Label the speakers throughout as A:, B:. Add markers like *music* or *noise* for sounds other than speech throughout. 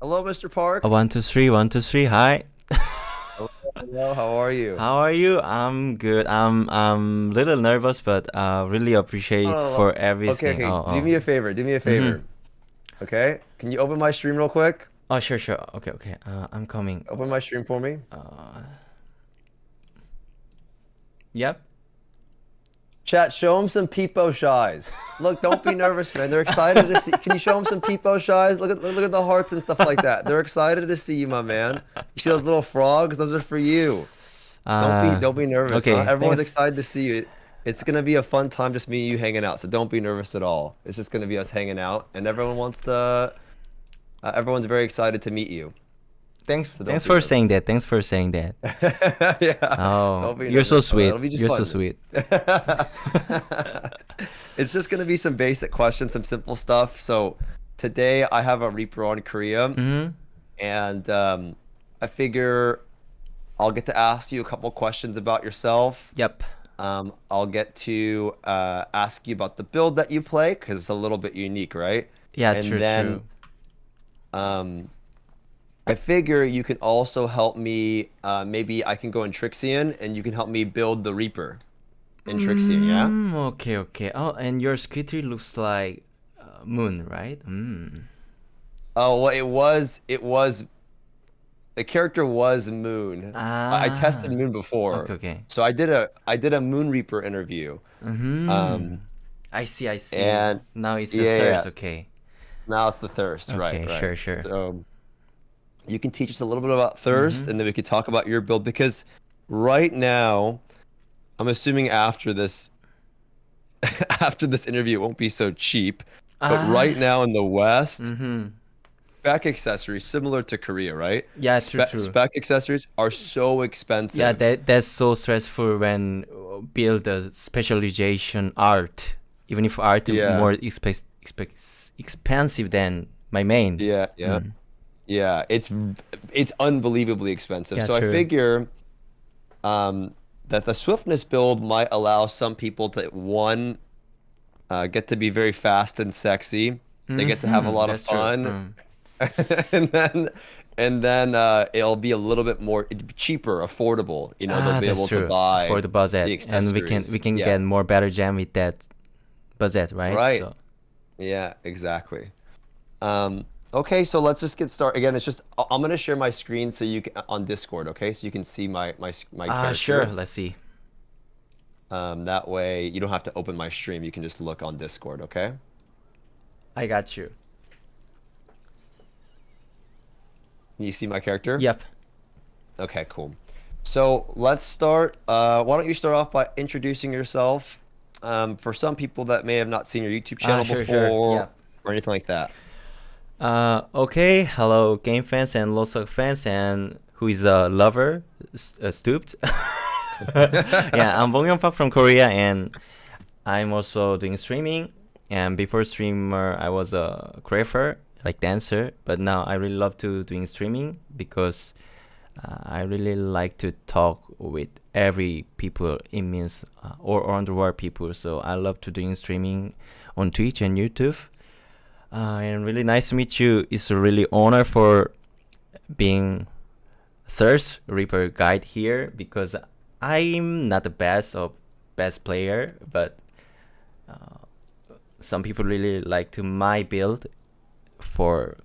A: Hello, Mr. Park.
B: Uh, one, two, three, one, two, three. Hi.
A: Hello, how are you?
B: How are you? I'm good. I'm I'm little nervous, but uh, really appreciate
A: Oh,
B: for everything.
A: okay.
B: Oh,
A: Do
B: oh.
A: me a favor. Do me a favor. Okay? Can you open my stream real quick?
B: oh, sure, sure. Okay, okay. Uh, I'm coming.
A: Open my stream for me.
B: Uh, yep.
A: Chat, show them some peepo shies. Look, don't be *laughs* nervous, man. They're excited to see. Can you show them some peepo shies? Look at look at the hearts and stuff like that. They're excited to see you, my man. You see those little frogs? Those are for you. Don't
B: Uh,
A: be don't be nervous.
B: okay,
A: huh? Everyone's
B: thanks.
A: excited to see you. It's gonna be a fun time, just me and you hanging out. So don't be nervous at all. It's just gonna be us hanging out, and everyone wants to. Uh, everyone's very excited to meet you.
B: Thanks.
A: don't
B: thanks for saying that. Thanks for saying that. *laughs*
A: yeah.
B: Oh, you're so
A: nervous,
B: sweet.
A: It'll be just
B: You're so sweet. *laughs*
A: it's just gonna be some basic questions, some simple stuff. So today I have a Reaper on Korea,
B: Mm-hmm.
A: and um, I figure I'll get to ask you a couple questions about yourself.
B: Yep.
A: Um, I'll get to uh, ask you about the build that you play because it's a little bit unique, right?
B: Yeah,
A: and
B: true,
A: then,
B: true.
A: Um, I figure you can also help me. Uh, maybe I can go in Trixion, and you can help me build the Reaper in Trixion. Yeah.
B: Mm, okay, okay. Oh, and your skill looks like uh, moon, right? Mm.
A: Oh well, it was it was the character was Moon. I, I tested
B: Ah.
A: Moon before,
B: Okay, okay.
A: so I did a I did a Moon Reaper interview.
B: Mm-hmm.
A: Um,
B: I see, I see.
A: and-
B: now it's the
A: yeah,
B: thirst.
A: yeah.
B: Okay.
A: Now it's the thirst, right?
B: Okay,
A: right.
B: sure, sure.
A: So you can teach us a little bit about thirst,
B: Mm-hmm.
A: and then we could talk about your build because right now, I'm assuming after this *laughs* after this interview, it won't be so cheap. But right
B: Ah.
A: now in the West,
B: Mm-hmm.
A: spec accessories similar to Korea, right?
B: Yeah, true,
A: Spec,
B: true.
A: spec accessories are so expensive.
B: Yeah, that that's so stressful when uh, build a specialization art. Even if art is more expe- expe- expensive than my main.
A: Yeah, yeah,
B: Mm.
A: Yeah. It's it's unbelievably expensive.
B: Yeah,
A: so I figure um, that the swiftness build might allow some people to one uh, get to be very fast and sexy. They get to have a
B: Mhm,
A: lot of
B: that's true.
A: fun,
B: Mm. *laughs*
A: and then and then uh, it'll be a little bit more be cheaper, affordable. You know,
B: Ah,
A: they'll be able
B: true.
A: to buy
B: for the budget,
A: the
B: and we can we can
A: Yeah.
B: get more better jam with that budget, right?
A: Right.
B: So,
A: Yeah, exactly. Um, okay, so let's just get started. Again, it's just I'm gonna share my screen so you can on Discord, okay? So you can see my my my
B: ah,
A: character.
B: sure. Let's see.
A: Um, that way you don't have to open my stream. You can just look on Discord, okay?
B: I got you.
A: You see my character?
B: Yep.
A: Okay, cool. So let's start. Uh, why don't you start off by introducing yourself? Um, for some people that may have not seen your YouTube
B: Ah,
A: channel
B: sure,
A: before
B: sure, yeah.
A: or anything like that.
B: Uh, okay. Hello, game fans and Lost Ark fans, and who is a lover, s- uh, stooped. *laughs* yeah, I'm Bong Yong Park from Korea, and I'm also doing streaming. And before streamer, I was a choreographer, like dancer. But now I really love to doing streaming because uh, I really like to talk with every people. It means uh, or around the world people. So I love to doing streaming on Twitch and YouTube. Uh, and really nice to meet you. It's a really honor for being Thirst Reaper guide here because I'm not the best of best player, but uh, some people really like to my build for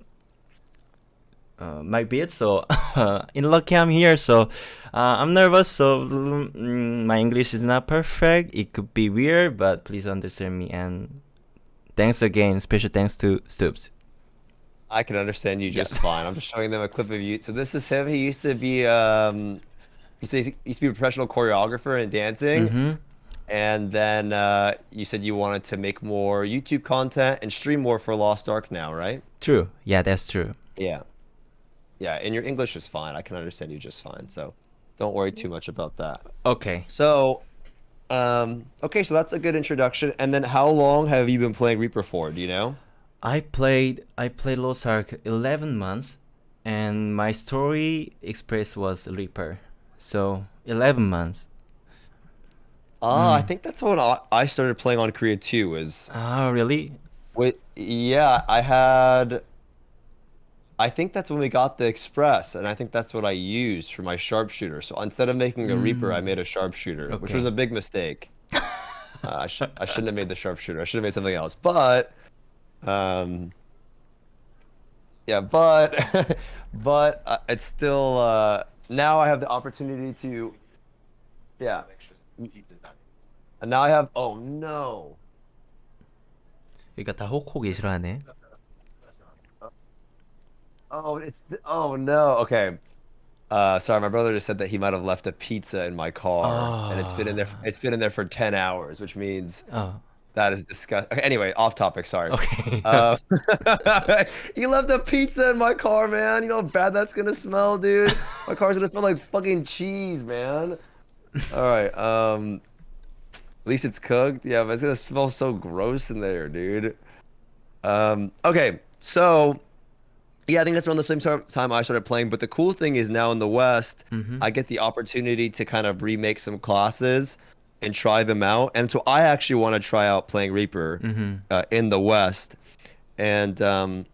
B: uh, my build. So *laughs* in lucky I'm here. So uh, I'm nervous. So mm, my English is not perfect. It could be weird, but please understand me and thanks again. Special thanks to Stoopzz.
A: I can understand you
B: Yeah.
A: just fine. I'm just showing them a clip of you. So this is him. He used to be um, he says he used to be a professional choreographer and dancing,
B: hmm
A: and then uh, you said you wanted to make more YouTube content and stream more for Lost Ark now, right?
B: True. Yeah, that's true.
A: Yeah, yeah. And your English is fine. I can understand you just fine. So don't worry too much about that.
B: Okay.
A: So, um, okay, so that's a good introduction. And then how long have you been playing Reaper for? Do you know?
B: I played I played Lost Ark 11 months and my story express was Reaper. So 11 months.
A: Ah, I
B: Hmm.
A: think that's when I, I started playing on Korea too. Is
B: Oh, really?
A: with yeah, I had I think that's when we got the Express, and I think that's what I used for my sharpshooter. So instead of making a Reaper, I made a sharpshooter, which was
B: Mm. Okay.
A: a big mistake. uh, I, sh- I shouldn't have made the sharpshooter. I should have made something else. But, um, yeah, but, *laughs* but uh, it's still uh, now I have the opportunity to, yeah. And now I have. Oh no.
B: 그러니까 다 호코기 싫어하네.
A: Oh, it's the, oh no. Okay. Uh, sorry, my brother just said that he might have left a pizza in my car, oh. and it's been in there.
B: Ah.
A: It's been in there for ten hours, which means
B: oh.
A: that is disgusting. Okay, anyway, off topic. Sorry.
B: Okay.
A: uh, *laughs* you left a pizza in my car, man. You know how bad that's gonna smell, dude. My car's gonna smell like fucking cheese, man. All right. Um, at least it's cooked. Yeah, but it's gonna smell so gross in there, dude. Um, okay, so yeah, I think that's around the same time I started playing. But the cool thing is now in the West,
B: Mhm.
A: I get the opportunity to kind of remake some classes and try them out. And so I actually want to try out playing Reaper
B: Mhm.
A: uh, in the West. And um,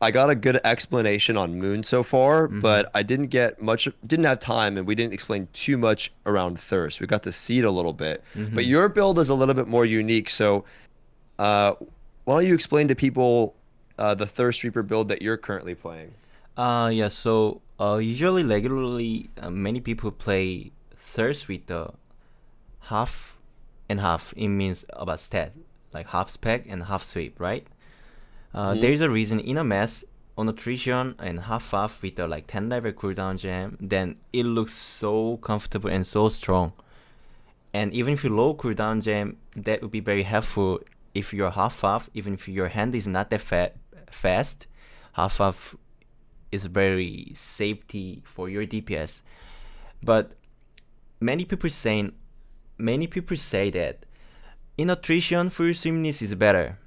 A: I got a good explanation on Moon so far, but I didn't get much, didn't have time, and we didn't explain too much around Thirst. We got to see it a little bit. But your build is a little bit more unique. So uh, why don't you explain to people uh, the Thirst Reaper build that you're currently playing?
B: Uh, yeah, so uh, usually, regularly, uh, many people play Thirst with the half and half. It means about stat, like half spec and half sweep, right? Uh, There's a reason in a mess on attrition and half half with the like 10 level cooldown gem, then it looks so comfortable and so strong. And even if you low cooldown gem, that would be very helpful if you're half half, even if your hand is not that fa- fast, half half is very safety for your DPS. But many people saying many people say that in attrition full swiftness is better.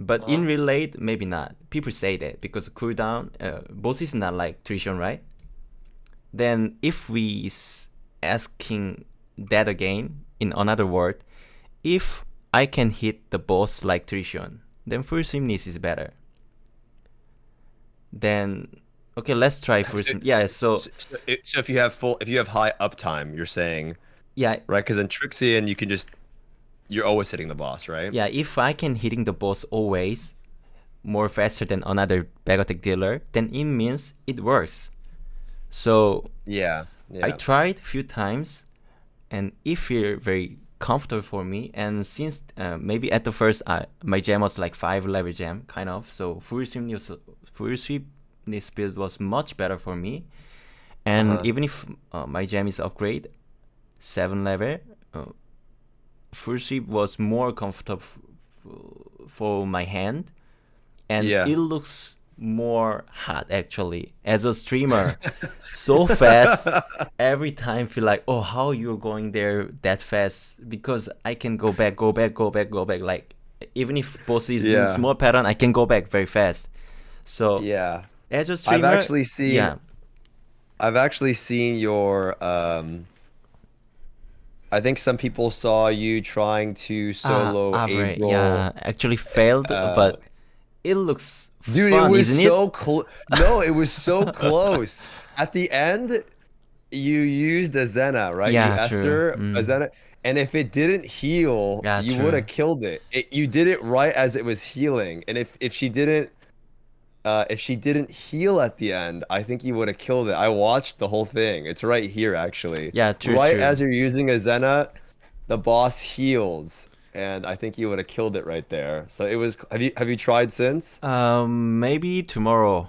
B: But in relate, maybe not. People say that because cooldown, uh, boss is not like attrition, right? Then if we asking that again in another word, if I can hit the boss like attrition, then full swiftness is better. Then okay, let's try full swim- Yeah, so
A: So, so if- you have full, if you have high uptime, you're saying
B: yeah,
A: right? Because in Trixion, you can just you're always hitting the boss, right?
B: yeah. If I can hitting the boss always more faster than another back dealer, then it means it works. So
A: Yeah. Yeah.
B: I tried few times, and if you're very comfortable for me. And since uh, maybe at the first, uh, my jam was like five level jam, kind of. So full sweepness, full sweepness build was much better for me. And
A: Uh-huh.
B: even if uh, my jam is upgrade, seven level, uh, full sweep was more comfortable f- for my hand, and
A: Yeah.
B: it looks more hot actually as a streamer so fast *laughs* every time feel like oh how you're going there that fast because i can go back go back go back go back like even if boss is in small pattern i can go back very fast so
A: yeah.
B: as a streamer i've
A: actually seen-
B: yeah
A: I've actually seen your. Um, I think some people saw you trying to solo
B: Ah, Abre,
A: April.
B: yeah actually failed
A: Uh,
B: but it looks
A: Dude,
B: fun,
A: it was so close. No, it was so *laughs* close. At the end, you used Azena, right?
B: Yeah,
A: you. Esther, a
B: Mm.
A: Zena. And if it didn't heal,
B: Yeah,
A: you would have killed it. it. You did it right as it was healing. And if, if she didn't uh, if she didn't heal at the end, I think you would have killed it. I watched the whole thing. It's right here actually.
B: Yeah, true,
A: Right
B: true.
A: as you're using Azena, the boss heals. And I think you would have killed it right there. So it was have you have you tried since?
B: Um, maybe tomorrow.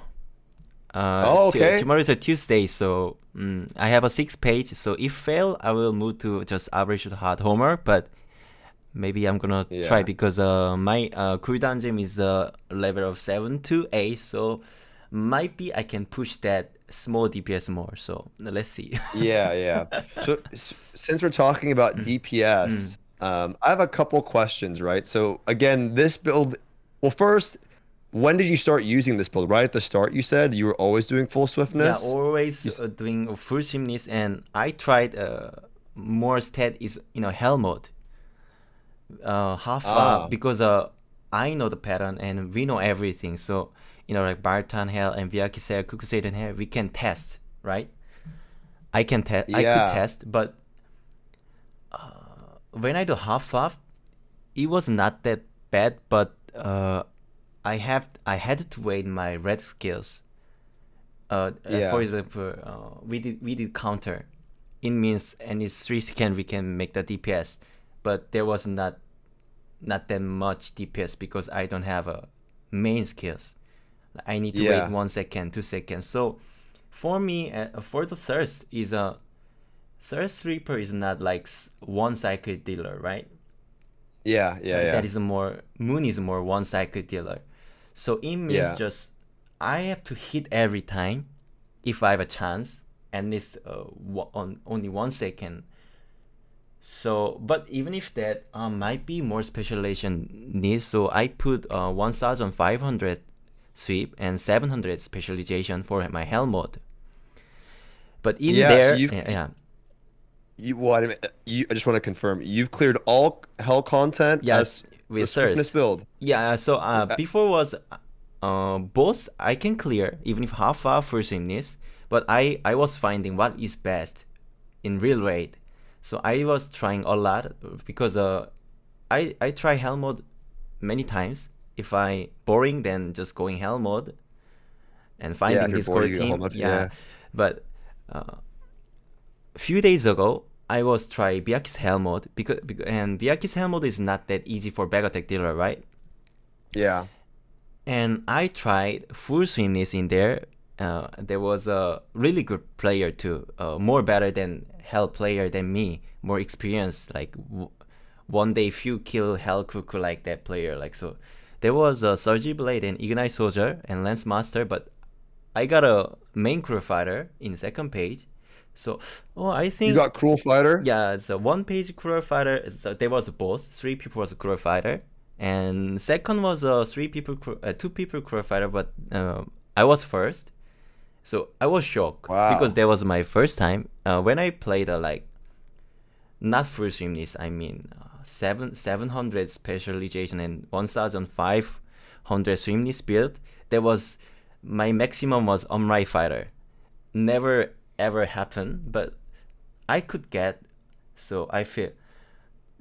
B: Uh,
A: Oh, okay.
B: tomorrow is a Tuesday, so mm, I have a six page. So if fail, I will move to just average hard homer. But maybe I'm gonna try because uh my uh cooldown gem is uh level of seven to eight, so might be I can push that small DPS more. So let's see.
A: yeah, yeah. *laughs* So s- since we're talking about
B: Mm.
A: DPS, um, I have a couple questions, right? So again, this build. Well, first, when did you start using this build? Right at the start, you said you were always doing full swiftness.
B: Yeah, always uh, doing full swiftness, and I tried uh, more stat is you know hell mode. Uh, half
A: Ah.
B: uh, because uh, I know the pattern and we know everything. So you know, like Bartan Hell and Vyakisel, Kukuseiden Hell, we can test, right? I can test.
A: Yeah.
B: I could test, but when I do half half, it was not that bad. But uh, I have I had to wait my red skills. Uh, uh,
A: Yeah.
B: for example, uh, we did we did counter. It means and any three second we can make the DPS, but there was not not that much DPS because I don't have a main skills. I need to
A: Yeah.
B: wait one second, two seconds. So for me, uh, for the thirst is a thirst reaper is not like one cycle dealer, right?
A: Yeah, yeah, yeah.
B: That is a more moon is more one cycle dealer. So it means
A: Yeah.
B: just I have to hit every time if I have a chance, and it's uh, on only one second. So, but even if that uh, might be more specialization needs, so I put uh, 1,500 sweep and 700 specialization for my hell mode. But in
A: Yeah,
B: there, yeah, yeah,
A: You, what? I you, I just want to confirm. You've cleared all hell content
B: Yes,
A: as
B: with
A: swiftness build.
B: Yeah, so uh,
A: Uh,
B: before was uh, both I can clear even if half half for swimness, but I I was finding what is best in real raid. So I was trying a lot because uh I I try hell mode many times. If I boring, then just going hell mode and finding
A: you're
B: Discord
A: bored, you go hell
B: team.
A: mode,
B: yeah.
A: yeah.
B: but uh, few days ago, I was try Byaku's hell mode because, because and hell mode is not that easy for attack dealer, right?
A: Yeah.
B: And I tried full swingness in there. Uh, there was a really good player too, uh, more better than hell player than me, more experienced. Like w- one day few kill hell cuckoo like that player. Like so, there was a Surgy Blade and Ignite Soldier and Lance Master, but I got a main crew fighter in second page. So, oh, I think
A: You got Cruel Fighter?
B: yeah, it's a one page crew fighter. So there was both. Three people was a crew fighter, and second was a three people, uh, two people crew fighter. But uh, I was first, so I was shocked
A: Wow.
B: because that was my first time uh, when I played a like not full swimness. I mean uh, seven seven hundred specialization and one thousand five hundred swimness build. There was my maximum was Omrai fighter. Never ever happen, but I could get. So I feel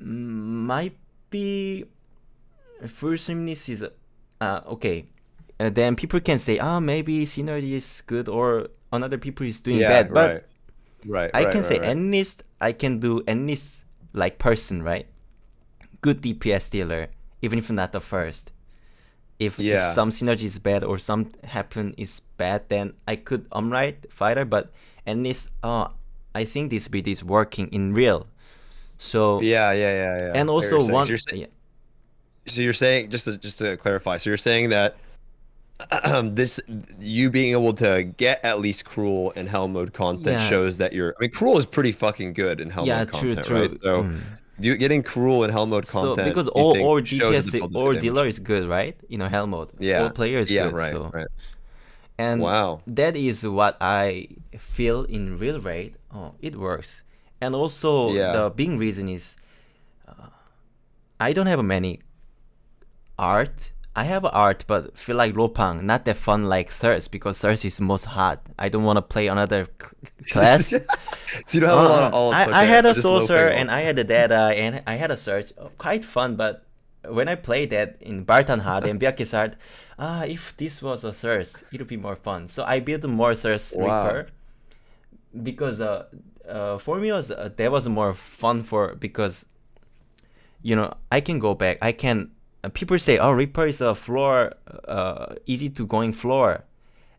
B: mm, might be full swimness is uh, okay. Uh, then people can say, ah, maybe synergy is good or another people is doing
A: Yeah,
B: bad. But
A: right. Right.
B: I
A: right,
B: can
A: right,
B: say
A: right.
B: at least I can do at least like person, right? Good DPS dealer, even if not the first. If,
A: Yeah.
B: if some synergy is bad or some happen is bad, then I could umright fighter, but at least uh I think this build is working in real. So
A: Yeah, yeah, yeah, yeah.
B: and also one
A: So you're, saying,
B: yeah,
A: so you're saying just to just to clarify. So you're saying that um, *clears throat* this you being able to get at least cruel and hell mode content
B: Yeah.
A: shows that you're. I mean, cruel is pretty fucking good in hell
B: yeah,
A: mode
B: true,
A: content,
B: true.
A: right? So
B: Mm.
A: you getting cruel in hell mode content?
B: So
A: because
B: all all DPS or dealer is good, right? You know, hell mode.
A: Yeah.
B: All player is
A: yeah,
B: good.
A: right,
B: so
A: right.
B: And
A: Wow.
B: that is what I feel in real raid. Oh, it works. And also
A: Yeah.
B: the big reason is uh, I don't have many art. I have art, but feel like Lopang not that fun like Thirst because Thirst is most hard. I don't want to play another c- *laughs* class.
A: So you don't have a lot of
B: Uh-uh.
A: alts.
B: I, I had a
A: just low
B: saucer
A: ping
B: and. I had a data and I had a search. Oh, Quite fun, but when I played that in Barton Hard and Byaku's Hard, ah, if this was a thirst, it would be more fun. So I built more thirst
A: Wow.
B: reaper because uh, uh, for me was uh, that was more fun for because you know I can go back. I can. Uh, people say, "Oh, Reaper is a floor, uh, easy to going floor."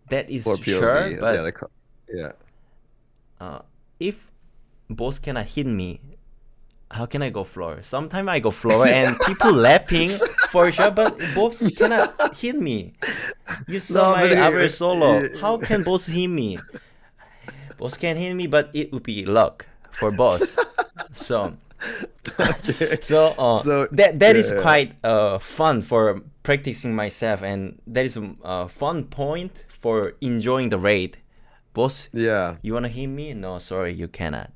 B: That is
A: POV.
B: sure,
A: yeah,
B: but
A: the co- yeah.
B: uh, if boss cannot hit me, how can I go floor? Sometimes I go floor and people *laughs* laughing for sure, but boss cannot hit me. You saw
A: No,
B: my
A: it- *laughs*
B: solo.
A: it-
B: How can boss hit me? Boss can hit me, but it would be luck for boss. so
A: Okay.
B: so, uh,
A: So,
B: that that is
A: yeah.
B: quite uh, fun for practicing myself, and that is a uh, fun point for enjoying the raid. Boss,
A: Yeah.
B: you wanna hit me? No, sorry, you cannot.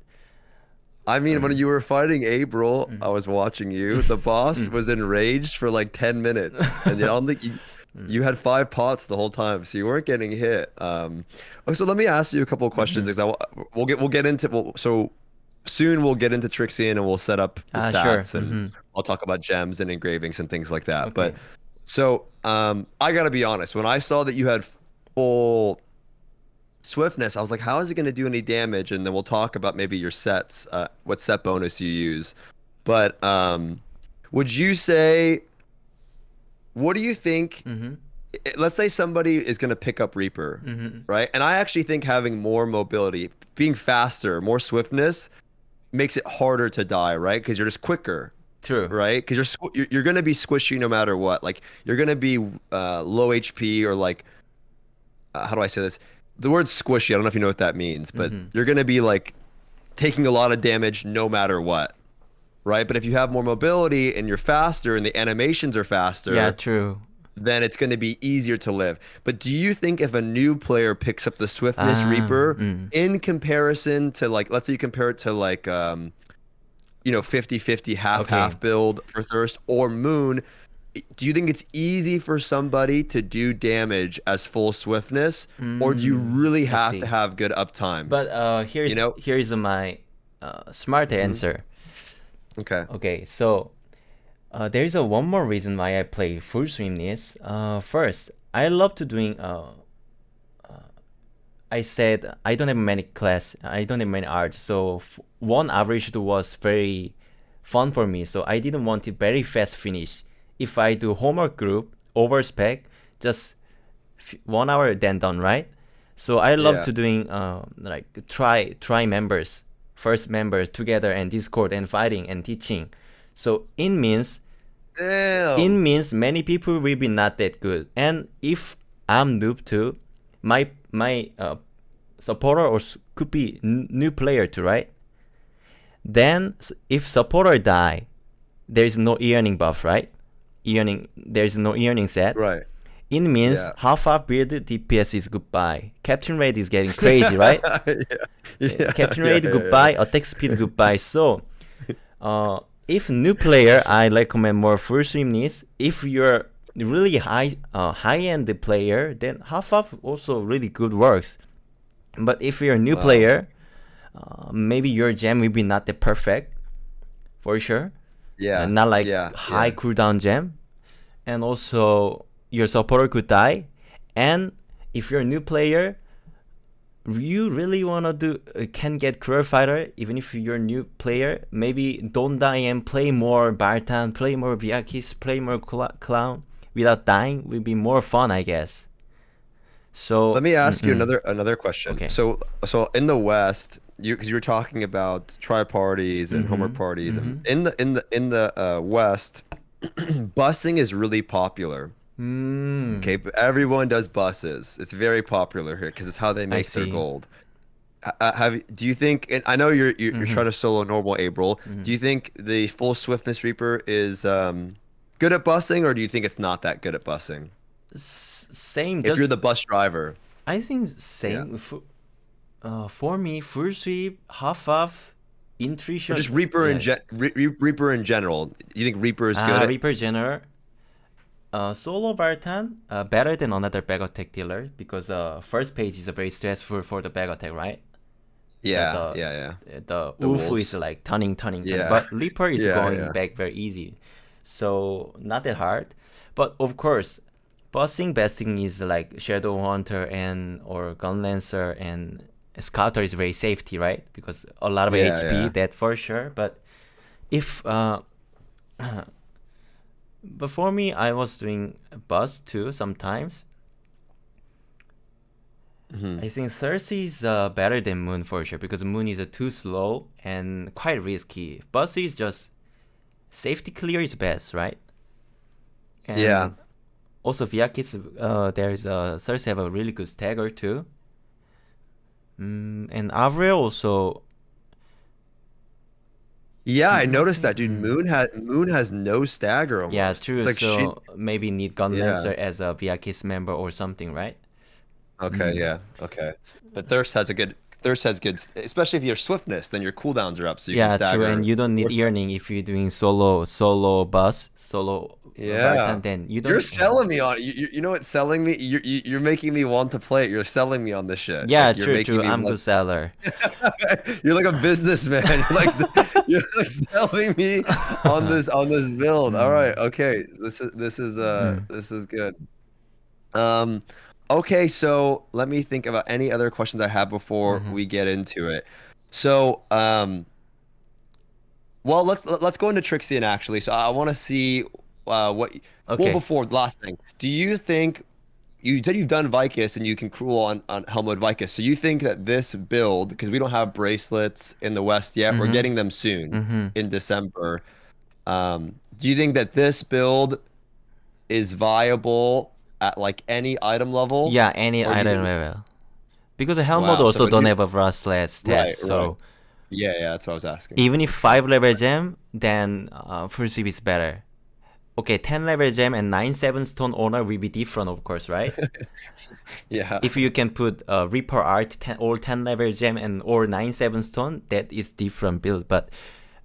A: I mean, when you were fighting April,
B: Mm.
A: I was watching you. *laughs* The boss was enraged for like 10 minutes. And I don't think you, *laughs* You had five pots the whole time, so you weren't getting hit. Um, oh, so let me ask you a couple of questions because will, we'll get we'll get into we'll, so soon we'll get into Trixion and we'll set up the
B: Ah,
A: stats
B: sure.
A: and
B: Mhm.
A: I'll talk about gems and engravings and things like that. But so um, I gotta be honest, when I saw that you had full swiftness, I was like, how is it gonna do any damage? And then we'll talk about maybe your sets, uh, what set bonus you use. But um, would you say? What do you think?
B: Mm-hmm.
A: let's say somebody is going to pick up Reaper,
B: Mm-hmm.
A: right? And I actually think having more mobility, being faster, more swiftness makes it harder to die, right? Because you're just quicker,
B: True.
A: right? Because you're, squ- you're you're going to be squishy no matter what. Like you're going to be uh, low HP or like uh, how do I say this? The word squishy, I don't know if you know what that means, but
B: Mhm.
A: you're going to be like taking a lot of damage no matter what. Right, but if you have more mobility and you're faster and the animations are faster,
B: Yeah, true.
A: then it's going to be easier to live. But do you think if a new player picks up the Swiftness
B: Ah,
A: Reaper
B: mm.
A: in comparison to like let's say you compare it to like um you know 50-50 half
B: Okay.
A: half build for Thirst or Moon, do you think it's easy for somebody to do damage as full swiftness or do you
B: Mm,
A: really have to have good uptime?
B: But uh, here's
A: know-
B: here's my uh, smart answer.
A: okay.
B: Okay, so uh, there's a one more reason why I play full swimness. Uh, first, I love to doing. Uh, uh, I said I don't have many class. I don't have many art. So f- one average was very fun for me. So I didn't want it very fast finish. If I do homework group over spec, just f- one hour then done right. So I love
A: Yeah.
B: to doing uh, like try try members first members together and Discord and fighting and teaching. So it means
A: Damn.
B: it means many people will be not that good. And if I'm noob too, my my uh, supporter or could be new player too, right? Then if supporter die, there is no earning buff, right? Earning there is no earning set.
A: right.
B: It means
A: Yeah.
B: half of build DPS is goodbye. Captain rate is getting crazy, right? *laughs*
A: yeah. yeah.
B: Captain
A: yeah,
B: rate goodbye, attack speed goodbye. So, *laughs* uh, if new player, I recommend more full swimness. If you're really high uh, high end player, then half of also really good works. But if you're a new
A: Wow.
B: player, uh, maybe your gem will be not that perfect, for sure.
A: Yeah.
B: Uh, not like
A: yeah,
B: high
A: yeah.
B: cooldown gem, and also your supporter could die. And if you're a new player, you really wanna do uh, can get career fighter even if you're a new player. Maybe don't die and play more Bartan, play more Vyakis, play more Cla- Clown without dying will be more fun, I guess. So
A: Let me ask you
B: Mm-mm.
A: another another question.
B: Okay.
A: So so in the West, you because you were talking about tri parties and homework
B: Mhm,
A: parties, and in the in the in the uh, West, *clears throat* busing is really popular.
B: Mm,
A: Okay, but everyone does buses. It's very popular here because it's how they make their gold. Uh, Have do you think? And I know you're you're, you're
B: Mhm.
A: trying to solo normal April. Do you think the full swiftness reaper is um, good at busing, or do you think it's not that good at busing?
B: s- same.
A: If
B: just
A: you're the bus driver,
B: I think same. For, uh, for me, full sweep, half off, intuition.
A: or just reaper in
B: yeah.
A: gen- re- re- reaper in general. You think reaper is good?
B: Ah,
A: at-
B: Reaper General. Uh, solo Bartan uh, better than another back attack dealer because uh, first page is a very stressful for the back attack, right?
A: yeah,
B: the-
A: yeah, yeah.
B: Uh, The,
A: The wolves.
B: is like turning, turning, turning.
A: Yeah.
B: But Reaper is *laughs*
A: Yeah,
B: going
A: yeah.
B: back very easy. So not that hard. But of course, bossing besting is like Shadow Hunter and or Gunlancer and Scouter is very safety, right? Because a lot of
A: Yeah,
B: HP,
A: yeah.
B: that for sure. But if uh, *clears throat* before me, I was doing bus too sometimes.
A: Mhm.
B: I think Thirsty is uh, better than Moon for sure because Moon is uh, too slow and quite risky. Bus is just safety clear is best, right? And
A: Yeah.
B: Also, Vyakis, uh, there's uh, Thirsty have a really good stagger too. Mm, and Avril also.
A: Yeah, I noticed that, dude. Moon has Moon has no stagger. Almost.
B: Yeah, true.
A: It's like
B: so
A: she-
B: maybe need Gun
A: Yeah.
B: As a Vyakis member or something, right?
A: Okay,
B: Mm.
A: yeah, okay. But Thirst has a good Thirst has good, especially if you're swiftness, then your cooldowns are up, so you
B: yeah,
A: can stagger.
B: true, and you don't need
A: What's-
B: earning if you're doing solo solo bus solo.
A: Yeah.
B: Then you don't.
A: You're selling me on you. You, know what's selling me? You're you- you're making me want to play it. You're selling me on this shit.
B: Yeah,
A: Like, you're
B: true,
A: making
B: true.
A: me
B: I'm
A: want-
B: good seller. *laughs*
A: you're like a businessman. *laughs* You're like you're like selling me on *laughs* this on this build. All right, okay. This is this is uh
B: Mm.
A: this is good. Um, okay. So let me think about any other questions I have before
B: Mhm.
A: we get into it. So um, well let's let's go into Trixion actually. So I want to see uh what.
B: Okay.
A: Well, before last thing, do you think? You said you've done Vykas and you can cruel on, on Helmut Vykas. So you think that this build, because we don't have bracelets in the West yet, we're
B: Mhm.
A: getting them soon
B: hmm
A: in December. Um, do you think that this build is viable at like any item level?
B: Yeah, any
A: Or do you
B: item level. Because the helmet
A: Wow,
B: also
A: so
B: don't
A: you-
B: have a bracelet stat,
A: Right,
B: so
A: right. Yeah, yeah, that's what I was asking.
B: even if five level gem, then uh, full sweep is better. Okay, ten level gem and nine seven stone owner will be different, of course, right? *laughs*
A: yeah.
B: if you can put uh, Reaper Art 10, or 10 level gem and or 9 7 stone, that is different build. But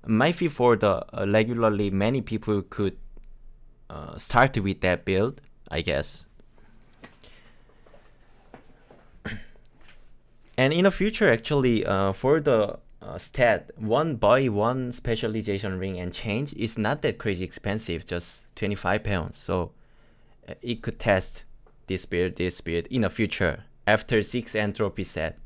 B: might be for the uh, regularly many people could uh, start with that build, I guess. And in the future, actually, uh, for the uh, stat, one buy one specialization ring and change is not that crazy expensive, just 25 pounds. So uh, it could test this build, this build in the future after six entropy set.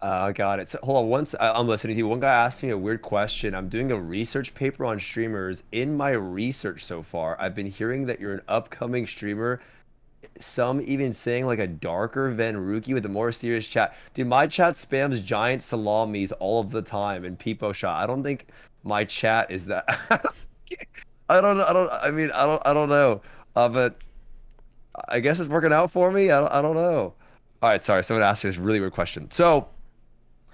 A: Uh, got it. So hold on. Once I, I'm listening to you, one guy asked me a weird question. I'm doing a research paper on streamers. In my research so far, I've been hearing that you're an upcoming streamer. Some even saying like a darker Van Ruki with a more serious chat. Dude, my chat spams giant salamis all of the time and Peepo shot. I don't think my chat is that. *laughs* I don't. I don't. I mean, I don't. I don't know. Uh, but I guess it's working out for me. I don't, I don't know. All right, sorry. Someone asked this really weird question. So,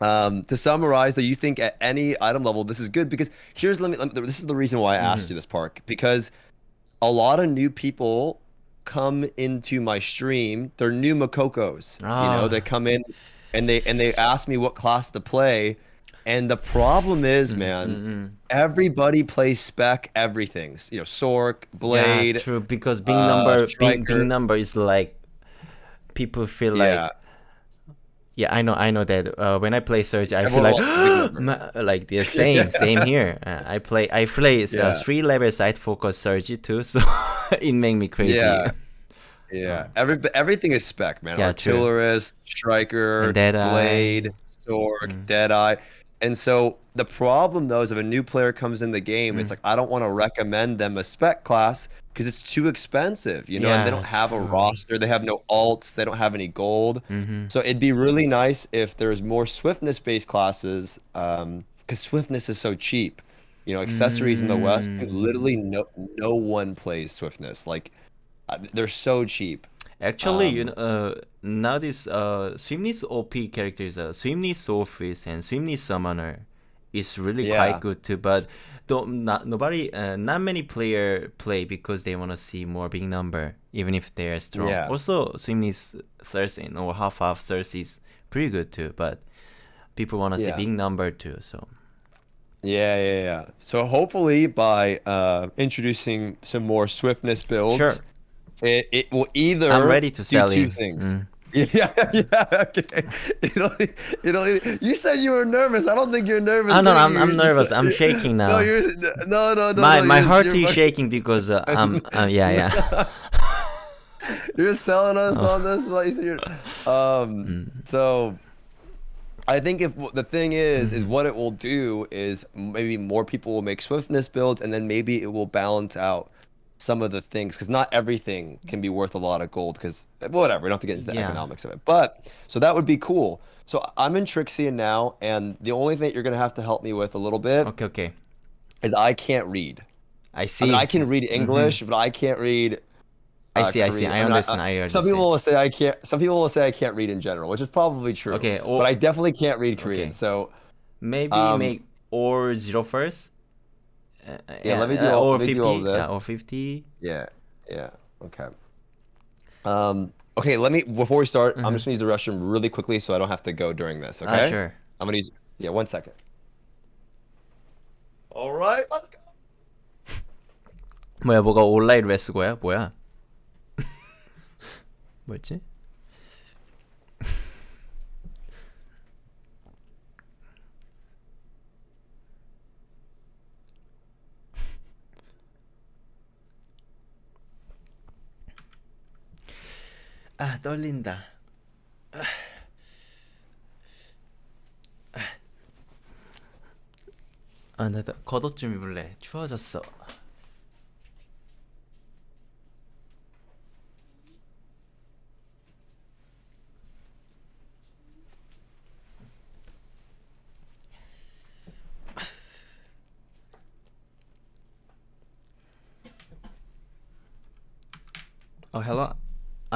A: um, to summarize, though, you think at any item level this is good because here's let me. Let me this is the reason why I asked
B: Mm-hmm.
A: you this, Park, because a lot of new people come into my stream. They're new Makokos. You
B: Ah.
A: know, they come in and they and they ask me what class to play. And the problem is, man,
B: Mm-mm.
A: everybody plays spec everything. You know, Sork, Blade.
B: Yeah, true. Because big
A: uh,
B: number, big, big number is like people feel
A: Yeah.
B: like. Yeah, I know, I know that. Uh, when I play Surge, I
A: Everyone
B: feel like
A: big number. *gasps*
B: ma- like the same, *laughs* same here. Uh, I play, I play uh,
A: Yeah.
B: three level side focus Surge too, *laughs* so *laughs* it make me crazy.
A: Yeah. Yeah, every everything is spec, man.
B: Yeah, true.
A: Artillerist, striker, blade, sword,
B: Mm.
A: deadeye, and so the problem though is if a new player comes in the game,
B: Mm.
A: it's like I don't want to recommend them a spec class because it's too expensive, you know, and they don't have a
B: true.
A: roster, they have no alts, they don't have any gold.
B: hmm
A: So it'd be really nice if there's more swiftness based classes, because swiftness is so cheap. You know, accessories in the West,
B: Mm.
A: literally no no one plays swiftness. Like uh, they're so cheap.
B: Actually, you
A: Um,
B: know, uh, now this uh, Swimness OP characters, uh, Swimness Office and Swimness Summoner, is really
A: Yeah.
B: quite good too. But don't not nobody, uh, not many player play because they want to see more big number, even if they are strong.
A: Yeah.
B: Also, Swimness Thursday or half half Thursday is pretty good too. But people want to
A: Yeah.
B: see big number too. So
A: Yeah, yeah, yeah. So hopefully by uh, introducing some more swiftness builds,
B: Sure.
A: it, it will either
B: I'm ready to
A: do
B: sell
A: two
B: in.
A: things.
B: Mm. *laughs*
A: Yeah, yeah, okay. It'll, it'll, you said you were nervous. I don't think you're nervous.
B: Oh, no, I'm- I'm nervous. I'm shaking *laughs*
A: No,
B: now.
A: you're no, no, no.
B: my
A: no,
B: my heart is shaking because uh, *laughs* um uh, yeah yeah.
A: You're selling us
B: Oh.
A: on this. Like you um,
B: Mm.
A: so I think if the thing is,
B: Mm-hmm.
A: is what it will do is maybe more people will make swiftness builds, and then maybe it will balance out some of the things because not everything can be worth a lot of gold. Because whatever, we don't have to get into the
B: Yeah.
A: economics of it. But so that would be cool. So I'm in Trixion now, and the only thing you're gonna have to help me with a little bit
B: Okay okay.
A: is I can't read.
B: I see.
A: I mean, I can read English, but I can't read.
B: I
A: uh,
B: see, I see.
A: Korean.
B: I
A: mean,
B: understand. I
A: Some
B: understand.
A: people will say I can't. Some people will say I can't read in general, which is probably true.
B: Okay,
A: but
B: or-
A: I definitely can't read Korean.
B: Okay.
A: So
B: Maybe
A: Um,
B: make or zero first. Uh,
A: Yeah, let me do
B: uh,
A: all-
B: or
A: let me
B: fifty.
A: do all this.
B: Yeah, or fifty.
A: yeah, yeah, okay. Um, Okay, let me before we start. I'm
B: Mhm.
A: just gonna use the restroom really quickly so I don't have to go during this. Okay.
B: Ah, sure.
A: I'm gonna use. Yeah, one second. All right, let's go.
B: 뭐야 뭐가 온라인 레스고야 뭐야? 뭐였지? 아 떨린다. 아, 나 겉옷 좀 입을래. 추워졌어.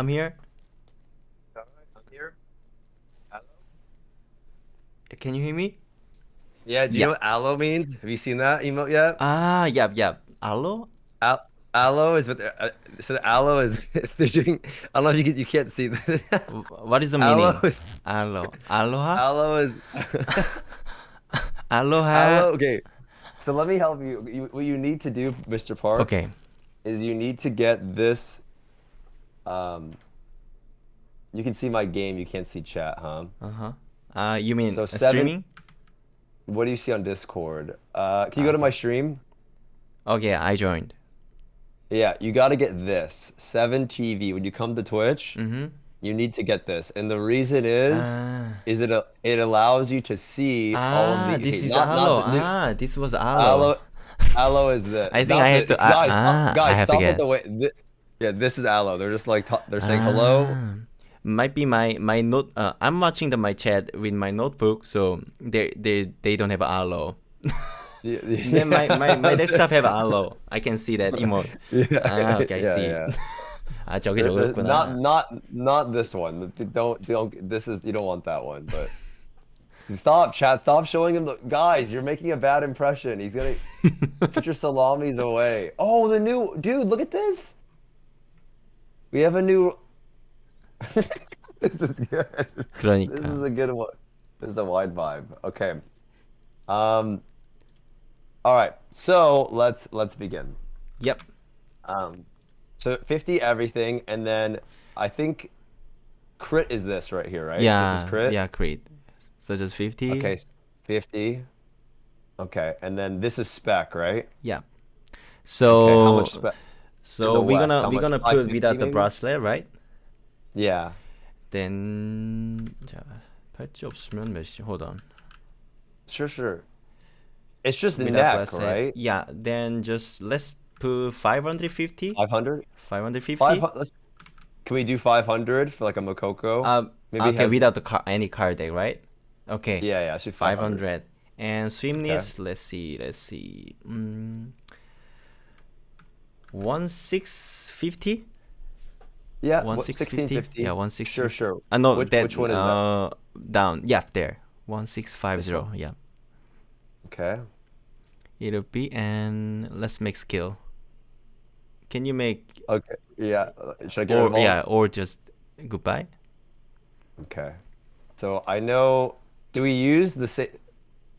B: I'm here.
A: I'm here.
B: Can you hear me?
A: Yeah. Do you know what aloe means? Have you seen that emote yet?
B: Ah, yeah, yeah. Hello?
A: Al- aloe is what. they're- Uh, so the aloe is. *laughs* they're doing. I don't know if you can, you can't see this.
B: What is the meaning?
A: aloe is.
B: Aloe. Aloha?
A: Aloe is. *laughs*
B: Aloha?
A: aloe. Okay. So let me help you. you. What you need to do, Mr. Park,
B: Okay.
A: is you need to get this. Um. You can see my game. You can't see chat, huh?
B: Uh-huh. Uh, you mean
A: So
B: uh,
A: seven-
B: streaming?
A: What do you see on Discord? Uh, can you go to my stream?
B: Okay, I joined.
A: Yeah, you got to get this. 7 TV. When you come to Twitch,
B: Mm-hmm.
A: you need to get this. And the reason is
B: Ah,
A: is it a, it allows you to see all of
B: ah
A: the
B: this
A: okay,
B: is
A: not- not
B: aloe.
A: the
B: ah, this was
A: aloe.
B: aloe.
A: Aloe is the
B: I think I have
A: the-
B: to- ah,
A: guys,
B: ah,
A: stop,
B: I
A: guys, stop
B: get-
A: with the way Yeah, this is aloe. They're just like ta- they're saying hello.
B: Ah, Might be my my note. Uh, I'm watching the my chat with my notebook, so they they they don't have aloe. *laughs*
A: Yeah,
B: then my, my my desktop have aloe. I can see that *laughs* emote.
A: yeah,
B: Ah, okay, I
A: yeah,
B: see.
A: yeah.
B: 아 저게
A: There- there's
B: 저거였구나.
A: Not not not this one. Don't don't. This is you don't want that one. But *laughs* stop, chat. Stop showing him the guys. You're making a bad impression. He's gonna put your salamis away. Oh, the new dude. Look at this. We have a new. *laughs* this is good. Kronika. This is a good one. This is a wide vibe. Okay. Um. All right. So let's let's begin.
B: Yep.
A: Um. So 50 everything, and then I think crit is this right here, right?
B: Yeah.
A: This is crit.
B: Yeah, crit. So just 50.
A: Okay, 50. Okay, and then this is spec, right?
B: Yeah. So okay,
A: how much spec?
B: so
A: the
B: we're
A: West,
B: gonna
A: how
B: we're
A: much?
B: gonna put
A: 550
B: without the
A: maybe?
B: bracelet, right?
A: Yeah.
B: Then 자 팔찌 없으면 몇이? Hold on.
A: Sure, sure. It's just the
B: Without
A: neck,
B: bracelet.
A: right?
B: Yeah. Then just let's put 550.
A: 500?
B: 550.
A: Five, hu- let's, can we do 500 for like a Makoko?
B: Uh,
A: Maybe
B: okay,
A: has-
B: without the car, any card deck, right? Okay.
A: yeah, yeah, I should 500.
B: 500. And swimness, let's see, let's see. Mm, 1650?
A: Yeah,
B: One six
A: 1650.
B: Yeah, one six
A: Sure,
B: fifty.
A: sure.
B: Uh, no,
A: which,
B: that,
A: which one is that?
B: uh, Down. Yeah, there. 1650. Yeah.
A: Okay.
B: It'll be, and let's make skill. Can you make,
A: Okay. Yeah. uh, Should I get
B: or yeah, or just goodbye?
A: Okay. So I know. Do we use the same?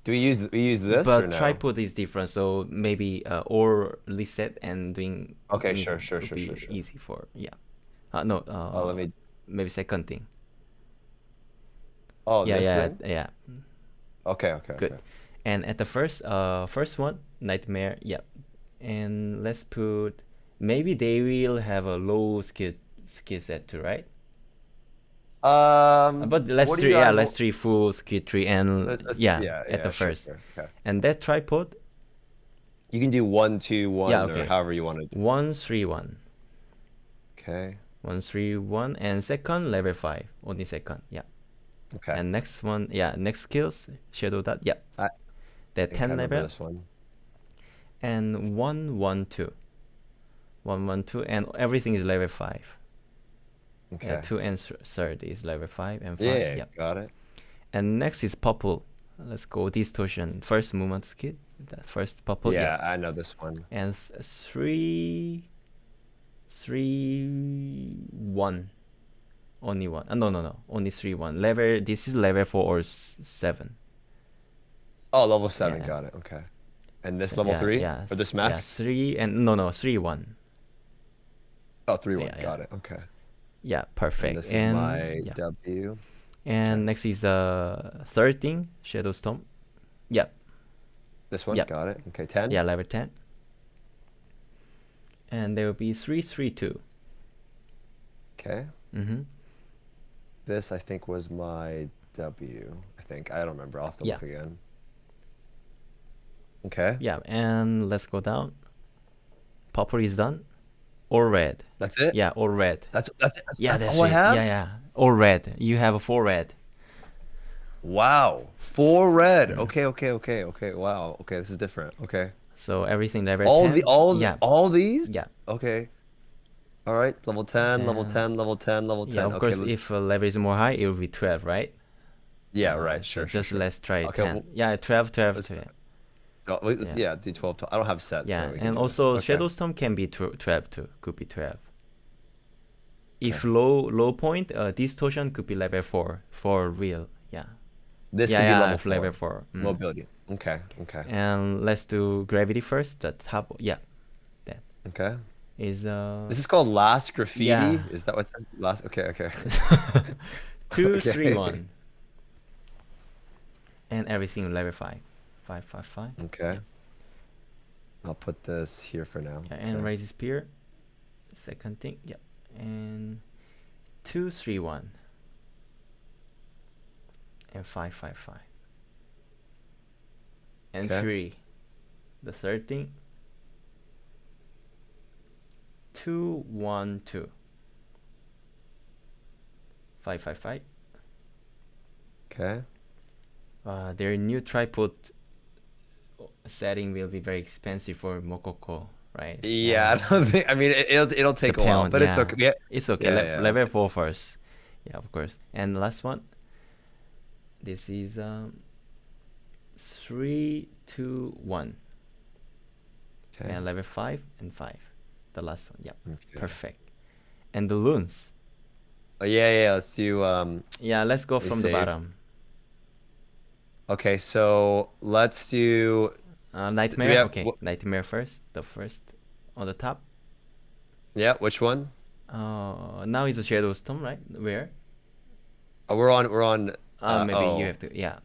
A: Do we use we use this
B: but
A: no?
B: tripod is different, so maybe uh, or reset and doing.
A: Okay, sure, sure, sure, sure, sure.
B: Easy for yeah. Uh, no. Uh,
A: Oh, let me.
B: maybe second thing.
A: Oh,
B: yeah, yeah,
A: thing?
B: yeah.
A: Okay, okay,
B: Good.
A: okay.
B: And at the first, uh, first one, nightmare. Yeah, and let's put. Maybe they will have a low skill skill set too, right?
A: Um,
B: But let's
A: what
B: three, yeah, let's three full skill tree and
A: let- let's-
B: yeah,
A: yeah,
B: at
A: yeah,
B: the
A: sure,
B: first.
A: sure, Okay.
B: And that tripod,
A: You can do one, two, one,
B: Yeah,
A: or however you want to. do.
B: one three one,
A: Okay.
B: one three one, and second level five, only second, yeah.
A: Okay.
B: And next one, yeah, next skills, shadow dot, yeah.
A: I-
B: that
A: I
B: ten level
A: This one.
B: and one one two, one one two, and everything is level five.
A: Okay.
B: Yeah, two and th- third is level five and five.
A: yeah,
B: Yeah.
A: got it.
B: And next is purple. Let's go distortion. First movement skill. The first purple.
A: yeah, I know this one.
B: And three, three, one. only one. Uh, no, no, no. Only three one. Level. This is level four or seven.
A: Oh, level seven.
B: Yeah.
A: Got it. Okay. And this
B: So,
A: level three
B: Yeah.
A: or this max?
B: three and no, no, three one.
A: Oh, three one. Got it. Okay.
B: Yeah, perfect.
A: And this is
B: And
A: my
B: yeah.
A: W.
B: And next is uh third thing, Shadow Storm. Yeah,
A: This one.
B: Yep.
A: Got it. Okay. Ten.
B: yeah, level ten. And there will be three three two.
A: Okay.
B: Mm-hmm.
A: This I think was my W. I think I don't remember. I'll have to
B: Yeah.
A: look again. Okay.
B: Yeah, and let's go down. Purple is done. Or red.
A: That's it.
B: Yeah, or red.
A: That's that's, that's
B: Yeah,
A: that's
B: that's
A: all I
B: it.
A: have.
B: Yeah, yeah. Or red. You have four red.
A: Wow. Four red. Okay. Okay. Okay. Okay. Wow. Okay. This is different. Okay.
B: So everything level
A: All the all
B: yeah.
A: all these.
B: Yeah.
A: Okay. All right. Level ten. Level ten. Level ten. Level ten.
B: Yeah, of
A: okay.
B: course,
A: let-
B: if uh, level is more high, it will be 12, right?
A: yeah. Right.
B: so
A: Sure. sure,
B: just
A: sure.
B: let's try
A: Okay,
B: 10.
A: well-
B: yeah, 12, 12, 12. Yeah.
A: yeah. Do twelve. I don't have sets.
B: Yeah,
A: so
B: and also
A: Okay.
B: Shadow Storm can be tw- 12 too. Could be 12. If low low point, uh, distortion could be level 4 for real. Yeah.
A: This
B: yeah,
A: could
B: yeah,
A: be level four.
B: level 4. Mm.
A: Mobility. Okay. Okay.
B: And let's do gravity first. The top, yeah, That.
A: Okay.
B: is uh
A: This is called last graffiti.
B: Yeah.
A: Is that what this last? Okay. Okay. *laughs*
B: two, *laughs*
A: Okay.
B: three, one, and everything level five, five, five, five.
A: Okay. I'll put this here for now.
B: Yeah, and
A: Okay.
B: Rage Spear. Second thing, yeah, and two, three, one, and five, five, five, and
A: Okay.
B: three. The third thing. Two, one, two. Five, five, five.
A: Okay.
B: Uh, their new tripod setting will be very expensive for Mokoko, right?
A: Yeah, I don't think. I mean, it, it'll it'll take a while,
B: pound,
A: but it's okay. Yeah.
B: It's okay.
A: Yeah,
B: le-
A: yeah,
B: level four first. Yeah, of course. And the last one. This is um. Three, two, one,
A: Okay.
B: and level five and five. The last one. Yeah,
A: Okay.
B: perfect. And the loons.
A: Oh, yeah, yeah. Let's do. Um.
B: Yeah, let's go from the bottom.
A: Okay, so let's do.
B: Uh, nightmare.
A: have-
B: okay, nightmare first. The first on the top.
A: Yeah, which one?
B: Uh, now is a shadow storm, right? Where?
A: Oh, we're on. We're on.
B: Uh,
A: Uh,
B: maybe
A: oh.
B: you have to. Yeah.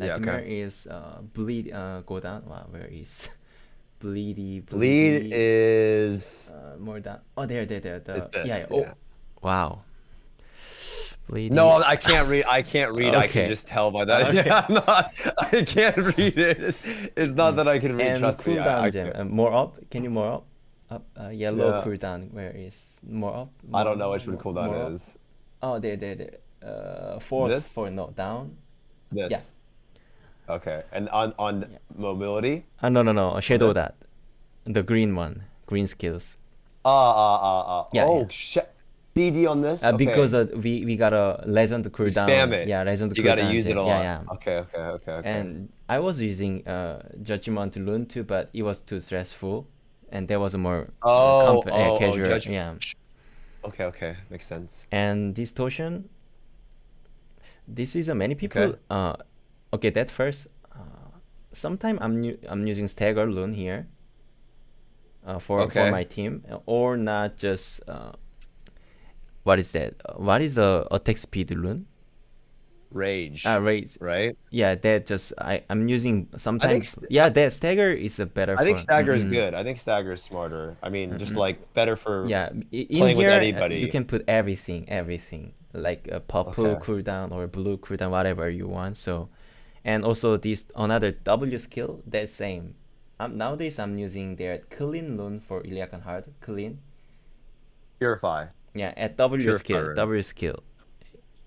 A: Yeah,
B: Nightmare
A: okay.
B: is uh bleed. Uh, go down. Wow, where is *laughs* bleedy?
A: Bleed is.
B: uh, more down. Oh, there, there, there. The, yeah, yeah. Oh,
A: yeah.
B: wow. Bleedy.
A: No, I can't read. I can't read. I can just tell by that.
B: Okay. *laughs*
A: Yeah, I'm not. I can't read it. It's not that I can read.
B: and
A: trust me. I- I,
B: gem. Uh, more up. Can you more up? Up. Uh, yellow
A: Yeah.
B: cooldown. Where is more up?
A: I don't know which one
B: more- more
A: cooldown is.
B: Oh, there, there, there. Uh, fourth.
A: This?
B: Four. No, down.
A: This.
B: Yeah.
A: Okay, and on on
B: Yeah.
A: mobility.
B: Uh, no, no, no. Shadow
A: Okay.
B: that. The green one. Green skills.
A: Ah ah ah ah.
B: Yeah,
A: oh
B: yeah.
A: shit. CD on this.
B: Uh,
A: okay.
B: Because uh, we we got a legend
A: You
B: cooldown.
A: spam it.
B: Yeah, legend
A: You
B: cooldown.
A: gotta use it a lot.
B: Yeah, yeah.
A: Okay, okay, okay, okay.
B: And I was using uh, Judgment Rune too, but it was too stressful, and there was a more uh,
A: Oh,
B: comf- uh,
A: oh, oh,
B: casual.
A: Judge-
B: yeah.
A: okay, okay, makes sense.
B: And distortion. This is uh, many people.
A: Okay.
B: Uh, okay, that first. Uh, sometime I'm I'm using stagger rune here. Uh, for for my team, or not just. Uh, what is that? Uh, what is the attack speed rune?
A: Rage.
B: Uh, right.
A: right.
B: Yeah, that just I I'm using sometimes.
A: st-
B: yeah, that stagger is a better.
A: I think stagger is
B: Mhm.
A: good. I think stagger is smarter. I mean, just like better for.
B: Yeah, in
A: playing with
B: here uh,
A: anybody.
B: you can put everything, everything like a purple
A: Okay.
B: cooldown or blue cooldown, whatever you want. So, and also this another W skill that same. Um, nowadays I'm using their clean rune for Illiakan Heart. Clean.
A: Purify
B: Yeah, at W skill. W skill.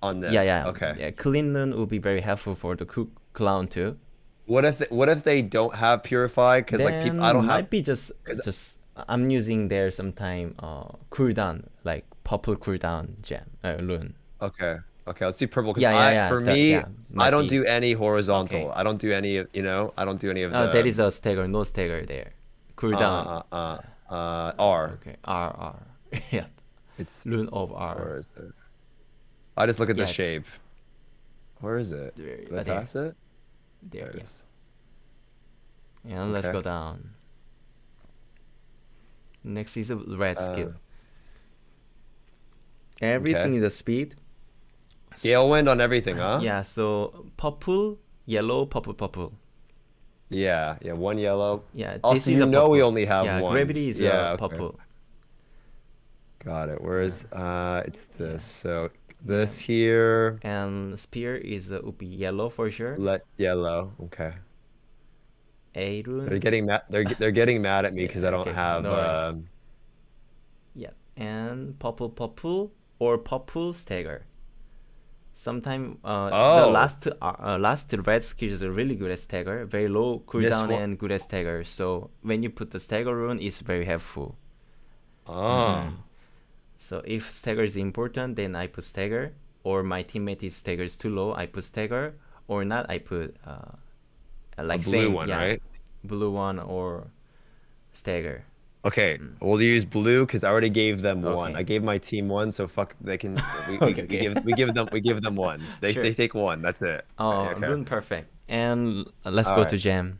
A: on this.
B: Yeah, yeah.
A: Okay.
B: Yeah, clean will be very helpful for the cook clown too.
A: What if what if they don't have purify? Because like people, I don't have They might
B: be just just I'm using there sometime uh cooldown like purple cooldown gem uh, rune.
A: Okay. Okay. Let's do purple. 'cause
B: Yeah, yeah,
A: I,
B: yeah,
A: For me,
B: yeah,
A: I don't
B: be.
A: do any horizontal.
B: Okay.
A: I don't do any of you know. I don't do any of the.
B: Uh, there is a stagger, no stagger there. Cooldown.
A: Uh, uh, uh, uh, R.
B: Okay, R R. *laughs* yeah,
A: It's
B: rune of R.
A: where is it? I just look at the shape. Where is it?
B: There-
A: Did I
B: there.
A: pass it?
B: There,
A: it
B: yeah.
A: is.
B: And let's go down. Next is a red skill.
A: Uh,
B: Everything
A: okay.
B: is a speed.
A: Gale wind on everything, huh?
B: Yeah, so purple, yellow, purple, purple.
A: Yeah, yeah. One yellow.
B: Yeah,
A: Also,
B: this is
A: you
B: a
A: know we only have
B: yeah,
A: one.
B: gravity is
A: Yeah,
B: uh,
A: okay.
B: purple.
A: Got it. Where's uh? It's this. So this here.
B: And spear is uh, would be yellow for sure.
A: Let yellow. Okay.
B: A rune.
A: They're getting mad. They're they're getting mad at me
B: Yeah,
A: because I don't
B: okay,
A: have.
B: no worry.
A: Um,
B: Yeah, and purple, purple, or purple stagger. Sometime uh, the
A: Oh.
B: last uh, uh, last red skill is really good at stagger, very low cooldown and good at stagger. So when you put the stagger rune, it's very helpful.
A: oh.
B: So if stagger is important, then I put stagger, or my teammate is stagger is too low, I put stagger, or not, I put uh, like
A: blue
B: same,
A: one,
B: yeah,
A: right?
B: Blue one or stagger.
A: Okay, we'll use blue because I already gave them one.
B: Mm.
A: I gave my team one, so fuck. They can. We, *laughs* we,
B: Okay,
A: we give we give them we give them one. They
B: Sure.
A: they take one. That's it.
B: Oh,
A: okay.
B: perfect. And let's go to gem.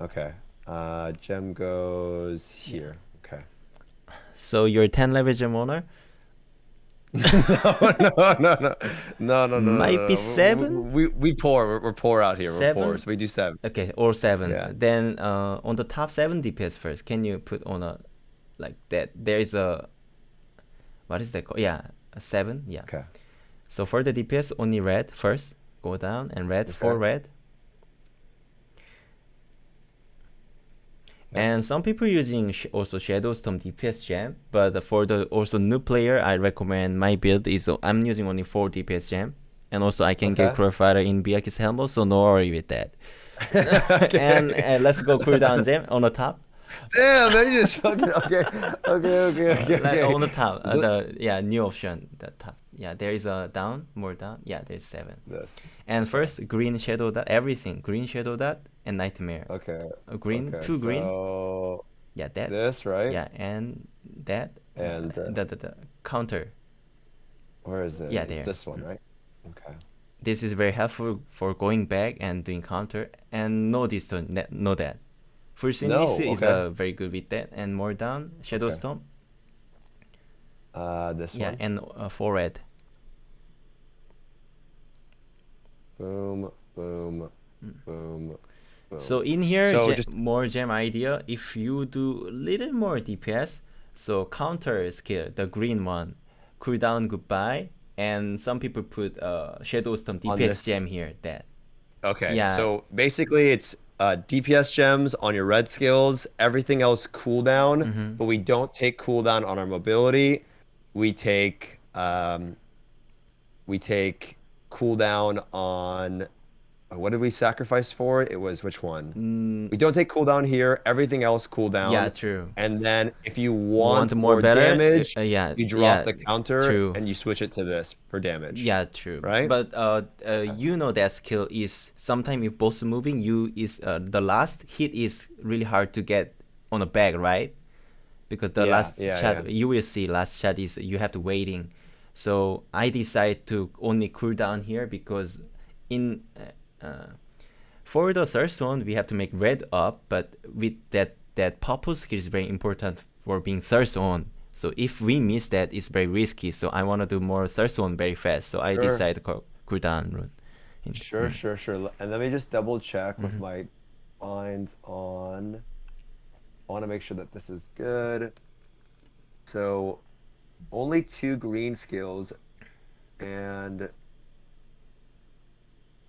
A: Okay. Uh, gem goes here.
B: So you're 10 leverage gem owner. *laughs*
A: no, no, no, no, no, no, no.
B: Might
A: no,
B: be
A: no. We-
B: seven?
A: We, we, we poor. We're, we're poor out here. We're poor.
B: Seven?
A: So we do seven.
B: Okay, or seven.
A: Yeah.
B: Then uh, on the top seven DPS first, can you put on a like that? There is a what is that called? Yeah, a seven. Yeah.
A: Okay.
B: So for the DPS, only red first. Go down and red for
A: Okay.
B: red. And some people using sh- also Shadow Storm DPS gem, but for the also new player, I recommend my build is uh, I'm using only four DPS gem, and also I can get
A: Okay.
B: Crow Fighter in Vykas helmet, so no worry with that. *laughs* and uh, let's go cooldown gem on the top.
A: Damn, man, you just fucking okay, okay, okay, okay.
B: like
A: okay.
B: on the top, uh, the yeah new option, the top. Yeah, there is a down, more down. Yeah, there's seven.
A: This.
B: And first, green shadow dot, everything. Green shadow dot and nightmare.
A: Okay.
B: A green,
A: okay,
B: two green.
A: So
B: Yeah, that.
A: this right?
B: Yeah, and that.
A: And,
B: uh,
A: uh,
B: the, the, the counter.
A: Where is it?
B: Yeah,
A: It's
B: there.
A: This one, right? Okay.
B: This is very helpful for going back and doing counter. And no this no that. First
A: No,
B: is is
A: okay.
B: uh, very good with that. And more down, shadow
A: Okay.
B: storm.
A: Uh, this
B: Yeah,
A: one.
B: and uh, for red.
A: Boom, boom,
B: Mm.
A: boom, boom.
B: So in here,
A: So just-
B: more gem idea. If you do a little more DPS, so counter skill, the green one, cooldown goodbye, and some people put uh shadow storm DPS gem here. That
A: Okay.
B: Yeah.
A: So basically, it's uh, DPS gems on your red skills. Everything else cooldown,
B: Mhm.
A: but we don't take cooldown on our mobility. We take um, we take cooldown on. Uh, What did we sacrifice for? It was which one?
B: mm,
A: We don't take cooldown here. Everything else cooldown.
B: yeah, true.
A: And then if you want,
B: Want more
A: more,
B: better?
A: damage,
B: Uh, yeah,
A: you drop
B: yeah,
A: the counter
B: true.
A: and you switch it to this for damage.
B: Yeah, true.
A: Right?
B: But uh, uh, you know that skill is sometimes if both moving, you is uh, the last hit is really hard to get on a bag, right? Because the
A: Yeah,
B: last
A: yeah,
B: shot you will see last shot is you have to waiting. So I decide to only cool down here because in uh, for the third one we have to make red up, but with that that purple skill is very important for being third on. So if we miss that, it's very risky. So I want to do more third one very fast. So I
A: Sure.
B: decide cool down rune. In-
A: Sure,
B: mm.
A: sure, sure. And let me just double check with
B: Mhm.
A: my binds on. I want to make sure that this is good. So, only two green skills, and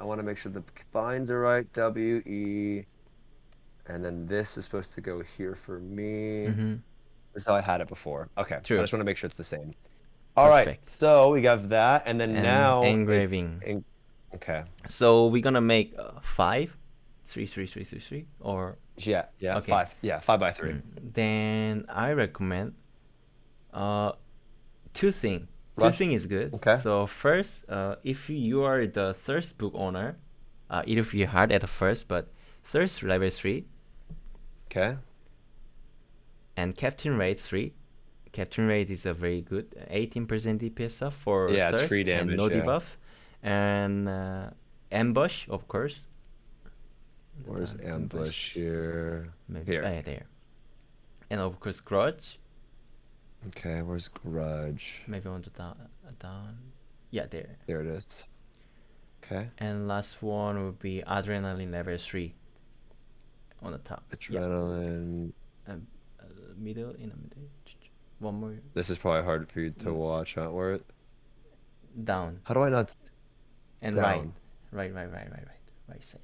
A: I want to make sure the binds are right. W E, and then this is supposed to go here for me.
B: Mhm.
A: This is how I had it before. Okay.
B: True.
A: I just want to make sure it's the same. All right.
B: Perfect.
A: So we got that, and then
B: And
A: now
B: engraving.
A: en- okay.
B: So we're gonna make uh, five, three, three, three, three, three, or
A: Yeah, yeah,
B: Okay.
A: five. Yeah, five by three.
B: Mm, Then I recommend uh two thing. Two
A: Rush-
B: thing is good.
A: Okay.
B: So first, uh, if you are the thirst book owner, uh, it will be hard at first, but thirst level three
A: Okay.
B: and captain raid three, Captain Raid is a very good 18% DPS stuff for
A: Yeah,
B: Thirst
A: free
B: and no
A: yeah.
B: debuff. And uh, Ambush, of course.
A: Where's
B: Uh,
A: ambush here?
B: Maybe
A: Here.
B: ah, yeah, there. And of course Grudge.
A: Okay, where's grudge?
B: Maybe on the down, uh, down. Yeah, there.
A: There it is. Okay.
B: And last one would be Adrenaline level 3 on the top. Yeah.
A: Adrenaline.
B: Uh, middle, in the middle. One more
A: This is probably hard for you
B: Mm.
A: to watch, huh? Where?
B: down
A: How do I not?
B: and right. Right, right, right, right, right. Right side.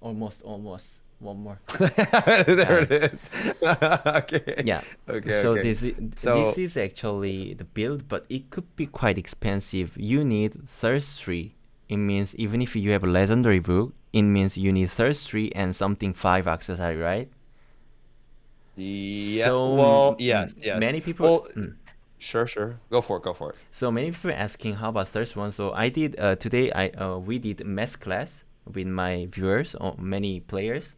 B: Almost, almost. One more. *laughs*
A: there it is. *laughs* okay.
B: Yeah.
A: Okay.
B: so
A: okay.
B: this is
A: So-
B: this is actually the build, but it could be quite expensive. You need thirst three. It means even if you have a legendary book, it means you need thirst three and something five accessory, right?
A: Yeah.
B: So,
A: well, yes, yes.
B: Many people.
A: Well,
B: Mm.
A: sure, sure. Go for it. Go for it.
B: So many people are asking how about thirst one. So I did uh, today. I uh, we did mass class with my viewers or many players.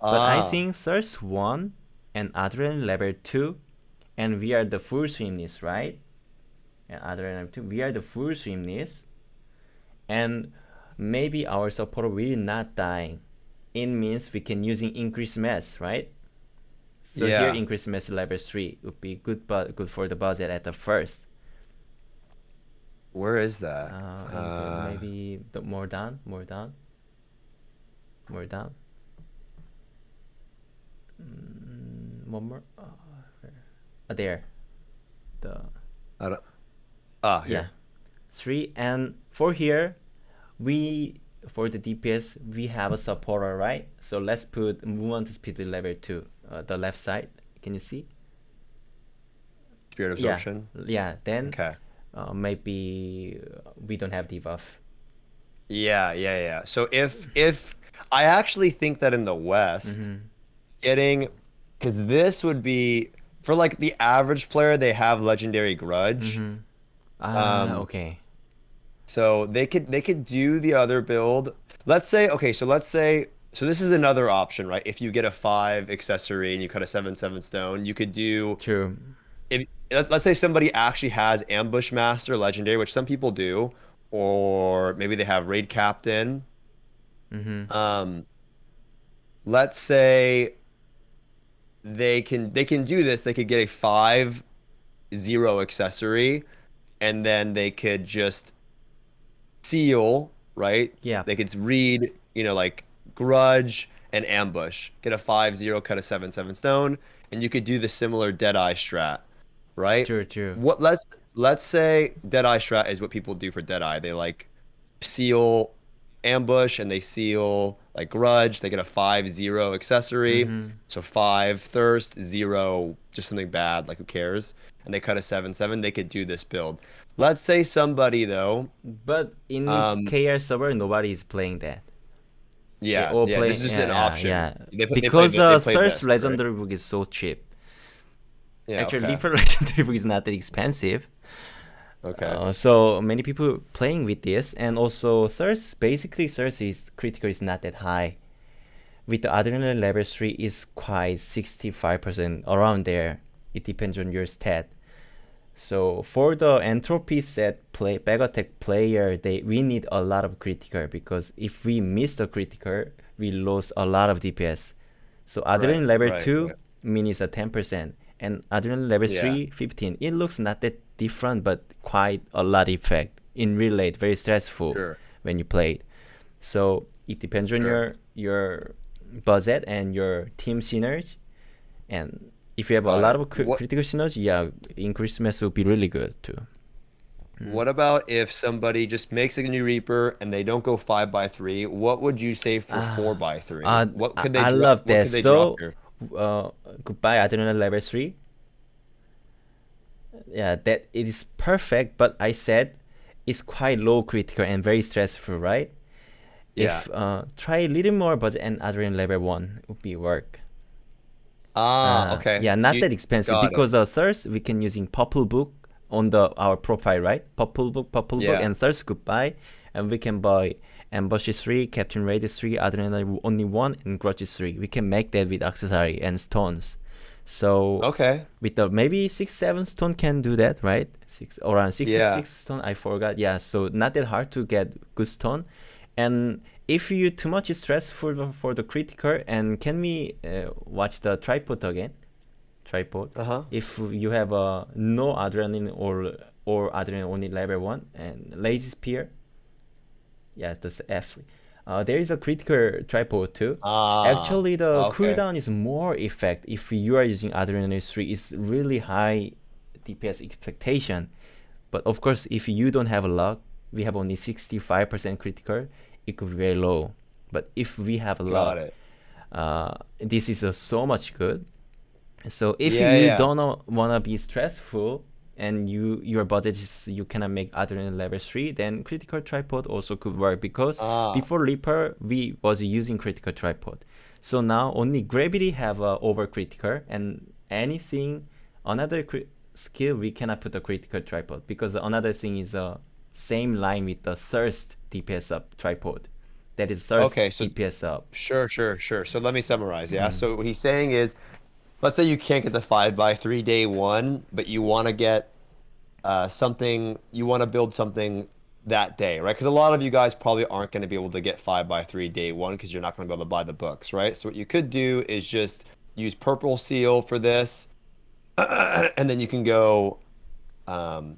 B: But I
A: Ah.
B: think thirst one and adrenaline level two, and we are the full swimness, right? And adrenaline level two, we are the full swimness, and maybe our support will not die. It means we can using increased mass, right? So
A: Yeah.
B: here increased mass level three would be good, but good for the budget at the first.
A: Where is that?
B: Uh,
A: Uh,
B: maybe the more down, more down, more down. Mm, one more. Uh? Uh, there. The
A: I don't. Ah,
B: yeah,
A: here.
B: three and four here, we for the DPS we have a supporter right. So let's put movement speed level two, uh, the left side. Can you see?
A: Spirit absorption.
B: Yeah, yeah. Then
A: Okay.
B: uh, maybe uh, we don't have debuff.
A: Yeah, yeah, yeah. So if if I actually think that in the West,
B: Mhm.
A: getting because this would be for like the average player, they have legendary grudge.
B: Mhm. Ah,
A: Um,
B: okay.
A: So they could they could do the other build. Let's say okay, so let's say so this is another option, right? If you get a five accessory and you cut a seven seven stone, you could do
B: True.
A: if let's say somebody actually has ambush master legendary, which some people do, or maybe they have raid captain.
B: Mm-hmm.
A: Um, let's say they can they can do this. They could get a five zero accessory, and then they could just seal right.
B: Yeah.
A: They could read you know like grudge and ambush. Get a five zero, cut a seven seven stone, and you could do the similar deadeye strat, right?
B: True, true.
A: What let's let's say Deadeye strat is what people do for Deadeye. They like seal ambush and they seal like grudge. They get a five zero accessory.
B: Mhm.
A: So five thirst, zero, just something bad, like who cares? And they cut a seven seven, they could do this build. Let's say somebody though,
B: But in
A: Um,
B: KR server, nobody is playing that.
A: yeah, yeah,
B: play-
A: this is just
B: yeah,
A: an
B: yeah,
A: option.
B: Yeah,
A: They put- they
B: because
A: play-
B: uh, Thirst
A: best, right?
B: Legendary Book is so cheap.
A: Yeah,
B: Actually,
A: okay.
B: Reaper *laughs* Legendary Book is not that expensive.
A: Okay.
B: Uh, so many people playing with this, and also Thirst. Basically, Thirst is critical is not that high. With the Adrenaline level three is quite sixty five percent around there. It depends on your stat. So for the entropy set play back attack player, they we need a lot of critical because if we miss the critical, we lose a lot of DPS. So adrenaline level
A: right,
B: two
A: right.
B: mean is a ten percent, and adrenaline level
A: Yeah.
B: three 15. It looks not that different, but quite a lot effect in real life. Very stressful
A: Sure.
B: when you play it. So it depends on your your budget and your team synergy. And if you have a lot of
A: What-
B: critical synergy, yeah, increased mass will be really good too.
A: What about if somebody just makes a new Reaper and they don't go five by three? What would you say for four by three?
B: Uh,
A: what
B: I-
A: could they?
B: I
A: drop-
B: love that. So, uh, goodbye adrenaline level three. Yeah, that it is perfect, but I said it's quite low critical and very stressful, right? Yeah. If uh, try a little more budget and adrenaline level one would be work.
A: Ah,
B: Uh,
A: okay.
B: Yeah, not
A: you-
B: that expensive
A: got it.
B: because uh, thirst we can using purple book on the our profile, right? Purple book, purple book, and thirst goodbye, and we can buy Ambushes three, captain raid three, adrenaline only one, and grudge three. We can make that with accessory and stones. So
A: Okay.
B: with the maybe six seven stone can do that, right? Six around six
A: Yeah.
B: six stone. I forgot. Yeah, so not that hard to get good stone, and if you too much stress for the, for the critical, and can we uh, watch the tripod again? Tripod.
A: Uh huh.
B: If you have uh, no adrenaline or or adrenaline only level one and lazy spear, yeah, that's F. Uh, there is a critical tripod too.
A: Ah,
B: Actually, the
A: okay.
B: cooldown is more effect if you are using Adrenaline 3. It's really high DPS expectation. But of course, if you don't have a luck, we have only 65% critical, it could be very low. But if we have luck,
A: it.
B: uh, this is uh, so much good. So if
A: Yeah,
B: you
A: yeah.
B: don't want to be stressful and you your budget is you cannot make adrenaline level 3 then critical tripod also could work because
A: Ah.
B: before reaper we was using critical tripod so now only gravity have uh, a over critical and anything another cri- skill we cannot put a critical tripod because another thing is a same line with the thirst dps up tripod that is thirst
A: Okay, so-
B: dps up
A: Sure, sure, sure. So let me summarize. Yeah. Mm-hmm. So what he's saying is, let's say you can't get the five by three day one, but you want to get uh, something. You want to build something that day, right? Because a lot of you guys probably aren't going to be able to get five by three day one because you're not going to be able to buy the books, right? So what you could do is just use purple seal for this, *clears throat* and then you can go. Um,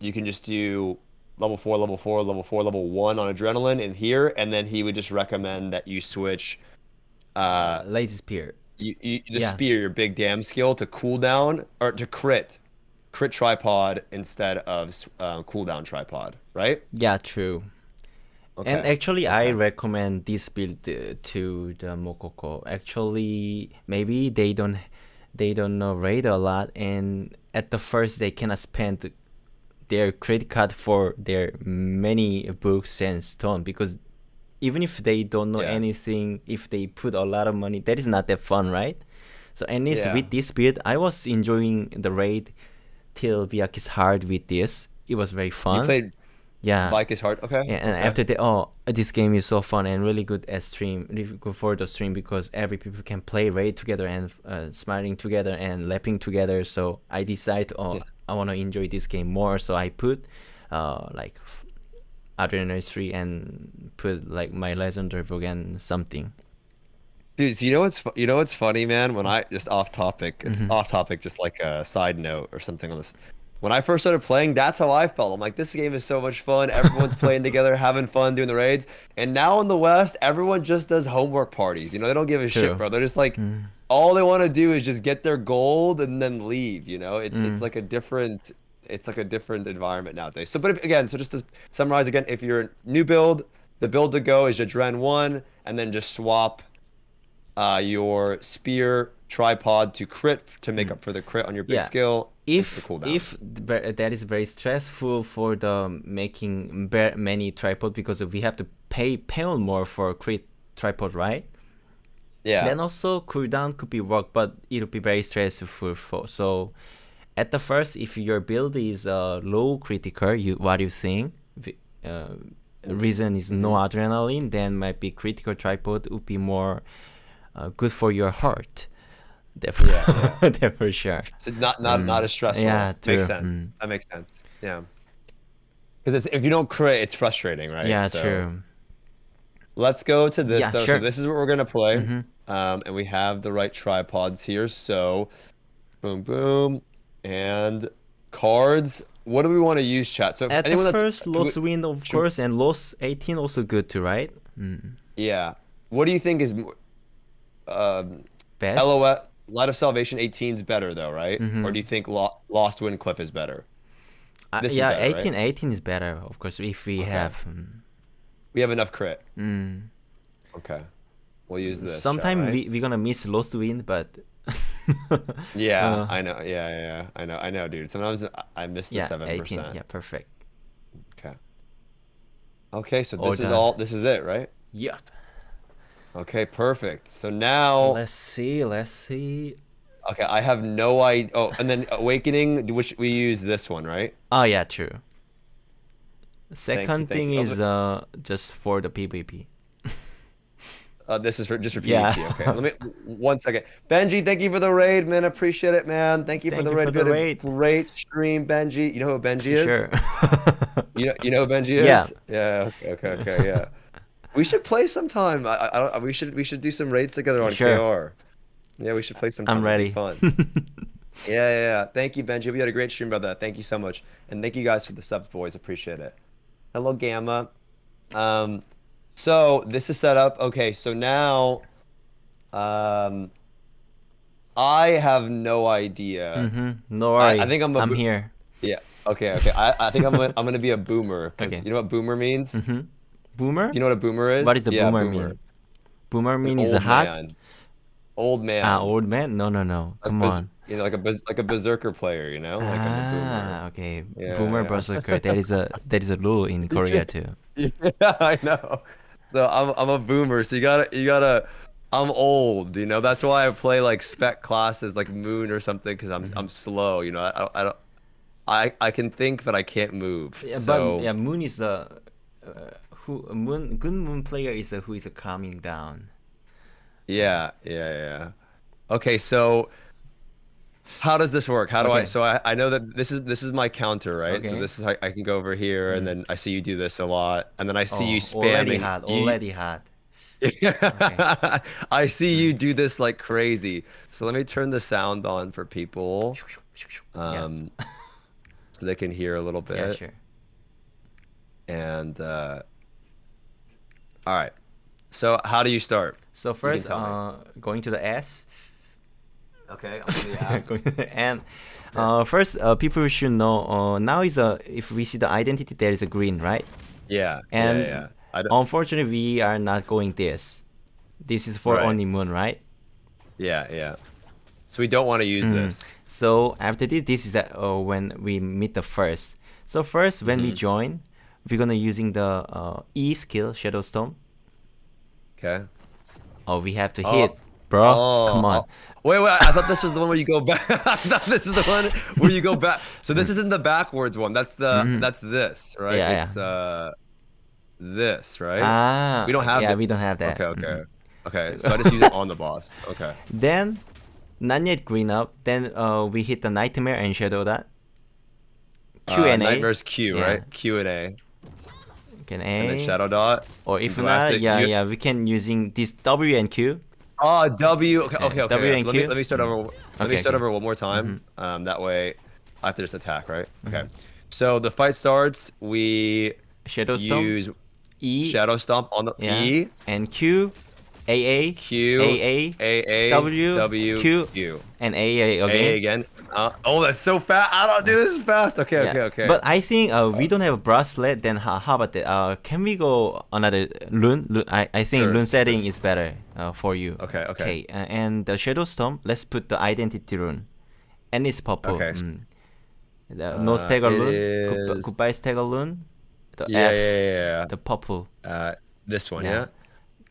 A: you can just do level four, level four, level four, level one on adrenaline in here, and then he would just recommend that you switch uh,
B: spear
A: you, you, the
B: Yeah.
A: spear, your big damn skill, to cooldown or to crit, crit tripod instead of uh, cooldown tripod, right?
B: yeah true
A: Okay.
B: And actually, I recommend this build uh, to the Mokoko. Actually, maybe they don't they don't know raid a lot, and at the first they cannot spend their credit card for their many books and stone because even if they don't know
A: Yeah.
B: anything, if they put a lot of money, that is not that fun, right? So at least
A: Yeah.
B: with this build, I was enjoying the raid till Vykas hard with this. It was very fun.
A: you played
B: yeah.
A: Vykas hard. Okay.
B: Yeah, and
A: okay.
B: after that, oh, this game is so fun and really good at stream, really good for the stream because every people can play raid together and uh, smiling together and lapping together. So I decide, oh,
A: Yeah.
B: I want to enjoy this game more. So I put, uh, like, Adrenaline 3 and put like my legendary book and something.
A: Dude, so you know what's fu- you know what's funny, man? When I just off topic, it's
B: Mhm.
A: off topic, just like a side note or something on this. When I first started playing, that's how I felt. I'm like, this game is so much fun. Everyone's playing *laughs* together, having fun, doing the raids. And now in the West, everyone just does homework parties. You know, they don't give a
B: True.
A: shit, bro. They're just like,
B: Mm.
A: all they want to do is just get their gold and then leave. You know, it's
B: Mm.
A: it's like a different, it's like a different environment nowadays. So, but if, again, so just to summarize again, if you're new build, the build to go is your Dren one, and then just swap uh, your spear tripod to crit to make up for the crit on your big.
B: Yeah.
A: skill.
B: if if that is very stressful for the making many tripod because we have to pay pay more for crit tripod right
A: yeah,
B: then also cooldown could be work but it'll be very stressful for so at the first if your build is uh, low critical you what you think uh, reason is no
A: Mm-hmm.
B: adrenaline then might be critical tripod would be more uh, good for your heart that for,
A: Yeah,
B: that *laughs* for sure
A: so not not
B: Mm.
A: not as stressful.
B: Yeah,
A: makes
B: true.
A: sense.
B: Mm.
A: That makes sense. Yeah, because if you don't crit, it's frustrating, right?
B: yeah
A: So,
B: true
A: Let's go to this
B: Yeah,
A: though.
B: sure.
A: So this is what we're gonna play,
B: Mhm.
A: um, and we have the right tripods here. So, boom, boom, and cards. What do we want to use, chat? So
B: At
A: anyone
B: the
A: that's
B: first, Lost Wind, of
A: should-
B: course, and Lost 18 also good too, right? Mm.
A: yeah. What do you think is um,
B: Best.
A: LOS Light of Salvation 18 is better though, right?
B: Mhm.
A: Or do you think Lo- Lost Wind Cliff is better?
B: Uh,
A: this is
B: yeah,
A: better, right?
B: 18, 18 is better, of course, if we
A: Okay.
B: have. Mm.
A: We have enough crit.
B: Mm.
A: Okay. We'll use this.
B: Sometime
A: shall
B: we we're gonna miss Lost Wind, but. *laughs*
A: Yeah,
B: Uh,
A: I know. Yeah, yeah, yeah. I know. I know, dude. Sometimes I- I miss the seven
B: 18.
A: percent.
B: Yeah, perfect.
A: Okay. Okay, so this is all. This is it, right?
B: Yep.
A: Okay, perfect. So now,
B: Let's see. Let's see.
A: okay, I have no idea. Oh, and then Awakening, which we use this one, right?
B: Oh yeah, true. Second
A: thank
B: thing
A: you.
B: is uh just for the PvP.
A: Uh, this is for just for PvP.
B: Yeah.
A: Okay, let me *laughs* one second. Benji, thank you for the raid, man. Appreciate it, man. Thank you
B: Thank
A: for the
B: you
A: raid.
B: for the
A: You
B: raid.
A: Great stream, Benji. You know who Benji is?
B: Sure. *laughs*
A: You know, you know who Benji *laughs* is?
B: Yeah.
A: Yeah. Okay. Okay. Okay. Yeah. we should play sometime. I, I, I don't, we should we should do some raids together on
B: Sure.
A: KR. Yeah, we should play sometime.
B: I'm ready.
A: Fun. yeah, yeah, yeah. Thank you, Benji. We had a great stream that. Thank you so much, and thank you guys for the subs, boys. Appreciate it. Hello, Gamma. Um, so this is set up. Okay, so now, um, I have no idea.
B: hmm No
A: I-
B: worry.
A: I think I'm a
B: I'm
A: bo-
B: here.
A: Yeah. Okay. Okay. I, I think I'm gonna, I'm gonna be a boomer.
B: Okay.
A: You know what boomer means?
B: hmm Boomer?
A: You know what a boomer is?
B: What is a
A: Yeah,
B: boomer, mean? Boomer
A: An
B: mean is a hot?
A: man. Old man.
B: Ah, old man? No, no, no. Come
A: bers-
B: on.
A: You know, like a bers- like a berserker player. You know, like
B: ah, okay.
A: Yeah,
B: Boomer
A: yeah.
B: berserker. That is a that is a rule in *laughs* Korea too. *laughs*
A: Yeah, I know. So I'm I'm a boomer. So you gotta you gotta. I'm old. You know, that's why I play like spec classes like Moon or something because I'm
B: Mm-hmm.
A: I'm slow. You know, I I don't. I, I can think, but I can't move.
B: Yeah,
A: so
B: but yeah, Moon is the uh, who Moon good Moon player is a, who is a calming down.
A: Yeah, yeah, yeah. Okay, so how does this work? How do I? So I, I know that this is this is my counter, right? So
B: Okay. Mm.
A: this is how I can go over here, and then I see you do this a lot, and then I see you
B: Oh, already
A: spamming.
B: hot.
A: you-
B: Already hot. *laughs*
A: I see you do this like crazy. So let me turn the sound on for people, um, so they can hear a little
B: yeah. yeah,
A: bit.
B: sure.
A: And uh, all right. So how do you start?
B: So first, uh, going to the S.
A: Okay, I'm gonna
B: Going to the and uh, first, uh, people should know. Uh, now is a if we see the identity, there is a green, right?
A: Yeah,
B: And
A: yeah, yeah. I don't,
B: Unfortunately, we are not going this. This is for
A: Right.
B: only moon, right?
A: Yeah, yeah. So we don't want to use
B: Mm.
A: this.
B: So after this, this is uh, uh, when we meet the first. So first, when we
A: Mhm.
B: join, we're gonna using the uh, E skill, Shadow Storm.
A: Okay.
B: Oh, we have to
A: Oh.
B: Bro. Come on.
A: oh. Wait, wait. I thought this was the one where you go back. *laughs* I thought this is the one where you go back. So this isn't the backwards one. That's the
B: Mhm.
A: that's this, right?
B: Yeah, yeah.
A: it's uh this, right?
B: Ah,
A: We don't have
B: Yeah,
A: the-
B: we don't have that.
A: okay, okay.
B: Mhm.
A: Okay. So I just use it on the boss. Okay. *laughs*
B: Then, not yet green up. Then uh, we hit the nightmare and shadow that. Q
A: Uh,
B: and A.
A: Nightmare's Q,
B: Yeah.
A: right? Q and A.
B: Can
A: And then Shadow Dot.
B: Or if not, yeah,
A: you-
B: yeah, we can using this W and Q.
A: Oh, W. Okay, okay, okay.
B: W
A: yeah,
B: and
A: so let me let me start over. Let
B: Okay,
A: me start
B: okay.
A: over one more time. Um, that way, I have to just attack, right? Okay.
B: Mm-hmm.
A: So the fight starts. We
B: Shadow Storm.
A: use
B: E.
A: Shadow Stomp on the
B: yeah,
A: E,
B: And Q. AA.
A: Q,
B: AA.
A: A, A,
B: W,
A: W,
B: Q,
A: Q.
B: And AA again.
A: A again. Uh, oh, that's so fast. I don't do this fast. Okay,
B: Yeah.
A: okay, okay.
B: But I think uh, we don't have a bracelet. Then how, how about that? Uh, can we go another rune? Rune- I, I think
A: Sure,
B: rune setting is better uh, for you.
A: Okay, okay.
B: uh, and the shadow storm. Let's put the identity rune, and it's purple.
A: Okay.
B: Mm. The, no
A: Uh,
B: stagger rune. Goodbye, stagger rune. The
A: yeah,
B: F.
A: yeah, yeah,
B: The purple.
A: Uh, this one,
B: Yeah.
A: yeah.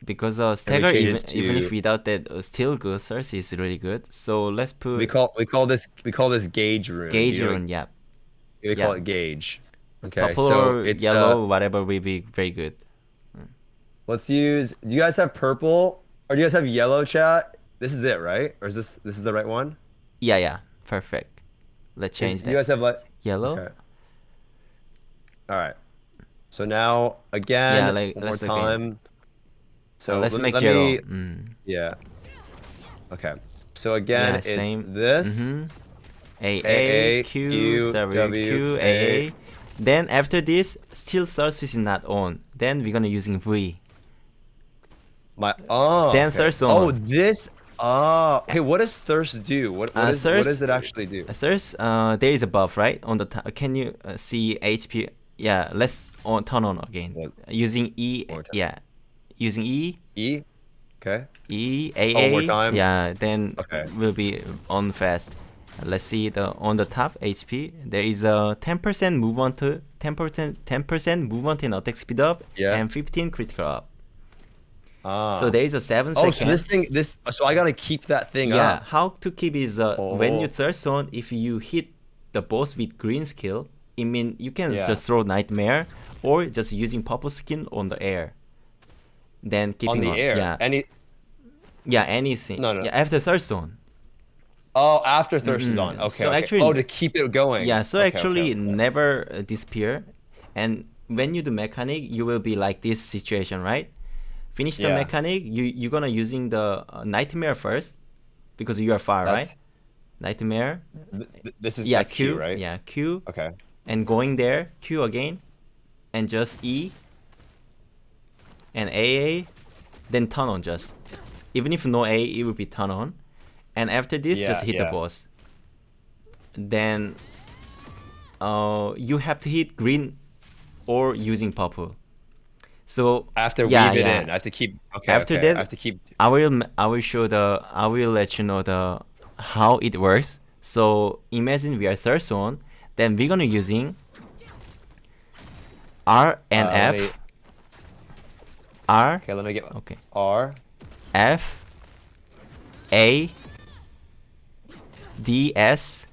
B: Because uh, stagger even,
A: it
B: even if
A: to-
B: without that uh, still good source is really good. So let's put
A: We call we call this we call this gauge rune.
B: gauge
A: You know,
B: rune. Yeah.
A: We call
B: yeah.
A: it gauge. Okay,
B: Purple
A: so it's
B: yellow,
A: Uh,
B: whatever will be very good.
A: let's use. Do you guys have purple or do you guys have yellow? Chat. This is it, right? Or is this this is the right one?
B: Yeah, yeah, perfect. Let's change
A: Is-
B: that.
A: You guys have like
B: Yellow.
A: Okay. All right. So now again,
B: Yeah, like,
A: one more
B: let's again.
A: So
B: let's
A: let,
B: make
A: let me.
B: Mm.
A: Yeah. Okay. So again,
B: Yeah,
A: it's
B: same.
A: this.
B: A
A: A,
B: A Q
A: Q,
B: W
A: W,
B: Q A
A: A.
B: A. Then after this, still source is not on. Then we're gonna using V.
A: My oh.
B: Then
A: okay.
B: thirst
A: Oh, this. Oh. Hey, what does thirst do? What what,
B: Uh,
A: is, what does it actually do?
B: Thirst. Uh, there is a buff right on the top. Can you uh, see HP? Yeah, let's on turn on again.
A: What?
B: Using E.
A: One more time.
B: Yeah, using E.
A: E. Okay.
B: E A
A: Oh, one more time?
B: Yeah, then
A: Okay.
B: will be on fast. Let's see the on the top HP. There is a 10% movement, 10% 10% movement and attack speed up,
A: Yeah.
B: and 15 critical up.
A: Ah.
B: So there is a seven
A: Oh,
B: second.
A: so this thing, this. So I gotta keep that thing
B: yeah,
A: up.
B: how to keep is uh, when you
A: Oh.
B: thirst on, if you hit the boss with green skill, it mean you can
A: Yeah.
B: just throw nightmare or just using purple skin on the air. Then keeping
A: on the air.
B: Yeah,
A: Any
B: yeah, anything.
A: No, no.
B: Yeah, after third zone.
A: oh after thirst is
B: Mhm.
A: on. Okay.
B: So
A: okay.
B: actually-
A: oh to keep it going.
B: Yeah, so
A: Okay,
B: actually
A: okay,
B: never uh, disappear, and when you do mechanic, you will be like this situation, right? Finish the
A: Yeah.
B: mechanic, you you're gonna using the uh, nightmare first, because you are far,
A: That's-
B: right? Nightmare.
A: Th- this is
B: Yeah, Q,
A: Q, right?
B: Yeah, Q,
A: Okay.
B: and going there, Q again, and just E, and AA, then turn on just. Even if no A, it will be turn on, and after this, just
A: Yeah,
B: hit the boss. Then, uh, you have to hit green, or using purple. So
A: to
B: yeah,
A: weave it
B: yeah.
A: in. I have to keep. Okay.
B: After
A: okay.
B: that,
A: I have to keep.
B: I will I will show the I will let you know the how it works. So imagine we are third zone, then we're gonna using R and
A: Uh,
B: F.
A: me-
B: R
A: Okay, let me get one.
B: okay
A: R.
B: F A D S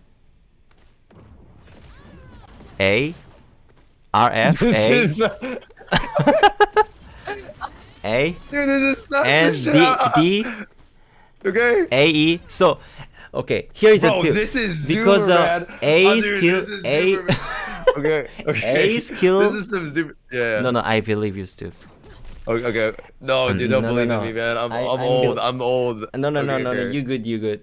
B: A R F
A: This
B: A
A: is.
B: A
A: Dude, this is not
B: and
A: shit
B: D. D
A: Okay.
B: A E. So, okay, here is
A: Bro,
B: a tip.
A: this is
B: because
A: zoomer,
B: uh,
A: man.
B: A
A: Oh, dude,
B: skill
A: is
B: A.
A: zoomer. *laughs* Okay. Okay.
B: A skill-
A: This is some super. Yeah.
B: no, no, I believe you, Stoopzz.
A: Okay. okay. No, dude, don't
B: No, no,
A: believe
B: no.
A: in me, man. I'm,
B: I-
A: I'm
B: I'm
A: old.
B: bel-
A: I'm old.
B: No, no, no,
A: Okay,
B: no, no.
A: okay.
B: You good, you good.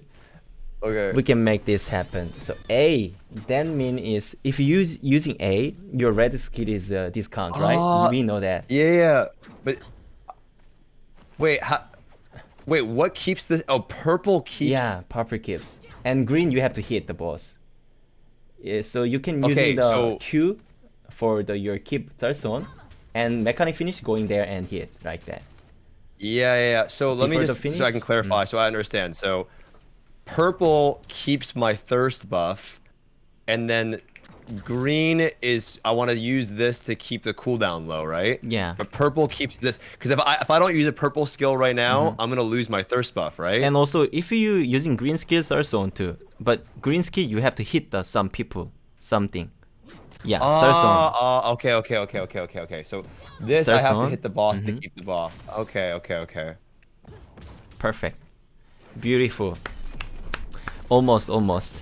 A: Okay.
B: We can make this happen. So A, then mean is if you use using A, your red skill is uh, discount, right?
A: Ah.
B: we know that.
A: Yeah, yeah. But wait, how, wait, what keeps this? Oh, purple keeps.
B: Yeah, purple keeps. And green, you have to hit the boss. Yeah, so you can use
A: Okay,
B: the
A: so-
B: Q for the your keep third zone, and mechanic finish going there and hit like that.
A: Yeah, yeah. yeah. So let me
B: Before
A: just so I can clarify, mm. so I understand. So purple keeps my thirst buff, and then green is I want to use this to keep the cooldown low, right?
B: Yeah.
A: But purple keeps this because if I if I don't use a purple skill right now, mm-hmm. I'm gonna lose my thirst buff, right?
B: And also, if you using green skill third zone too, but green skill you have to hit the some people something. Yeah, third zone.
A: Ah, ah, okay, okay, okay, okay, okay, okay. So this I have
B: zone?
A: to hit the boss to
B: Mhm.
A: keep the ball. Okay, okay, okay.
B: Perfect. Beautiful. Almost, almost.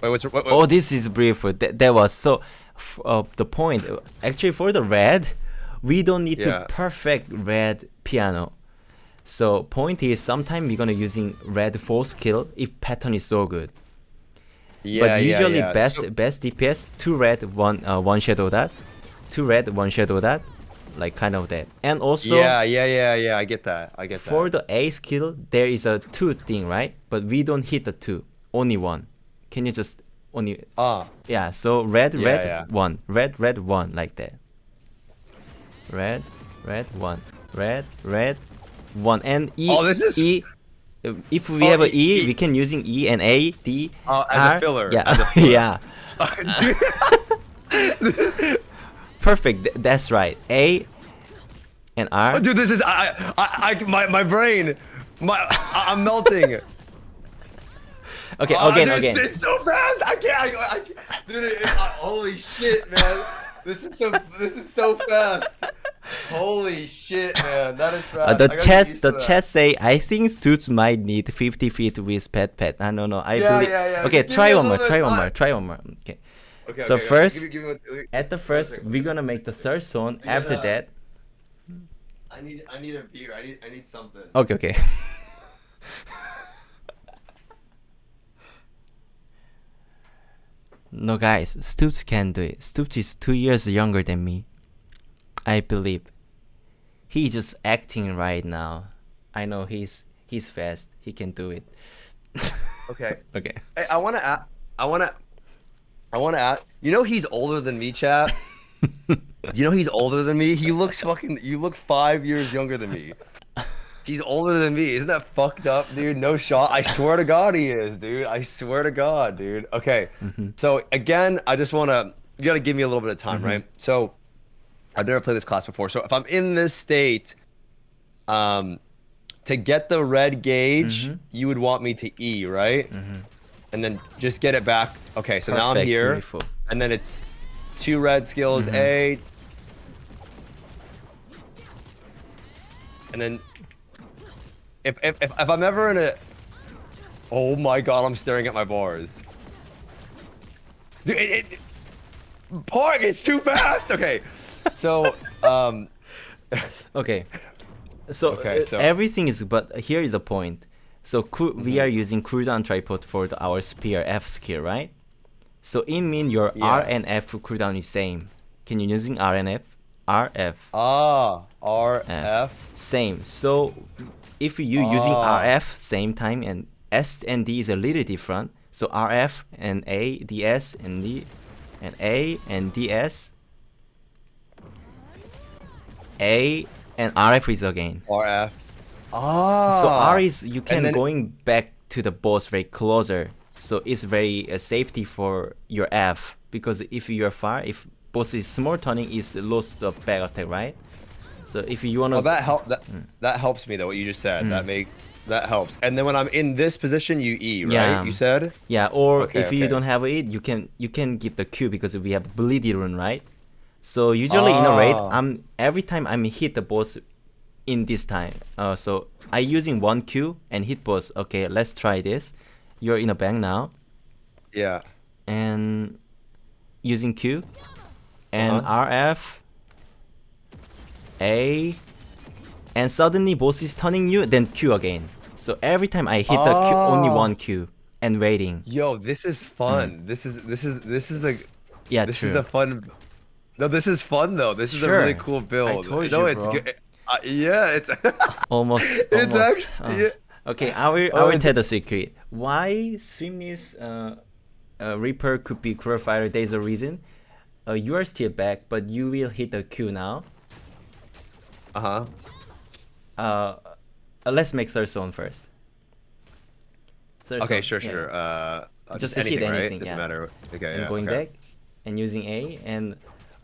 A: Wait, what's what, what,
B: Oh, this is beautiful. That, that was so. F- uh, the point, actually, for the red, we don't need
A: Yeah.
B: to perfect red piano. So point is, sometimes we're gonna using red four skill if pattern is so good.
A: Yeah,
B: but usually
A: yeah, yeah.
B: best
A: So-
B: best DPS two red one uh, one shadow that, two red one shadow that, like kind of that. And also
A: yeah, yeah, yeah, yeah. I get that. I get that.
B: for the A skill there is a two thing right, but we don't hit the two, only one. Can you just only
A: ah,
B: yeah? So red
A: Yeah,
B: red one, red red one like that. Red red one, red red one, and E.
A: Oh, this is-
B: E. uh, If we
A: Oh,
B: have a
A: E-
B: we can using E and A D.
A: Oh, as a filler,
B: Yeah,
A: as a *laughs* filler.
B: yeah. *laughs* Perfect. th- that's right. A and R.
A: Oh, dude, this is I, I, I, my, my brain, my, I, I'm melting. *laughs*
B: Okay,
A: Oh,
B: again,
A: dude,
B: again.
A: It's so fast. I can't. I, I. Dude, it, uh, holy shit, man. This is so. This is so fast. Holy shit, man. That is fast.
B: Uh, the
A: I gotta get
B: chat,
A: used
B: the
A: to that.
B: chat say I think suits might need 50 feet with pet pet. I don't know. I
A: Yeah,
B: believe.
A: yeah, yeah.
B: Okay,
A: Just give
B: try one more. Try one more. Try one more. Okay.
A: Okay,
B: so
A: okay, okay.
B: first-
A: Give me, give me
B: At the first, we're gonna make the third zone.
A: I
B: After that,
A: I need. I need a beer. I need. I need something.
B: okay, okay. *laughs* no, guys, Stoopzz can do it. Stoops is two years younger than me. I believe. He's just acting right now. I know he's he's fast. He can do it. *laughs*
A: Okay.
B: okay.
A: Hey, I want to. I want to. I want to ask. You know he's older than me, chat. *laughs* you know he's older than me. He looks fucking. You look five years younger than me. He's older than me. Isn't that fucked up, dude? No shot. I swear to God, he is, dude. I swear to God, dude. Okay. So again, I just want to. You got to give me a little bit of time, right? So, I've never played this class before. So if I'm in this state, um, to get the red gauge,
B: Mhm.
A: you would want me to E, right? And then just get it back. Okay, so now I'm
B: Perfect,
A: here,
B: beautiful.
A: and then it's two red skills,
B: Mhm.
A: A. and then if if if, if I'm ever in a oh my god, I'm staring at my bars. Dude, it, it, Park, it's too fast. Okay, so *laughs* um,
B: Okay. So,
A: Okay,
B: uh,
A: so-
B: everything is but here is the point. So coo- we
A: Mm-hmm.
B: are using cooldown tripod for the, our spear F skill, right? So in mean your
A: Yeah.
B: R and F cooldown is same. Can you using R and F? R F
A: ah, R F.
B: same. So if you're using
A: Ah.
B: RF same time and S and D is a little different. So RF and A, DS and D, and A and DS. A and RF is again.
A: R F. Ah.
B: So R is you can going back to the boss very closer. So it's very uh, safety for your F because if you're far, if boss is small turning, is lost the back attack, right? So if you wanna
A: Well, that help that
B: Hmm.
A: that helps me though. What you just said that make that helps. And then when I'm in this position, you E, right?
B: Yeah.
A: You said.
B: Yeah, or
A: Okay,
B: if you don't have it, you can you can give the Q because we have bleedy rune, right? So usually in a raid. I'm every time I'm hit the boss in this time. Uh, so I using one Q and hit boss. Okay, let's try this. You're in a bank now
A: Yeah.
B: and using Q and
A: Uh-huh.
B: RF A and suddenly boss is turning you then Q again. So every time I hit the Q, only
A: Ah.
B: one Q and waiting.
A: Yo, this is fun. This is this is this is a.
B: Yeah,
A: this
B: true.
A: is a fun. No, this is fun though. This is a really cool build. no,
B: you,
A: it's
B: bro.
A: good. Uh, yeah, it's. *laughs*
B: almost
A: It's
B: almost
A: actually-
B: uh,
A: yeah.
B: okay i will i
A: Oh,
B: will
A: it's-
B: tell the secret why Swimney's uh, uh reaper could be cruel fighter there's a reason uh, you are still back but you will hit the q now
A: uh huh.
B: uh, uh let's make third zone first Third
A: Okay, sure,
B: yeah.
A: sure. Uh,
B: Just
A: just
B: hit
A: anything, right?
B: anything,
A: Doesn't
B: yeah.
A: matter. Okay,
B: and
A: yeah.
B: going
A: okay.
B: back and using a and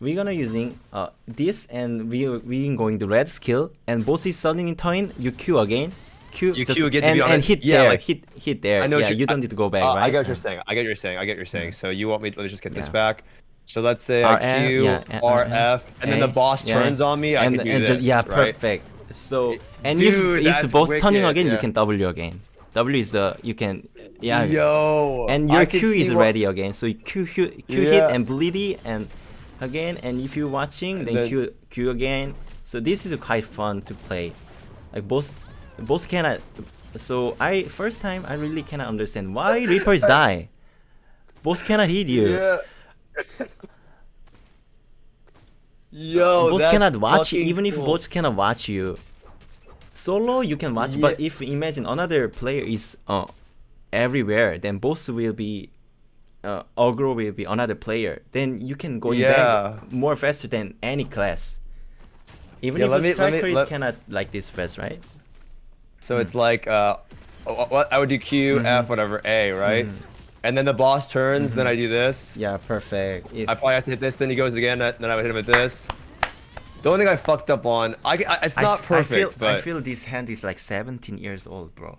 B: we're gonna using uh this and we we going to red skill and boss is suddenly turn you q again q
A: You
B: just,
A: Q again to
B: and,
A: be
B: and
A: honest.
B: hit
A: Yeah,
B: there
A: like-
B: hit hit there
A: I know
B: yeah
A: you-
B: you don't
A: I-
B: need to go back
A: Uh,
B: right
A: I get what you're
B: Uh,
A: saying. I get what you're saying. I get what you're saying. So you want me? Let's just get this back. So let's say
B: RF,
A: I Q,
B: yeah,
A: R,
B: uh,
A: and then the boss
B: yeah.
A: turns on me. I
B: and,
A: can do
B: and
A: this.
B: just, yeah
A: right?
B: perfect so and
A: Dude,
B: if it's boss turning
A: wicked,
B: again you
A: yeah.
B: can w again w is uh you can yeah
A: Yo.
B: and your Q is ready again. So you Q Q, Q hit and bleedy and again. And if you're watching, then,
A: then-
B: Q Q again. So this is quite fun to play. Like both, both cannot. So I first time I really cannot understand why Reapers *laughs* die. Both cannot hit you.
A: Yeah. Yo,
B: both
A: that's
B: cannot watch you, even if
A: cool.
B: both cannot watch you. Solo you can watch, but if imagine another player is uh, everywhere, then both will be uh, aggro will be another player. Then you can go
A: Yeah.
B: back more faster than any class. Even
A: Yeah,
B: if
A: me- let me-
B: striker
A: let-
B: cannot like this fast, right?
A: So it's like uh, what I would do Q,
B: Mm-hmm.
A: F, whatever, A, right? And then the boss turns, then I do this.
B: Yeah, perfect. If,
A: I probably have to hit this, then he goes again, then I would hit him with this. The only thing I fucked up on, I, I it's not
B: I
A: perfect,
B: feel,
A: but
B: I feel this hand is like 17 years old, bro.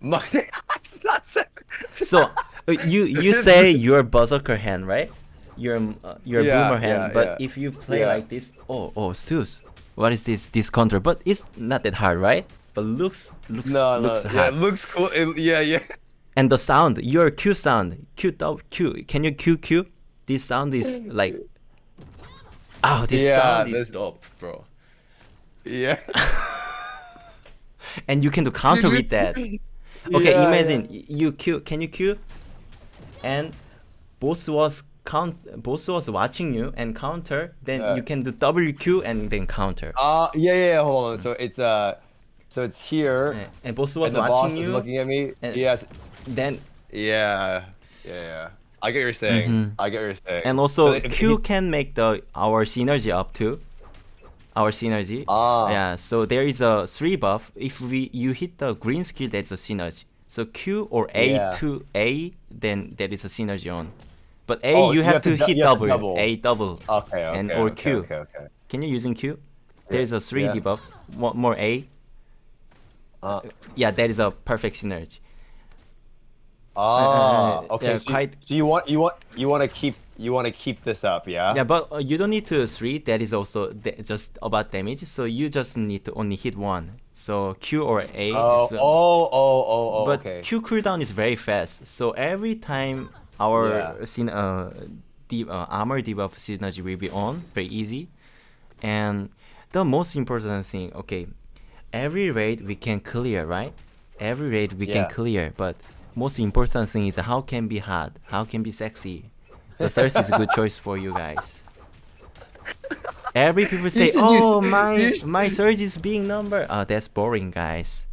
A: my, *laughs* it's not. se-
B: So *laughs* uh, you you say your berserker hand, right? Your uh, your
A: Yeah,
B: boomer hand,
A: yeah,
B: but
A: yeah.
B: if you play
A: Yeah.
B: like this, oh oh Stus, what is this this counter? But it's not that hard, right? But looks looks
A: no, no,
B: looks
A: yeah,
B: hard.
A: it looks cool. It- yeah, yeah.
B: And the sound, your Q sound, Q dou- Q. Can you Q Q? This sound is like, oh, this
A: Yeah,
B: sound is
A: this-
B: dope, bro.
A: Yeah. *laughs*
B: And you can do counter with that. *laughs* Okay,
A: Yeah,
B: imagine y- you Q. Can you Q? And boss was count. Boss was watching you and counter. Then
A: Yeah.
B: you can do WQ and then counter.
A: Uh, yeah, yeah, yeah. Hold on. So it's uh, so it's here,
B: Yeah, And boss was
A: and the boss
B: watching
A: is
B: you.
A: looking at me.
B: and-
A: yes.
B: Then
A: Yeah. Yeah, yeah. I get what you're saying.
B: Mhm.
A: I get what you're saying.
B: and also
A: So
B: Q
A: he's-
B: can make the our synergy up too. Our synergy.
A: Ah.
B: Yeah. So there is a three buff. If we you hit the green skill, that's a synergy. So Q or A
A: Yeah.
B: to A, then there is a synergy on. But A
A: Oh,
B: you have, to, hit
A: you have to
B: double.
A: double.
B: A double.
A: Okay, okay.
B: and or
A: okay,
B: Q.
A: Okay, okay.
B: Can you using Q? There's a three
A: yeah.
B: debuff. One more A.
A: Uh,
B: Yeah, that is a perfect synergy.
A: Ah, okay.
B: yeah,
A: so, you, so you want you want you want to keep you want to keep this up, yeah?
B: Yeah, but uh, you don't need to three. That is also just about damage. So you just need to only hit one. So Q or A.
A: Oh,
B: so-
A: oh, oh, oh, oh,
B: but
A: okay.
B: Q cooldown is very fast. So every time our
A: Yeah.
B: syn- uh, uh, armor debuff synergy will be on, very easy. And the most important thing, okay, every raid we can clear, right? Every raid we
A: Yeah.
B: can clear, but most important thing is how can be hot, how can be sexy. The thirst is a good choice for you guys. Every people say,
A: should oh, use-
B: "Oh, my my surge is being number." Oh, that's boring, guys.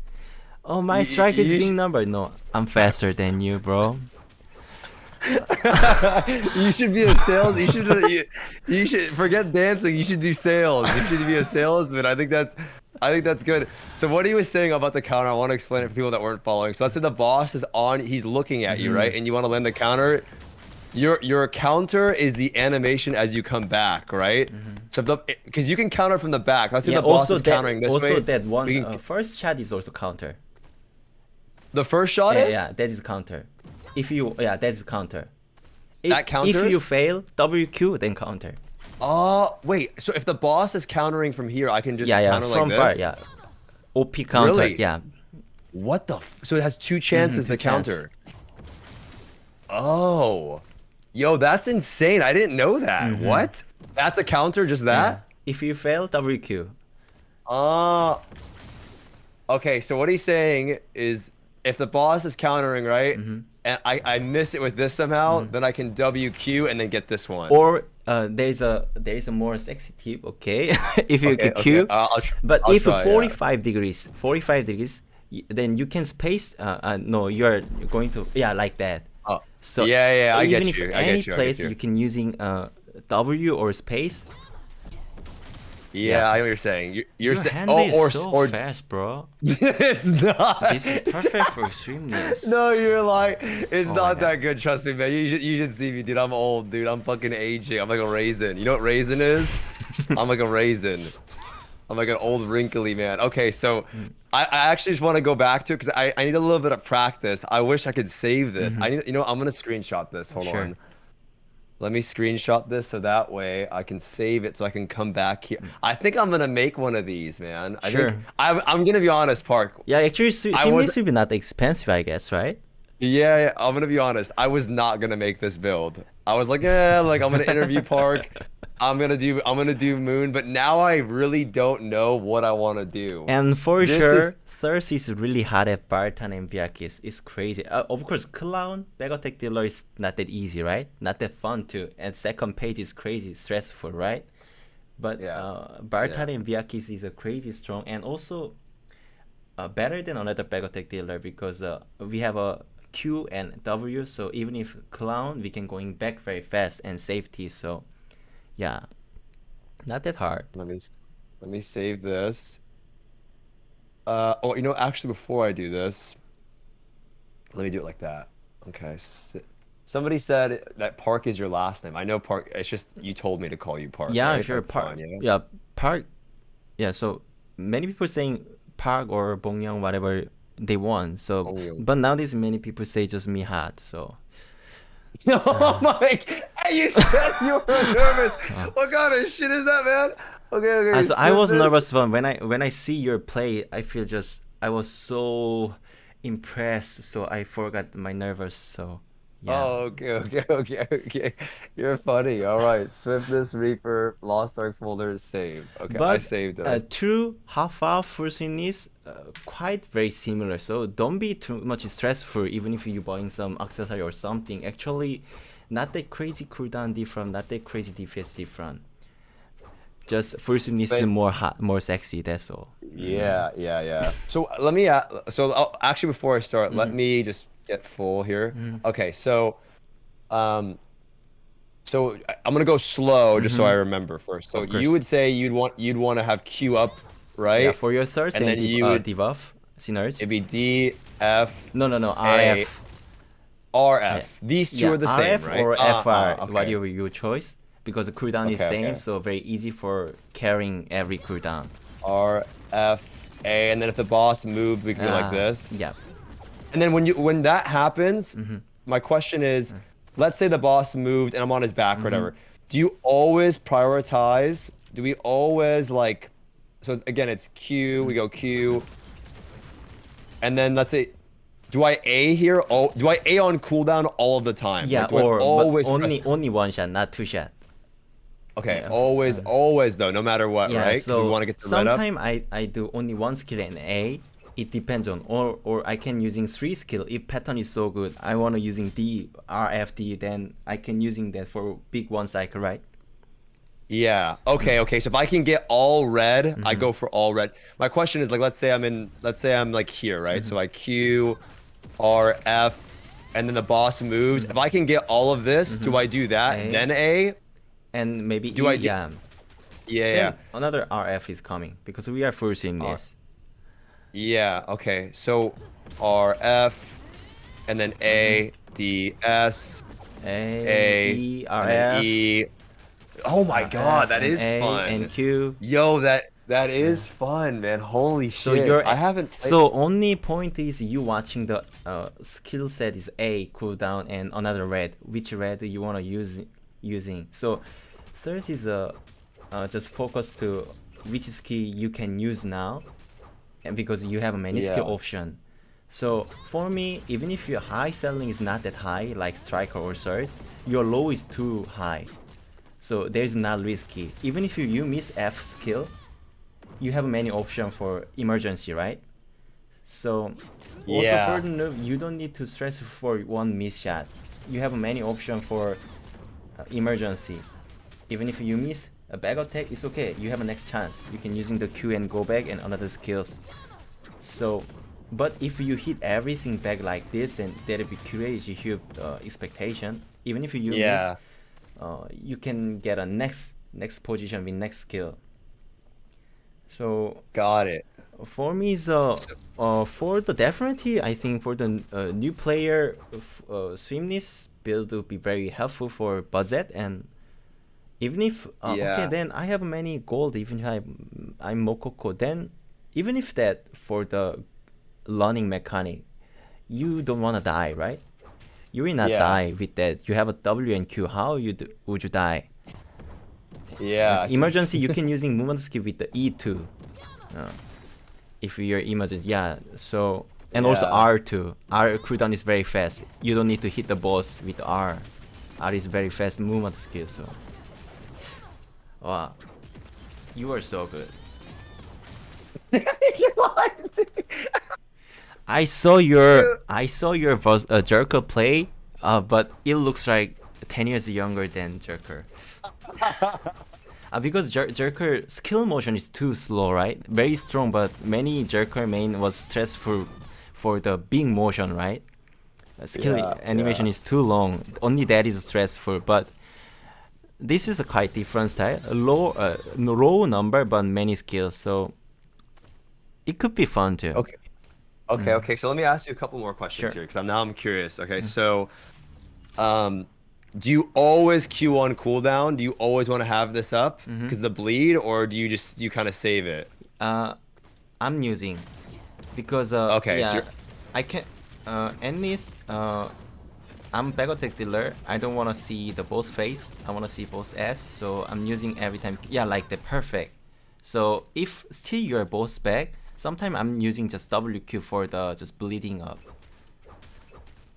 B: Oh, my strike is being number. No, I'm faster than you, bro. *laughs*
A: you should be a sales. You should. You, you should forget dancing. You should do sales. You should be a salesman. I think that's. I think that's good. So what he was saying about the counter, I want to explain it for people that weren't following. So let's say the boss is on. He's looking at you,
B: Mm-hmm.
A: right? And you want to land the counter. Your your counter is the animation as you come back, right? So the because you can counter from the back. Let's say.
B: Yeah,
A: the boss is
B: that,
A: countering this
B: also
A: way.
B: that one
A: can-
B: uh, first shot is also counter.
A: the first shot
B: Yeah,
A: is.
B: yeah, that is counter. If you, yeah, that is counter. If,
A: That
B: If you fail WQ, then counter.
A: Oh wait. So if the boss is countering from here, I can just
B: yeah, yeah,
A: counter
B: from
A: like
B: far,
A: this.
B: yeah. OP counter,
A: Really?
B: yeah.
A: What the? F- so it has two chances to
B: two chance.
A: counter. Oh, yo, that's insane! I didn't know that.
B: Mm-hmm.
A: What? That's a counter, just
B: yeah.
A: that?
B: If you fail WQ,
A: Uh Okay, so what he's saying is, if the boss is countering right,
B: Mm-hmm.
A: and I I miss it with this somehow, then I can WQ and then get this one.
B: or uh, there's a there is a more sexy tip, okay? *laughs* if you
A: Okay,
B: can
A: okay, I'll- I'll
B: but
A: I'll
B: if
A: try, yeah.
B: 45 degrees, 45 degrees, then you can space. Uh, uh, no, you are going to yeah like that.
A: Oh,
B: So
A: yeah, yeah, I get you. I
B: any
A: get you.
B: Place
A: get you.
B: can using uh, W or space.
A: Yeah,
B: yeah.
A: I know what you're saying. You're, you're
B: Your
A: saying, oh, or
B: so
A: or
B: fast, bro. *laughs*
A: it's not.
B: This is perfect for streamless. *laughs*
A: No, you're like, it's
B: Oh
A: not that good. Trust me, man. You should, you should see me, dude. I'm old, dude. I'm fucking aging. I'm like a raisin. You know what raisin is? *laughs* I'm like a raisin. I'm like an old wrinkly man. Okay, so
B: Hmm.
A: I, I actually just want to go back to it because I, I need a little bit of practice. I wish I could save this. I need, you know, I'm gonna screenshot this. Hold.
B: Sure.
A: on. Let me screenshot this so that way I can save it so I can come back here. I think I'm gonna make one of these, man. I.
B: Sure.
A: think I'm, I'm gonna be honest, Park.
B: Yeah, actually, su-
A: I
B: streamless
A: was-
B: will be not expensive, I guess, right?
A: Yeah, yeah, I'm gonna be honest. I was not gonna make this build. I was like, yeah, like I'm gonna interview *laughs* Park. I'm gonna do I'm gonna do Moon, but now I really don't know what I want to do.
B: And for
A: This
B: sure,
A: is-
B: Thirst is really hard at Valtan and Vykas. It's crazy. Uh, of course, Clown, back attack dealer is not that easy, right? Not that fun too. And second page is crazy, stressful, right? But
A: Yeah.
B: uh, Valtan and Vykas is a crazy strong and also uh, better than another back attack dealer because uh, we have a Q and W. So even if Clown, we can going back very fast and safety. So yeah, not that hard.
A: let me let me save this. Uh oh, you know, actually, before I do this, let me do it like that. Okay. Somebody said that Park is your last name. I know Park. It's just you told me to call you Park.
B: Yeah,
A: right?
B: sure.
A: That's
B: Park.
A: fine, yeah?
B: yeah, Park. Yeah, so many people saying Park or Bongyang, whatever they want. So,
A: Bongyang.
B: but nowadays many people say just Mihat. So, *laughs*
A: Oh my! Hey, you said you were *laughs* nervous. What kind of shit is that, man? Okay, okay.
B: Uh, so I was
A: this-
B: nervous when when I when I see your play. I feel just I was so impressed. So I forgot my nervous. So yeah.
A: Oh, okay, *laughs* okay, okay, okay. You're funny. All right. Swiftness, Reaper, Lost Ark folder is saved. Okay, I
B: But
A: saved
B: uh,
A: it.
B: true half hour fusion is uh, quite very similar. So don't be too much stressful even if you're buying some accessory or something. Actually, not that crazy cooldown different, not that crazy defense different. Just fusion is more hot, more sexy. That's all.
A: Yeah, yeah, yeah. So uh, let me. a- So I'll, actually, before I start, let
B: Mm-hmm.
A: me just get full here. Okay, so, um, so I- I'm gonna go slow just so I remember first. So
B: Mm-hmm.
A: You would say you'd want you'd want to have Q up, right?
B: Yeah, for your third
A: And
B: and
A: then you
B: uh,
A: would-
B: debuff, synergy.
A: It'd be D, F,
B: No, no, no.
A: A,
B: RF.
A: RF. These two
B: yeah,
A: are the same,
B: RF
A: right?
B: or
A: Ah,
B: FR,
A: okay.
B: whatever your choice. Because the cooldown is
A: Okay,
B: same,
A: okay.
B: so very easy for carrying every cooldown.
A: R, F, A, and then if the boss moved, we could go like
B: Ah,
A: this.
B: Yeah.
A: And then when you when that happens,
B: Mm-hmm.
A: my question is, let's say the boss moved and I'm on his back or whatever. Do you always prioritize? Do we always like? So again, it's Q. We go Q, and then let's say, do I A here? Oh, do I A on cooldown all of the time?
B: Yeah,
A: Like,
B: or
A: always
B: only only one shot, not two shot.
A: Okay,
B: yeah.
A: always, always though, no matter what,
B: Yeah,
A: right?
B: so
A: we want to get the
B: sometimes I, I do only one skill and A. It depends on or or I can using three skill if pattern is so good. I wanna using D R F D then I can using that for big one cycle, right?
A: Yeah. Okay. Okay. So if I can get all red, I
B: Mm-hmm.
A: go for all red. My question is like, let's say I'm in, let's say I'm like here, right?
B: Mm-hmm.
A: So I Q, R, F, and then the boss moves. If I can get all of this, do I do that?
B: Mm-hmm. A.
A: Then A?
B: And maybe
A: Do
B: E,
A: I do-
B: um,
A: yeah.
B: Yeah. Another RF is coming because we are forcing
A: R.
B: this.
A: Yeah. Okay. So R, F, and then A, mm-hmm. D, S,
B: A,
A: A,
B: E,
A: and
B: RF,
A: E. Oh my God, that is
B: A,
A: fun.
B: And Q.
A: Yo, that that is fun, man. Holy
B: So
A: shit!
B: your
A: I haven't. Played...
B: so only point is you watching the uh, skill set is A cooldown and another red. Which red do you wanna use using? So third is uh, uh just focus to which skill you can use now, and because you have many skill option. So for me, even if your high selling is not that high, like striker or surge, your low is too high. So there's not risky. Even if you, you miss F skill, you have many options for emergency, right? So also
A: Yeah.
B: for the noob, you don't need to stress for one miss shot. You have many options for uh, emergency. Even if you miss a back attack, it's okay. You have a next chance. You can using the Q and go back and another skills. So, but if you hit everything back like this, then that'll be crazy huge uh, expectation. Even if you
A: Yeah.
B: miss, uh, you can get a next next position with next skill. So
A: Got it.
B: for me, is uh, uh, for the definitely, I think for the uh, new player, uh, Swiftness build will be very helpful for Buzzet and even if uh, okay, then I have many gold. Even if I'm I'm Mokoko, then even if that for the learning mechanic, you don't wanna die, right? You will not
A: Yeah.
B: die with that. You have a W and Q. How you do, would you die?
A: Yeah. so-
B: emergency you *laughs* can using movement skill with the E2 uh, if you're emergency yeah so and also R2 R cooldown is very fast you don't need to hit the boss with R R is very fast movement skill so wow you are so good *laughs*
A: You're lying to me.
B: I saw your I saw your Vos- uh, Jerker play uh, but it looks like 10 years younger than Jerker *laughs* Uh, because Jer- Jerker skill motion is too slow, right? Very strong, but many Jerker main was stressful for the big motion, right? Uh, skill
A: Yeah,
B: animation
A: yeah.
B: is too long. Only that is stressful, but this is a quite different style. A low, uh, low number, but many skills, so it could be fun too.
A: Okay. Okay. Okay. So let me ask you a couple more questions
B: Mm. Sure. Mm.
A: here because I'm now I'm curious. Okay. So, um, do you always Q on cooldown? Do you always want to have this up
B: Mm-hmm.
A: because the bleed, or do you just you kind of save it?
B: Uh, I'm using because uh,
A: Okay,
B: yeah,
A: you're-
B: I can uh least uh I'm back attack dealer. I don't wanna see the boss face. I wanna see boss S. So I'm using every time. Yeah, like the perfect. So if still your boss back, sometimes I'm using just WQ for the just bleeding up.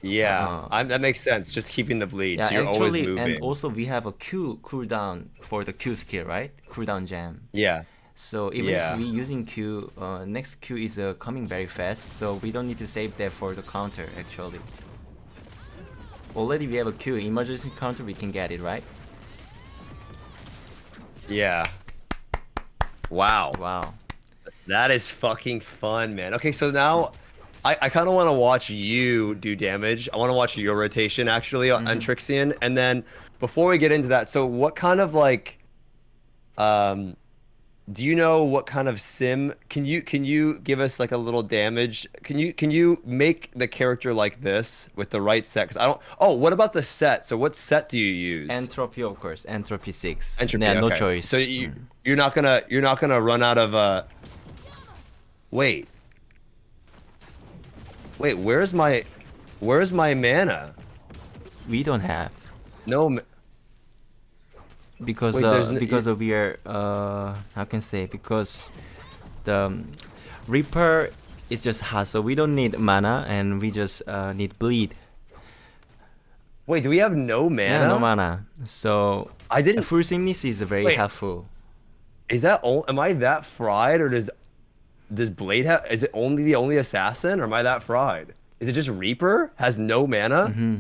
A: Yeah. I'm, that makes sense. Just keeping the bleed,
B: Yeah,
A: so you're always
B: actually,
A: moving.
B: and also we have a Q cooldown for the Q skill, right? Cooldown gem.
A: yeah.
B: So even
A: Yeah.
B: if we using Q, uh, next Q is uh, coming very fast, so we don't need to save that for the counter actually. Already we have a Q, emergency counter, we can get it, right?
A: Yeah. Wow.
B: Wow.
A: That is fucking fun, man. Okay, so now I, I kind of want to watch you do damage. I want to watch your rotation actually on on Trixion. And then before we get into that, so what kind of like um do you know what kind of sim can you can you give us like a little damage? Can you can you make the character like this with the right set? Cuz I don't Oh, what about the set? So what set do you use?
B: Entropy, of course, Entropy 6.
A: Entropy,
B: yeah, no choice.
A: So you
B: Mm.
A: you're not gonna you're not gonna run out of uh. Wait. Wait, where's my, where's my mana?
B: we don't have
A: No. Ma-
B: because
A: Wait,
B: uh, because of we are uh how can I say because the um, Reaper is just hot, so we don't need mana and we just uh, need bleed.
A: Wait, do we have no mana?
B: Yeah, no mana. So
A: I didn't.
B: full swiftness is very
A: Wait.
B: helpful.
A: Is that all? Am I that fried, or does does Blade have? Is it only the only assassin, or am I that fried? Is it just Reaper has no mana?
B: Mm-hmm.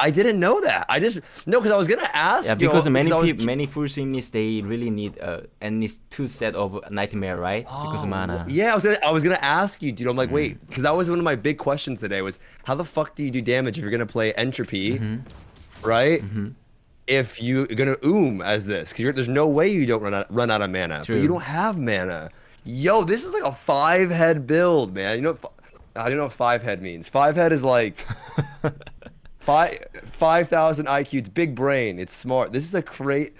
A: I didn't know that. I just no, because I was gonna ask.
B: Yeah,
A: you know,
B: because many
A: was
B: many full swiftness they really need uh, at least two set of nightmare, right? because
A: Oh,
B: mana.
A: Yeah, I was gonna, I was gonna ask you, dude. I'm
B: Mm.
A: like, wait, because that was one of my big questions today. Was how the fuck do you do damage if you're gonna play entropy,
B: Mm-hmm.
A: right? If you're gonna oom as this, because there's no way you don't run out run out of mana, but you don't have mana. Yo, this is like a five head build, man. You know, I don't know what five head means. Five head is like *laughs* five five thousand IQ. It's big brain. It's smart. This is a great.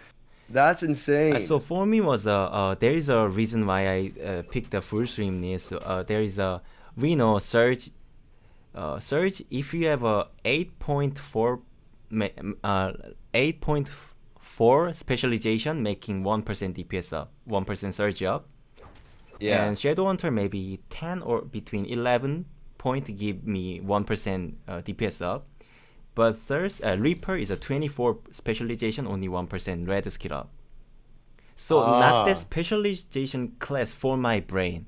A: That's insane.
B: Uh, so for me was uh, uh there is a reason why I uh, picked the full swiftness. So, uh, there is a we know search, Uh, Surge if you have a eight point four, uh eight point four specialization, making one percent DPS up, one percent Surge up.
A: yeah.
B: And Shadow Hunter maybe 10 or between 11 point give me 1% uh, DPS up. But Thirst, uh, Reaper is a 24 specialization, only 1% red skill up. So not the
A: Ah.
B: specialization class for my brain.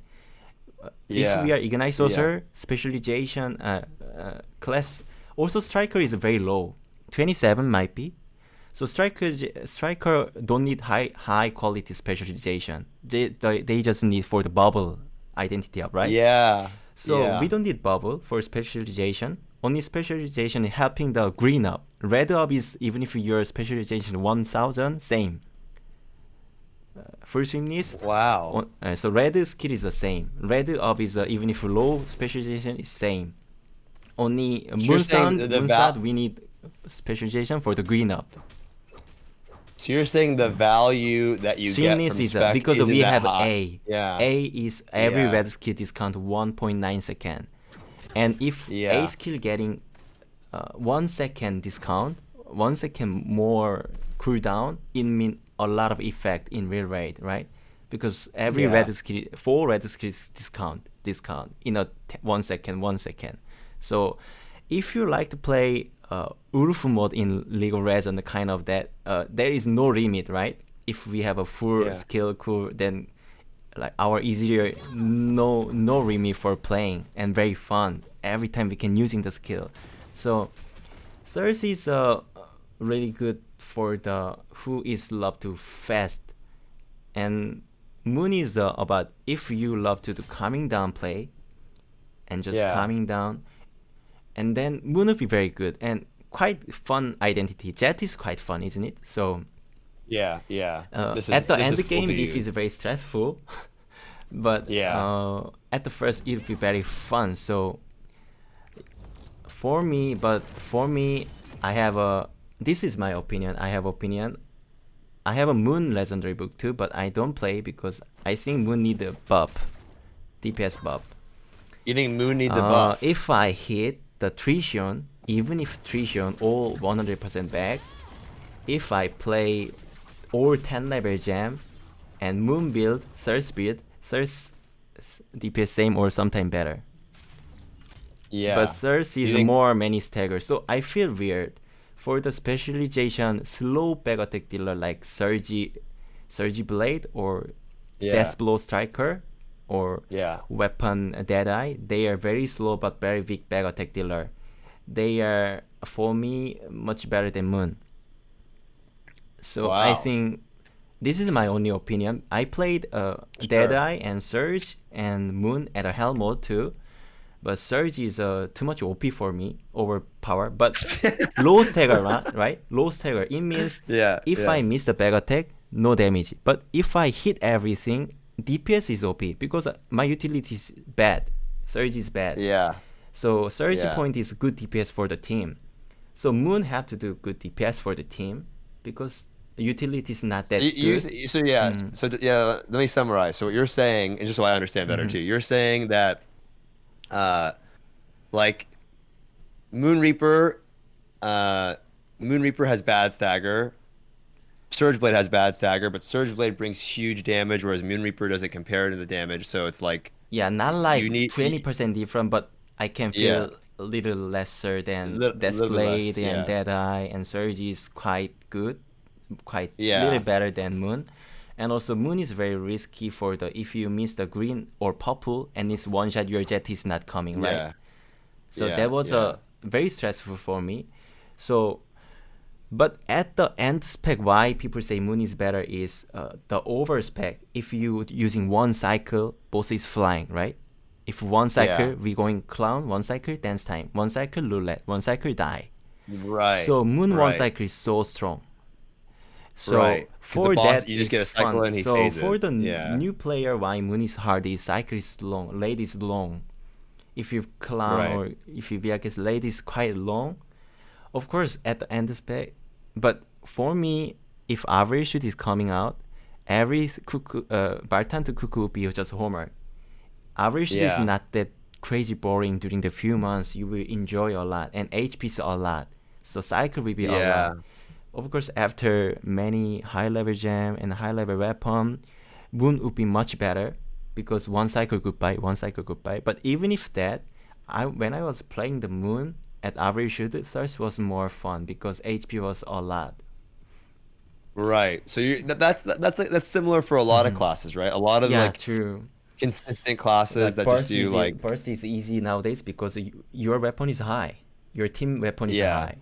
B: Uh,
A: Yeah.
B: If we are Ignite
A: Yeah.
B: Sorcerer, specialization uh, uh, class, also Striker is very low. 27 might be. So striker striker don't need high high quality specialization. They, they they just need for the bubble identity up, right?
A: Yeah.
B: So
A: yeah.
B: we don't need bubble for specialization. Only specialization helping the green up. Red up is even if your specialization 1000, same. Uh, full swiftness,
A: Wow.
B: uh, so red skill is the same. Red up is uh, even if low specialization is same. Only uh,
A: So you're
B: moon
A: saying the- the
B: moon
A: val-
B: we need specialization for the green up.
A: So you're saying the value that you get
B: Swiftness
A: from
B: is uh, because we have
A: high.
B: A.
A: Yeah.
B: A is every
A: Yeah.
B: red skill discount 1.9 second, and if
A: Yeah.
B: A skill getting uh, one second discount, one second more cooldown, it mean a lot of effect in real rate, right? Because every
A: Yeah.
B: red skill, four red skills discount, discount in a t- one second, one second. So, if you like to play uh, URF mode in League of Legends, kind of that, uh, there is no limit, right? If we have a full
A: Yeah.
B: skill cool, then like our easier, no no limit for playing and very fun every time we can using the skill. So, Thirst is uh, really good for the who is love to fast, and Moon is uh, about if you love to do calming down play, and just
A: Yeah.
B: calming down, and then Moon would be very good and quite fun identity. Jet is quite fun, isn't it? So
A: Yeah, yeah.
B: uh,
A: is-
B: at the end
A: is cool
B: game, this is very stressful, *laughs* but
A: Yeah.
B: uh, at the first it'll be very fun. So for me, but for me, I have a. This is my opinion. I have opinion. I have a Moon Legendary book too, but I don't play because I think Moon need a buff, DPS buff.
A: You think Moon needs a
B: Uh,
A: buff?
B: If I hit the Trixion, even if Trixion all 100% back, if I play all 10 level gem and Moon build, third speed, third DPS same or sometime better.
A: yeah.
B: But third is
A: think-
B: more many stagger, so I feel weird. For the specialization, slow back attack dealer like Surgy, Surgy Blade or
A: yeah.
B: Death Blow Striker or
A: Yeah.
B: weapon Deadeye, they are very slow but very weak back attack dealer. They are for me much better than Moon. So I think this is my only opinion. I played uh,
A: Sure.
B: Deadeye and Surge and Moon at a hell mode too. But Surge is uh, too much OP for me, overpower. But *laughs* low stagger, right? right? Low stagger. It means *laughs*
A: Yeah,
B: if
A: yeah.
B: I miss the back attack, no damage. But if I hit everything, DPS is OP because uh, my utility is bad. Surge is bad.
A: Yeah.
B: So Surge
A: Yeah.
B: point is good DPS for the team. So Moon have to do good DPS for the team because utility is not that
A: You, you,
B: good.
A: so yeah,
B: Mm.
A: so yeah. Let me summarize. So what you're saying, and just so I understand better
B: Mhm.
A: too, you're saying that, uh, like, Moon Reaper uh, Moon Reaper has bad stagger. Surge Blade has bad stagger, but Surge Blade brings huge damage, whereas Moon Reaper doesn't compare to the damage. So it's like
B: Yeah, not like twenty percent different, but I can
A: Yeah.
B: feel a little lesser than
A: Li-
B: Death
A: little bit
B: and
A: yeah.
B: Deadeye, and Surge is quite good, quite
A: Yeah.
B: little better than Moon. And also Moon is very risky for the if you miss the green or purple and it's one shot your jet is not coming, right?
A: yeah,
B: So
A: Yeah,
B: that was a very stressful for me. So, but at the end spec, why people say Moon is better is uh, the over spec. If you using one cycle, boss is flying, right? If one cycle
A: Yeah.
B: we going clown, one cycle dance time, one cycle roulette, one cycle die.
A: right.
B: So Moon one cycle is so strong. So
A: Right.
B: for
A: boss,
B: that,
A: you just get a cycle
B: fun.
A: and he
B: so for
A: phases.
B: the
A: Yeah.
B: new player, why Moon is hard is cycle is long, late is long. If you clown
A: Right.
B: or if you Viac late is quite long. Of course, at the end spec, but for me, if average shoot is coming out, every cuckoo, uh, Bartan to cuckoo be just homework. Average shoot is not that crazy boring during the few months. You will enjoy a lot, and HP is a lot. So cycle will be a
A: Yeah.
B: lot. Of course, after many high level gem and high level weapon, Moon would be much better because one cycle goodbye, one cycle goodbye. But even if that, I when I was playing the Moon at average shoot, Thirst was more fun because HP was a lot.
A: Right. So you that, that's that's that's similar for a lot of classes, right? A lot of
B: Mm-hmm. yeah,
A: like
B: true.
A: consistent classes that
B: burst
A: just do
B: is e-
A: like
B: burst is easy nowadays because you, your weapon is high, your team weapon is
A: Yeah.
B: high.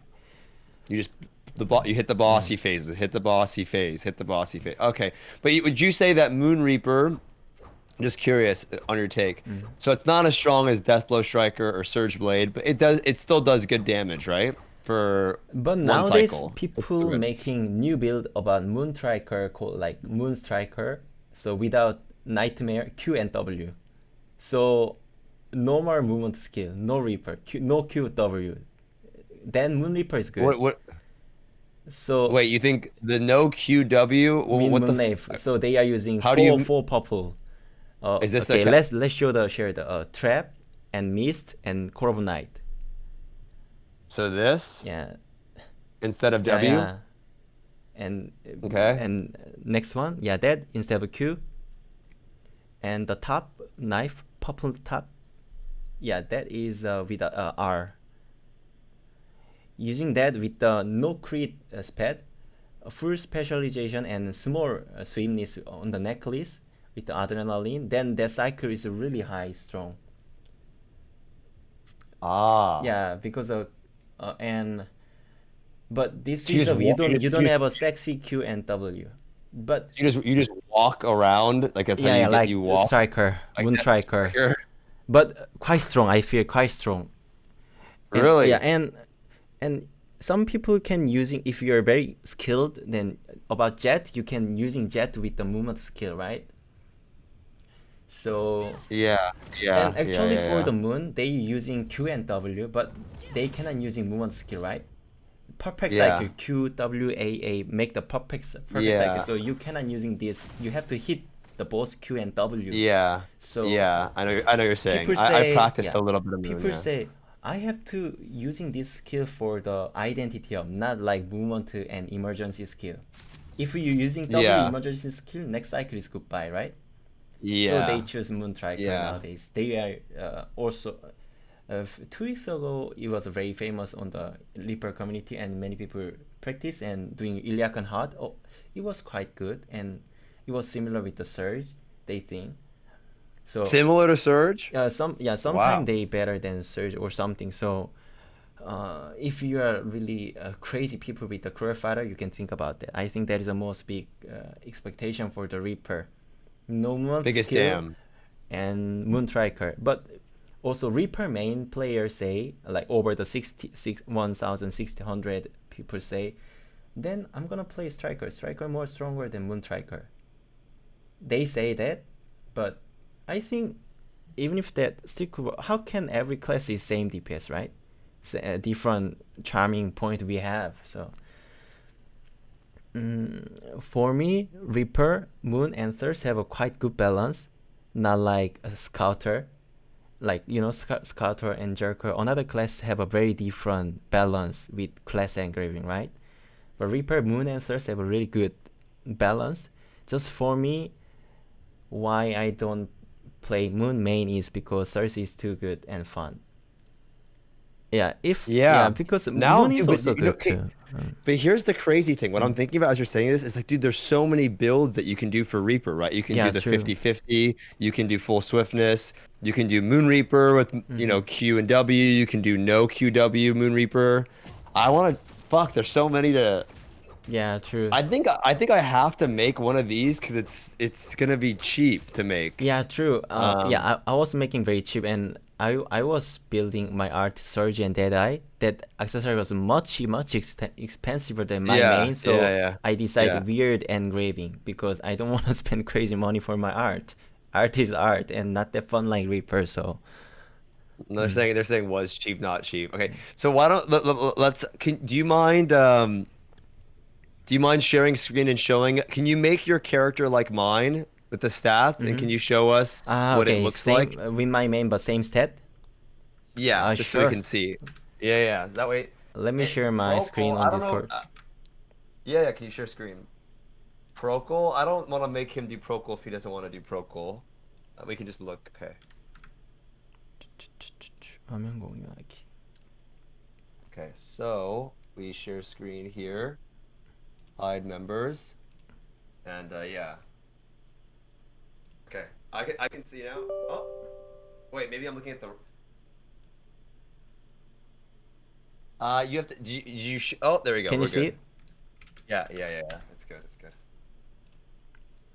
A: you just the bo- you hit the bossy
B: Mm.
A: phases, hit the bossy phase, hit the bossy phase. Okay, but you, would you say that Moon Reaper? I'm just curious uh, on your take.
B: Mm.
A: So it's not as strong as Deathblow Striker or Surge Blade, but it does it still does good damage, right? For
B: But
A: one
B: nowadays,
A: cycle.
B: people making new build about Moon Striker called like Moon Striker. So without Nightmare, Q and W. So normal movement skill, no Reaper, Q, no Q W. Then Moon Reaper is good.
A: What, what,
B: so
A: wait, you think the no QW? what the
B: Moon
A: f-
B: Knife. So they are using
A: How
B: four
A: do you-
B: four purple. Uh,
A: Is this
B: okay? let's let's show the share the uh, trap and mist and core of night.
A: So this
B: Yeah.
A: instead of
B: Yeah,
A: W.
B: yeah. And
A: Okay.
B: And next one, yeah, that instead of Q. And the top knife, purple top, yeah, that is uh, with a uh, R. Using that with the no crit uh, sped, full specialization and small uh, swiftness on the necklace with the adrenaline, then that cycle is really high, strong.
A: Ah.
B: Yeah, because of uh, and but this
A: So
B: is a, you don't
A: you
B: you don't
A: you
B: have a sexy Q and W, but
A: You just you just walk around like that's how
B: yeah,
A: you
B: yeah like
A: you walk.
B: striker,
A: like
B: moon striker,
A: striker.
B: but quite strong. I feel quite strong. And-
A: Really?
B: Yeah, and and some people can using if you're very skilled. Then about jet, you can using jet with the movement skill, right? So
A: Yeah, yeah.
B: and actually
A: yeah, yeah,
B: for
A: yeah.
B: the moon, they using Q and W, but they cannot using movement skill, right? Perfect cycle Q W A A make the perfect perfect cycle. So you cannot using this. You have to hit the both Q and W.
A: Yeah.
B: So
A: yeah, I know. I know you're saying. I,
B: say
A: I practiced a little bit of moon.
B: People say I have to using this skill for the identity of not like movement and emergency skill. If you're using W
A: Yeah.
B: emergency skill, next cycle is goodbye, right?
A: Yeah.
B: So they choose Moon Striker
A: Yeah.
B: nowadays. They are uh, also. Uh, two weeks ago, it was very famous on the Reaper community, and many people practice and doing Illiakan Hard. Oh, it was quite good, and it was similar with the Surge. They think. So
A: Similar to Surge.
B: uh, some yeah, sometimes
A: Wow.
B: they better than Surge or something. So. Uh, if you are really uh, crazy people with the career fighter, you can think about that. I think that is the most big uh, expectation for the Reaper. No one
A: Biggest
B: skill,
A: damn.
B: and Moon Striker. But also Reaper main players say like over the 60, six, 1600 people say, then I'm gonna play Striker. Striker more stronger than Moon Striker. They say that, but I think even if that work, how can every class is same DPS right? It's a different charming point we have. So mm, for me, Reaper, Moon, and Thirst have a quite good balance. Not like a Scouter, like you know Sc- Scatter and Jerker, another class have a very different balance with class engraving, right? But Reaper, Moon, and Thirst have a really good balance. Just for me, why I don't play Moon main is because Thirst is too good and fun. Yeah, if yeah,
A: Yeah.
B: because
A: Now,
B: Moon is
A: but
B: also
A: know,
B: good too.
A: But here's the crazy thing. What I'm thinking about as you're saying this is like, dude, there's so many builds that you can do for Reaper, right? You can
B: Yeah,
A: do the
B: true.
A: 50-50, you can do full swiftness, you can do Moon Reaper with you know
B: Mm-hmm.
A: Q and W, you can do no QW Moon Reaper. I want to fuck. There's so many to.
B: Yeah, true.
A: I think I think I have to make one of these because it's it's gonna be cheap to make.
B: Yeah, true. Uh,
A: Um,
B: yeah, I, I was making very cheap, and I I was building my art Surge and Deadeye. That accessory was much much ext- expensive than my
A: Yeah,
B: main, so
A: yeah, yeah,
B: I decided weird engraving because I don't *laughs* want to spend crazy money for my art. Art is art, and not that fun like Reaper. So
A: No, They're saying they're saying was cheap, not cheap. Okay, so why don't let, let, let's? Can do you mind? Um, do you mind sharing screen and showing? Can you make your character like mine with the stats? Mm -hmm. And can mm-hmm. you show us
B: uh,
A: what
B: okay.
A: it looks
B: same,
A: like?
B: With my name, but same stat?
A: Yeah,
B: uh,
A: just
B: sure.
A: so we can see. Yeah, yeah. That way.
B: Let me share my
A: Procol,
B: screen on Discord.
A: Uh, yeah, yeah. Can you share screen? Procol? I don't want to make him do Procol if he doesn't want to do Procol. Uh, we can just look. Okay. Okay, so we share screen here hide members, and uh, yeah. Okay, I can I can see now. Oh, wait, maybe I'm looking at the. Uh, you have to. Do you, you sh- oh, there we go.
B: Can
A: we're
B: you see it?
A: Yeah, yeah, yeah, yeah. It's good. It's good.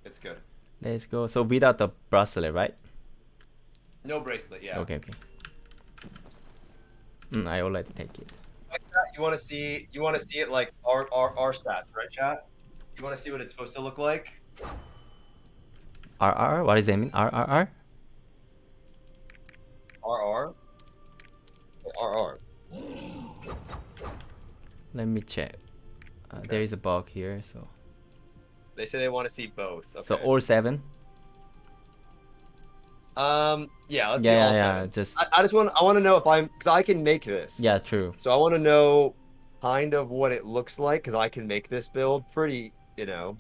A: It's good.
B: Let's go. So without the bracelet, right?
A: No bracelet. Yeah.
B: Okay, okay. Mm, I already take it.
A: You want to see? You want to see it like our our our stats, right, chat? You want to see what it's supposed to look like?
B: RR? What does that mean? RRR?
A: RR. RR.
B: Let me check. Uh, There is a bug here, so
A: They say they want to see both. Okay.
B: so all seven.
A: Um yeah, let's see
B: yeah,
A: all
B: yeah. Just
A: I, I just want I want to know if I'm because I can make this.
B: yeah, true.
A: So I want to know kind of what it looks like because I can make this build pretty, you know.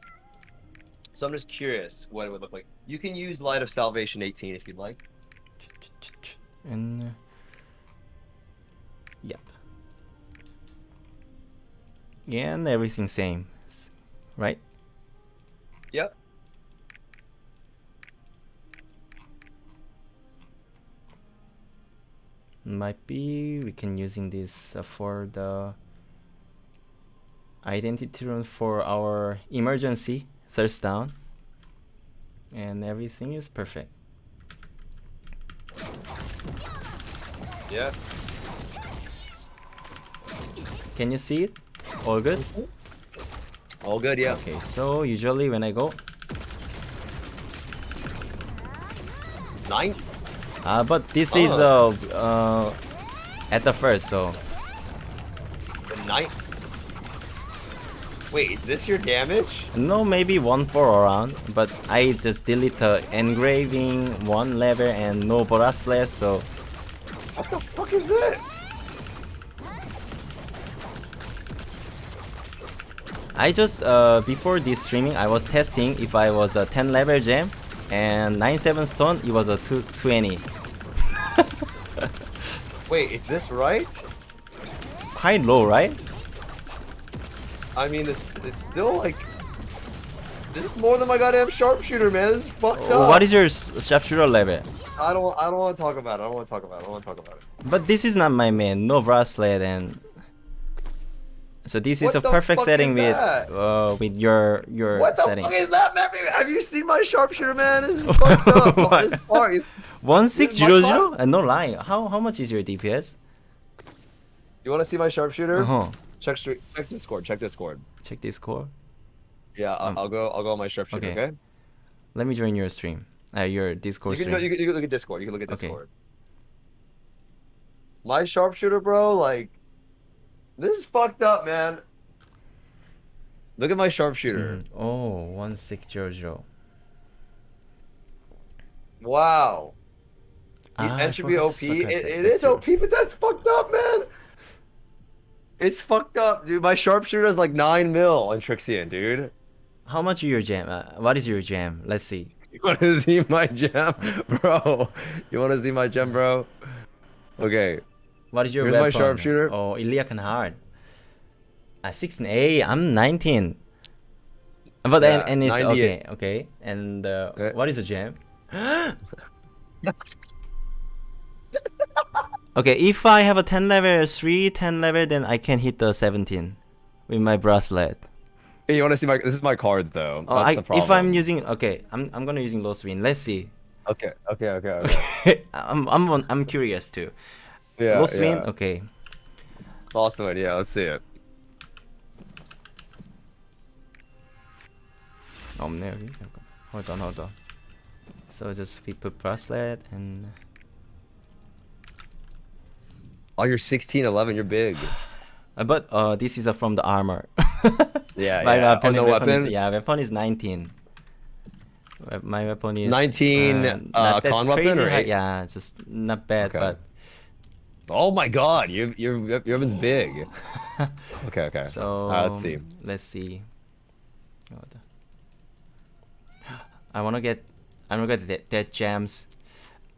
A: So I'm just curious what it would look like. You can use Light of Salvation 18 if you'd like.
B: And uh, yep. Yeah, and everything same, right?
A: Yep.
B: Might be we can using this uh, for the identity rune for our emergency thirst down, and everything is perfect.
A: Yeah.
B: Can you see it? All good?
A: All good. Yeah.
B: Okay, so usually when I go,
A: Nine.
B: Uh, but this is uh,
A: Oh.
B: uh, at the first, so
A: The ninth. Wait, is this your damage?
B: no, maybe one for around, but I just delete the engraving, one lever, and no bracelet, so
A: What the fuck is this?
B: I just uh, before this streaming I was testing if I was a 10 level gem and 97 stone it was a 2 20 *laughs*
A: Wait, is this right?
B: quite low right
A: I mean, this it's still like. This is more than my goddamn sharpshooter, man. This is fucked up.
B: what is your sharpshooter level
A: I don't. I don't want to talk about it. I don't want to talk about it. I don't want to talk about it.
B: but this is not my main no bracelet and so this is a perfect setting with uh, with your your
A: What the
B: setting
A: fuck is that, man? Have you seen my sharpshooter, man? This is *laughs* fucked up.
B: What?
A: this is.
B: one six zero zero uh, no lie, how how much is your DPS
A: You want to see my sharpshooter?
B: uh-huh
A: Check. Check Discord. Check Discord.
B: check Discord
A: Yeah, I'll,
B: Um,
A: I'll go. I'll go on my sharpshooter.
B: okay.
A: Okay.
B: let me join your stream uh, your
A: You
B: Discord
A: can,
B: stream
A: you, can, you can look at Discord. You can look at Discord.
B: Okay.
A: Discord. My sharpshooter, bro. Like, this is fucked up, man. Look at my sharpshooter.
B: Mhm. oh one six zero
A: Wow.
B: Ah, I
A: entropy OP. It, it is. OP, but that's fucked up, man. It's fucked up, dude. My sharpshooter is like nine mil on Trixion, dude.
B: How much is your gem? Uh, what is your gem? Let's see. *laughs*
A: You want to *laughs* see my gem, *laughs* bro? You want to see my gem, bro? Okay.
B: What is your
A: Here's my sharpshooter.
B: Oh, Illiakan hard. Uh, 16A. I'm 19. But then,
A: Yeah,
B: and it's
A: 98.
B: okay, okay. And uh,
A: Okay.
B: what is a gem? *laughs* okay, if I have a 10 level, 3 10 level, then I can hit the 17 with my bracelet.
A: Hey, you want to see my? This is my cards, though.
B: Oh, I,
A: the
B: if. I'm using okay, I'm I'm gonna using low swing. Let's see.
A: Okay. Okay. Okay. Okay. *laughs*
B: I'm I'm I'm curious too.
A: Yeah.
B: low swing.
A: yeah.
B: Okay.
A: Lost one. Yeah. Let's see it.
B: 없네 여기. 잠깐. Hold on, hold on. So just we put bracelet and
A: Oh, you're 16, 11. You're big. *sighs*
B: uh, but uh this is uh, from the armor. *laughs*
A: Yeah.
B: my
A: yeah.
B: weapon,
A: oh, no
B: weapon
A: weapon.
B: Is, yeah, weapon is 19. We- My weapon is
A: 19, uh,
B: not that
A: con weapon
B: crazy
A: or
B: high-
A: eight?
B: Yeah, just not bad,
A: Okay.
B: but
A: Oh my God, you your your weapon's big. *laughs* Okay. Okay.
B: so
A: right, let's see.
B: Let's see. I wanna get I wanna get that, that gems.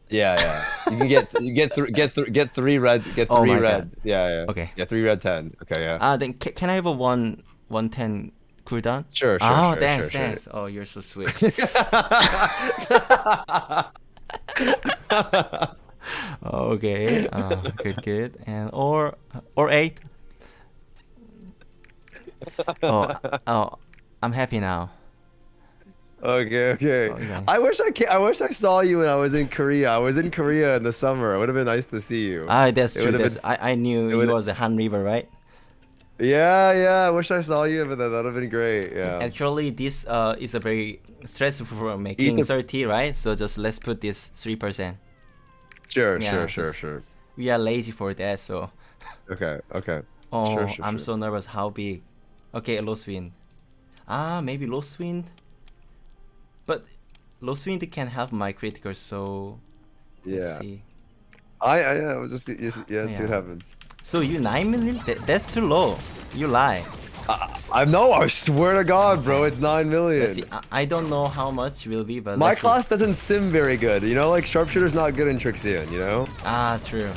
A: Yeah. Yeah. You can get you get three get three get three red get
B: Oh
A: three
B: my
A: red.
B: God.
A: Yeah. Yeah.
B: Okay.
A: Yeah. Three red ten. Okay. Yeah.
B: Ah, then ca- can I have a one one ten cooldown?
A: Sure, sure,
B: Oh,
A: sure,
B: thanks,
A: sure, sure.
B: thanks. Oh, you're so sweet. *laughs* *laughs* *laughs* okay. Uh, good, good. And or or eight. *laughs* Oh, oh, I'm happy now.
A: Okay, okay.
B: Okay.
A: I wish I ca I wish I saw you when I was in Korea. I was in Korea in the summer. It would have been nice to see you.
B: Ah, that's
A: It
B: true. That's,
A: been-
B: I I knew
A: it
B: you was a Han River, right?
A: yeah, yeah. I wish I saw you, but that would have been great. Yeah.
B: Actually, this uh is a very stressful for making
A: Either-
B: 30, right? So just let's put this three percent.
A: Sure,
B: Yeah,
A: sure, sure, sure.
B: We are lazy for that, so.
A: Okay, okay.
B: Oh,
A: Sure, sure,
B: I'm
A: sure.
B: so nervous. How big? Okay, low swing. Ah, maybe low swing. But low swing can have my critical, so
A: Yeah. I, I yeah, we'll just, yeah, let's see what happens.
B: So you nine million? That, that's too low. You lie.
A: I know. I swear to God, bro, it's nine million.
B: See. I, I don't know how much will be, but
A: My
B: let's see.
A: class doesn't sim very good. You know, like sharpshooter's not good in Trixion. You know.
B: Ah, true.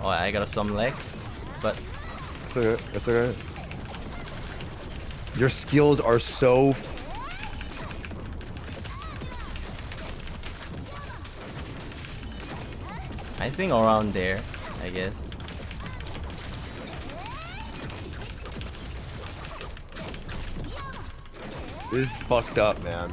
B: Oh, I got some leg, but
A: It's okay. It's okay. Your skills are so.
B: I think around there, I guess.
A: This is fucked up, man.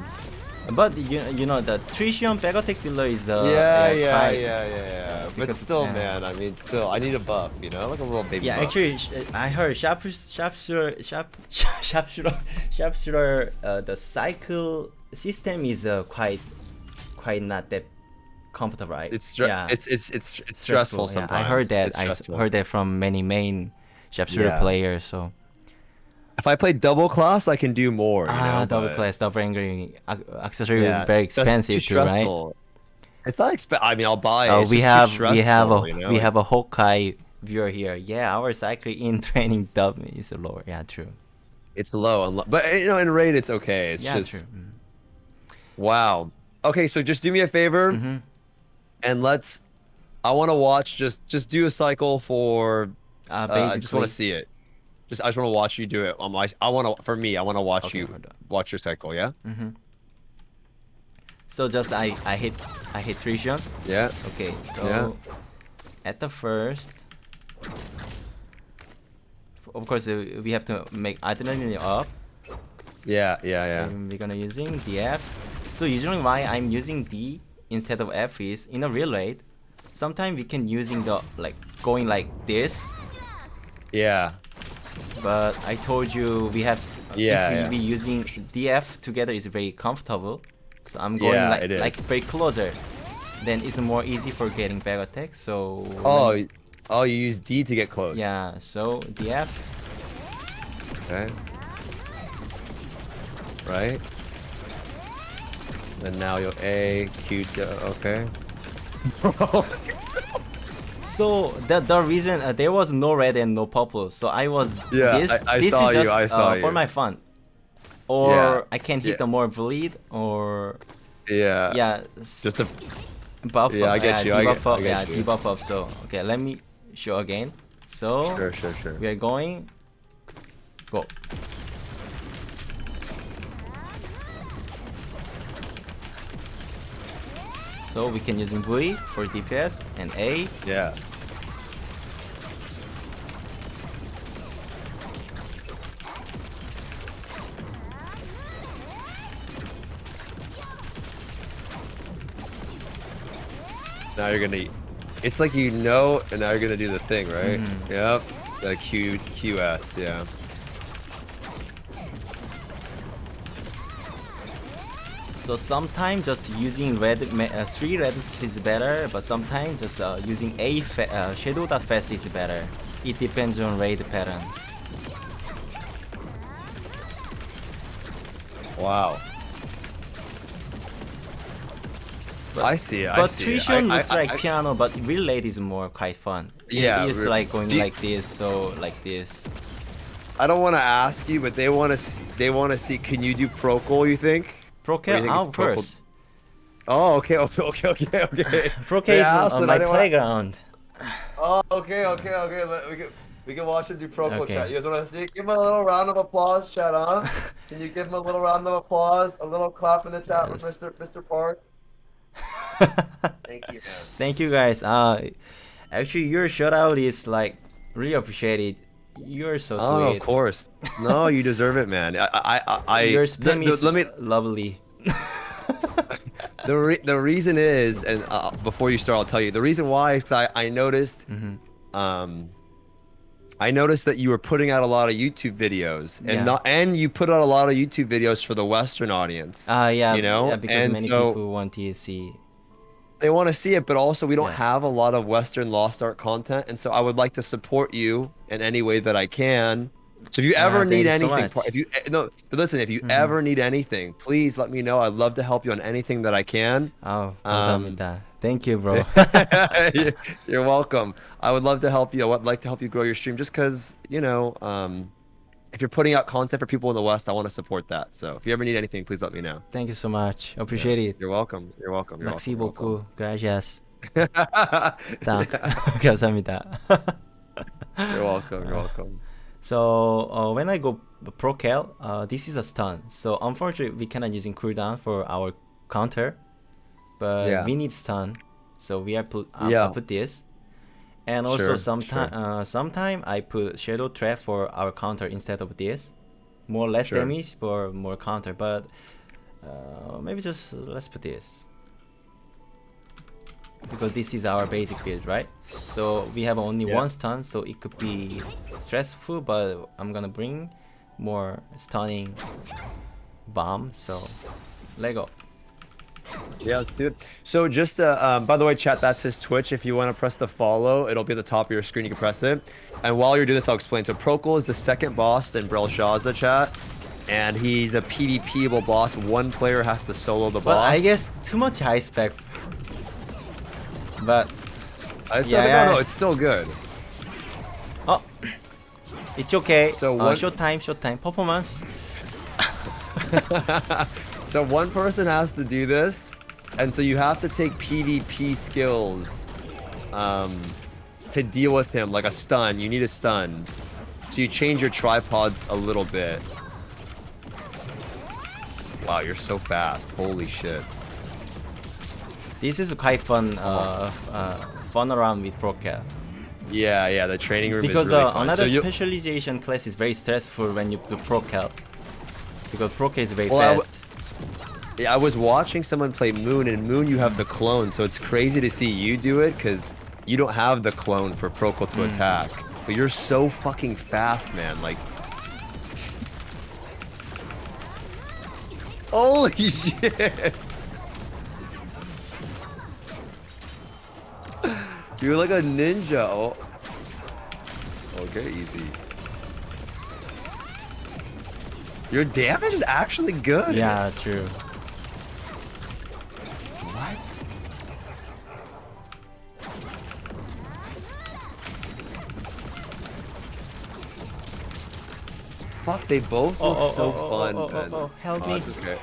B: But you you know the Tritium attack dealer is uh
A: yeah, yeah,
B: quite-
A: yeah, yeah, yeah. But still,
B: yeah.
A: man. I mean, still, I need a buff. You know, like a little baby.
B: Yeah,
A: buff.
B: actually, sh- I heard sharp sharp sharpshooter sharpshooter uh, the cycle system is uh, quite quite not that comfortable, right?
A: It's
B: yeah,
A: it's it's it's it's stressful,
B: yeah.
A: sometimes.
B: I heard that. I
A: stressful.
B: heard that from many main sharpshooter
A: Yeah.
B: players. So
A: If I play double class, I can do more. You
B: ah,
A: know,
B: double
A: but-
B: class, double angry ac- accessory
A: Yeah,
B: very expensive too, right?
A: It's not exp. I mean, I'll buy it.
B: Oh,
A: it's
B: we have we have a
A: stressful, you know?
B: we have a Hawkeye viewer here. Yeah, our cycle in *laughs* training dub is lower. Yeah, true.
A: It's low, but you know, in raid, it's okay. It's
B: yeah,
A: just
B: true. Mm.
A: wow. Okay, so just do me a favor
B: Mhm.
A: And let's. I want to watch. Just just do a cycle for.
B: Uh,
A: Uh, I just want to see it. Just I just want to watch you do it on my. I want to for me. I want to watch
B: Okay,
A: you watch your cycle. Yeah.
B: Mhm. So just I I hit I hit Trixion.
A: Yeah.
B: Okay, so
A: Yeah.
B: at the first, of course uh, we have to make adrenaline up.
A: Yeah. Yeah. Yeah.
B: And we're gonna using the F. So usually why I'm using D instead of F is in a real raid. Sometimes we can using the like going like this,
A: Yeah.
B: but I told you we have
A: Yeah,
B: if we
A: yeah.
B: be using DF together is very comfortable. So I'm going
A: Yeah,
B: like like very closer. Then it's more easy for getting back attack. So
A: Oh.
B: when-
A: Oh, you use D to get close.
B: yeah. So DF.
A: Okay. Right. And now you'll A, Q, okay. *laughs*
B: So the the reason uh, there was no red and no purple, so I was
A: Yeah,
B: this.
A: I- I
B: this
A: saw
B: is
A: you, I saw
B: uh, for my fun, or
A: Yeah,
B: I can hit
A: yeah.
B: the more bleed or
A: yeah.
B: yeah,
A: Just a
B: buff.
A: yeah, I get you, I
B: debuff
A: get-
B: up,
A: I get
B: yeah,
A: you.
B: debuff up. So okay, let me show again. So
A: sure, sure, sure.
B: we are going. Go. So we can using V for DPS and A.
A: Yeah. Now you're gonna. It's like you know, and now you're gonna do the thing, right?
B: Mhm.
A: Yep. The Q QS, yeah.
B: So sometimes just using red, uh, three red skill is better, but sometimes just uh, using a fa- uh, shadow dot fast is better. It depends on raid pattern.
A: Wow.
B: But,
A: I see it. I see it.
B: Trixion
A: I- I-
B: looks
A: I-
B: like
A: I-
B: piano, but real late is more quite fun.
A: Yeah,
B: it's like going
A: do you-
B: like this, so like this.
A: I don't want to ask you, but they want to. They want to see. Can you do Prokel? You think?
B: Pro
A: Or you think
B: oh, of course.
A: Oh, okay, okay, okay, okay, okay.
B: Pro K is on my playground.
A: Oh, okay, okay, okay. Let, we can we can watch him do Prokel
B: Okay.
A: chat. You guys want to see? Give him a little round of applause, chat on. *laughs* Can you give him a little round of applause? A little clap in the chat for Mr. Mr. Park. *laughs* Thank you, man.
B: Thank you guys. Uh, actually, your shout out is like really appreciated. You're so sweet.
A: Oh, of course. No, you deserve it, man. I, I, I, I
B: Your
A: the-
B: spam
A: the-
B: is
A: let me.
B: lovely. *laughs*
A: The re- the reason is, and uh, before you start, I'll tell you. The reason why is 'cause I I noticed,
B: Mhm.
A: um, I noticed that you were putting out a lot of YouTube videos, and
B: Yeah.
A: not and you put out a lot of YouTube videos for the Western audience.
B: Ah, yeah,
A: you know,
B: yeah, because
A: and
B: many
A: so
B: people want to see
A: they want to see it, but also we don't
B: yeah.
A: have a lot of Western Lost Ark content, and so I would like to support you in any way that I can. So if you ever
B: yeah,
A: need anything, so if you eh, no, but listen, if you
B: mm -hmm.
A: ever need anything, please let me know. I'd love to help you on anything that I can.
B: Oh,
A: Um,
B: Thank you, bro. *laughs*
A: you're, welcome. I would love to help you. I would like to help you grow your stream, just because you know. Um, if you're putting out content for people in the West, I want to support that. So if you ever need anything, please let me know.
B: Thank you so much. Appreciate yeah. it.
A: You're welcome. You're welcome. You're
B: Merci
A: welcome.
B: beaucoup. Gracias. *laughs* *laughs* *laughs*
A: you're welcome. You're uh, welcome.
B: So uh, when I go Prokel, uh, this is a stun. So unfortunately, we cannot using cooldown for our counter, but
A: yeah.
B: we need stun. So we are put, uh,
A: yeah.
B: put this and also
A: Sure,
B: sometime
A: sure.
B: uh, sometime I put shadow trap for our counter instead of this. More less
A: Sure.
B: damage for more counter, but uh, maybe just let's put this because this is our basic build, right? So we have only
A: Yeah.
B: one stun, so it could be stressful, but I'm gonna bring more stunning bomb. So Lego.
A: Yeah, let's do it. So just, uh, um, by the way, chat, that's his Twitch. If you want to press the follow, it'll be at the top of your screen. You can press it. And while you're doing this, I'll explain. So Prokel is the second boss in Brelshaza chat. And he's a PvPable boss. One player has to solo the
B: But
A: boss.
B: I guess too much high spec. But
A: It's
B: Yeah, yeah.
A: no, no, it's still good.
B: oh, it's okay.
A: So
B: uh,
A: what-
B: short time, short time performance. *laughs* *laughs*
A: so one person has to do this, and so you have to take PvP skills um, to deal with him, like a stun. You need a stun. So you change your tripods a little bit. Wow, you're so fast. Holy shit.
B: This is quite fun. Uh, uh, fun around with Prokel.
A: Yeah, yeah, the training room
B: Because
A: is really
B: uh, another
A: so
B: specialization class is very stressful when you do Prokel. Because Prokel is very
A: Well,
B: fast.
A: Yeah, I was watching someone play Moon, and Moon you have the clone, so it's crazy to see you do it because you don't have the clone for Prokel to
B: Mm.
A: attack. But you're so fucking fast, man. Like, holy *laughs* shit! You're like a ninja. Oh. Okay, easy. Your damage is actually good.
B: Yeah, true.
A: Fuck? They both
B: Oh,
A: look
B: oh,
A: so
B: oh, oh,
A: fun.
B: oh, oh,
A: man.
B: oh, help
A: Oh,
B: me.
A: it's okay.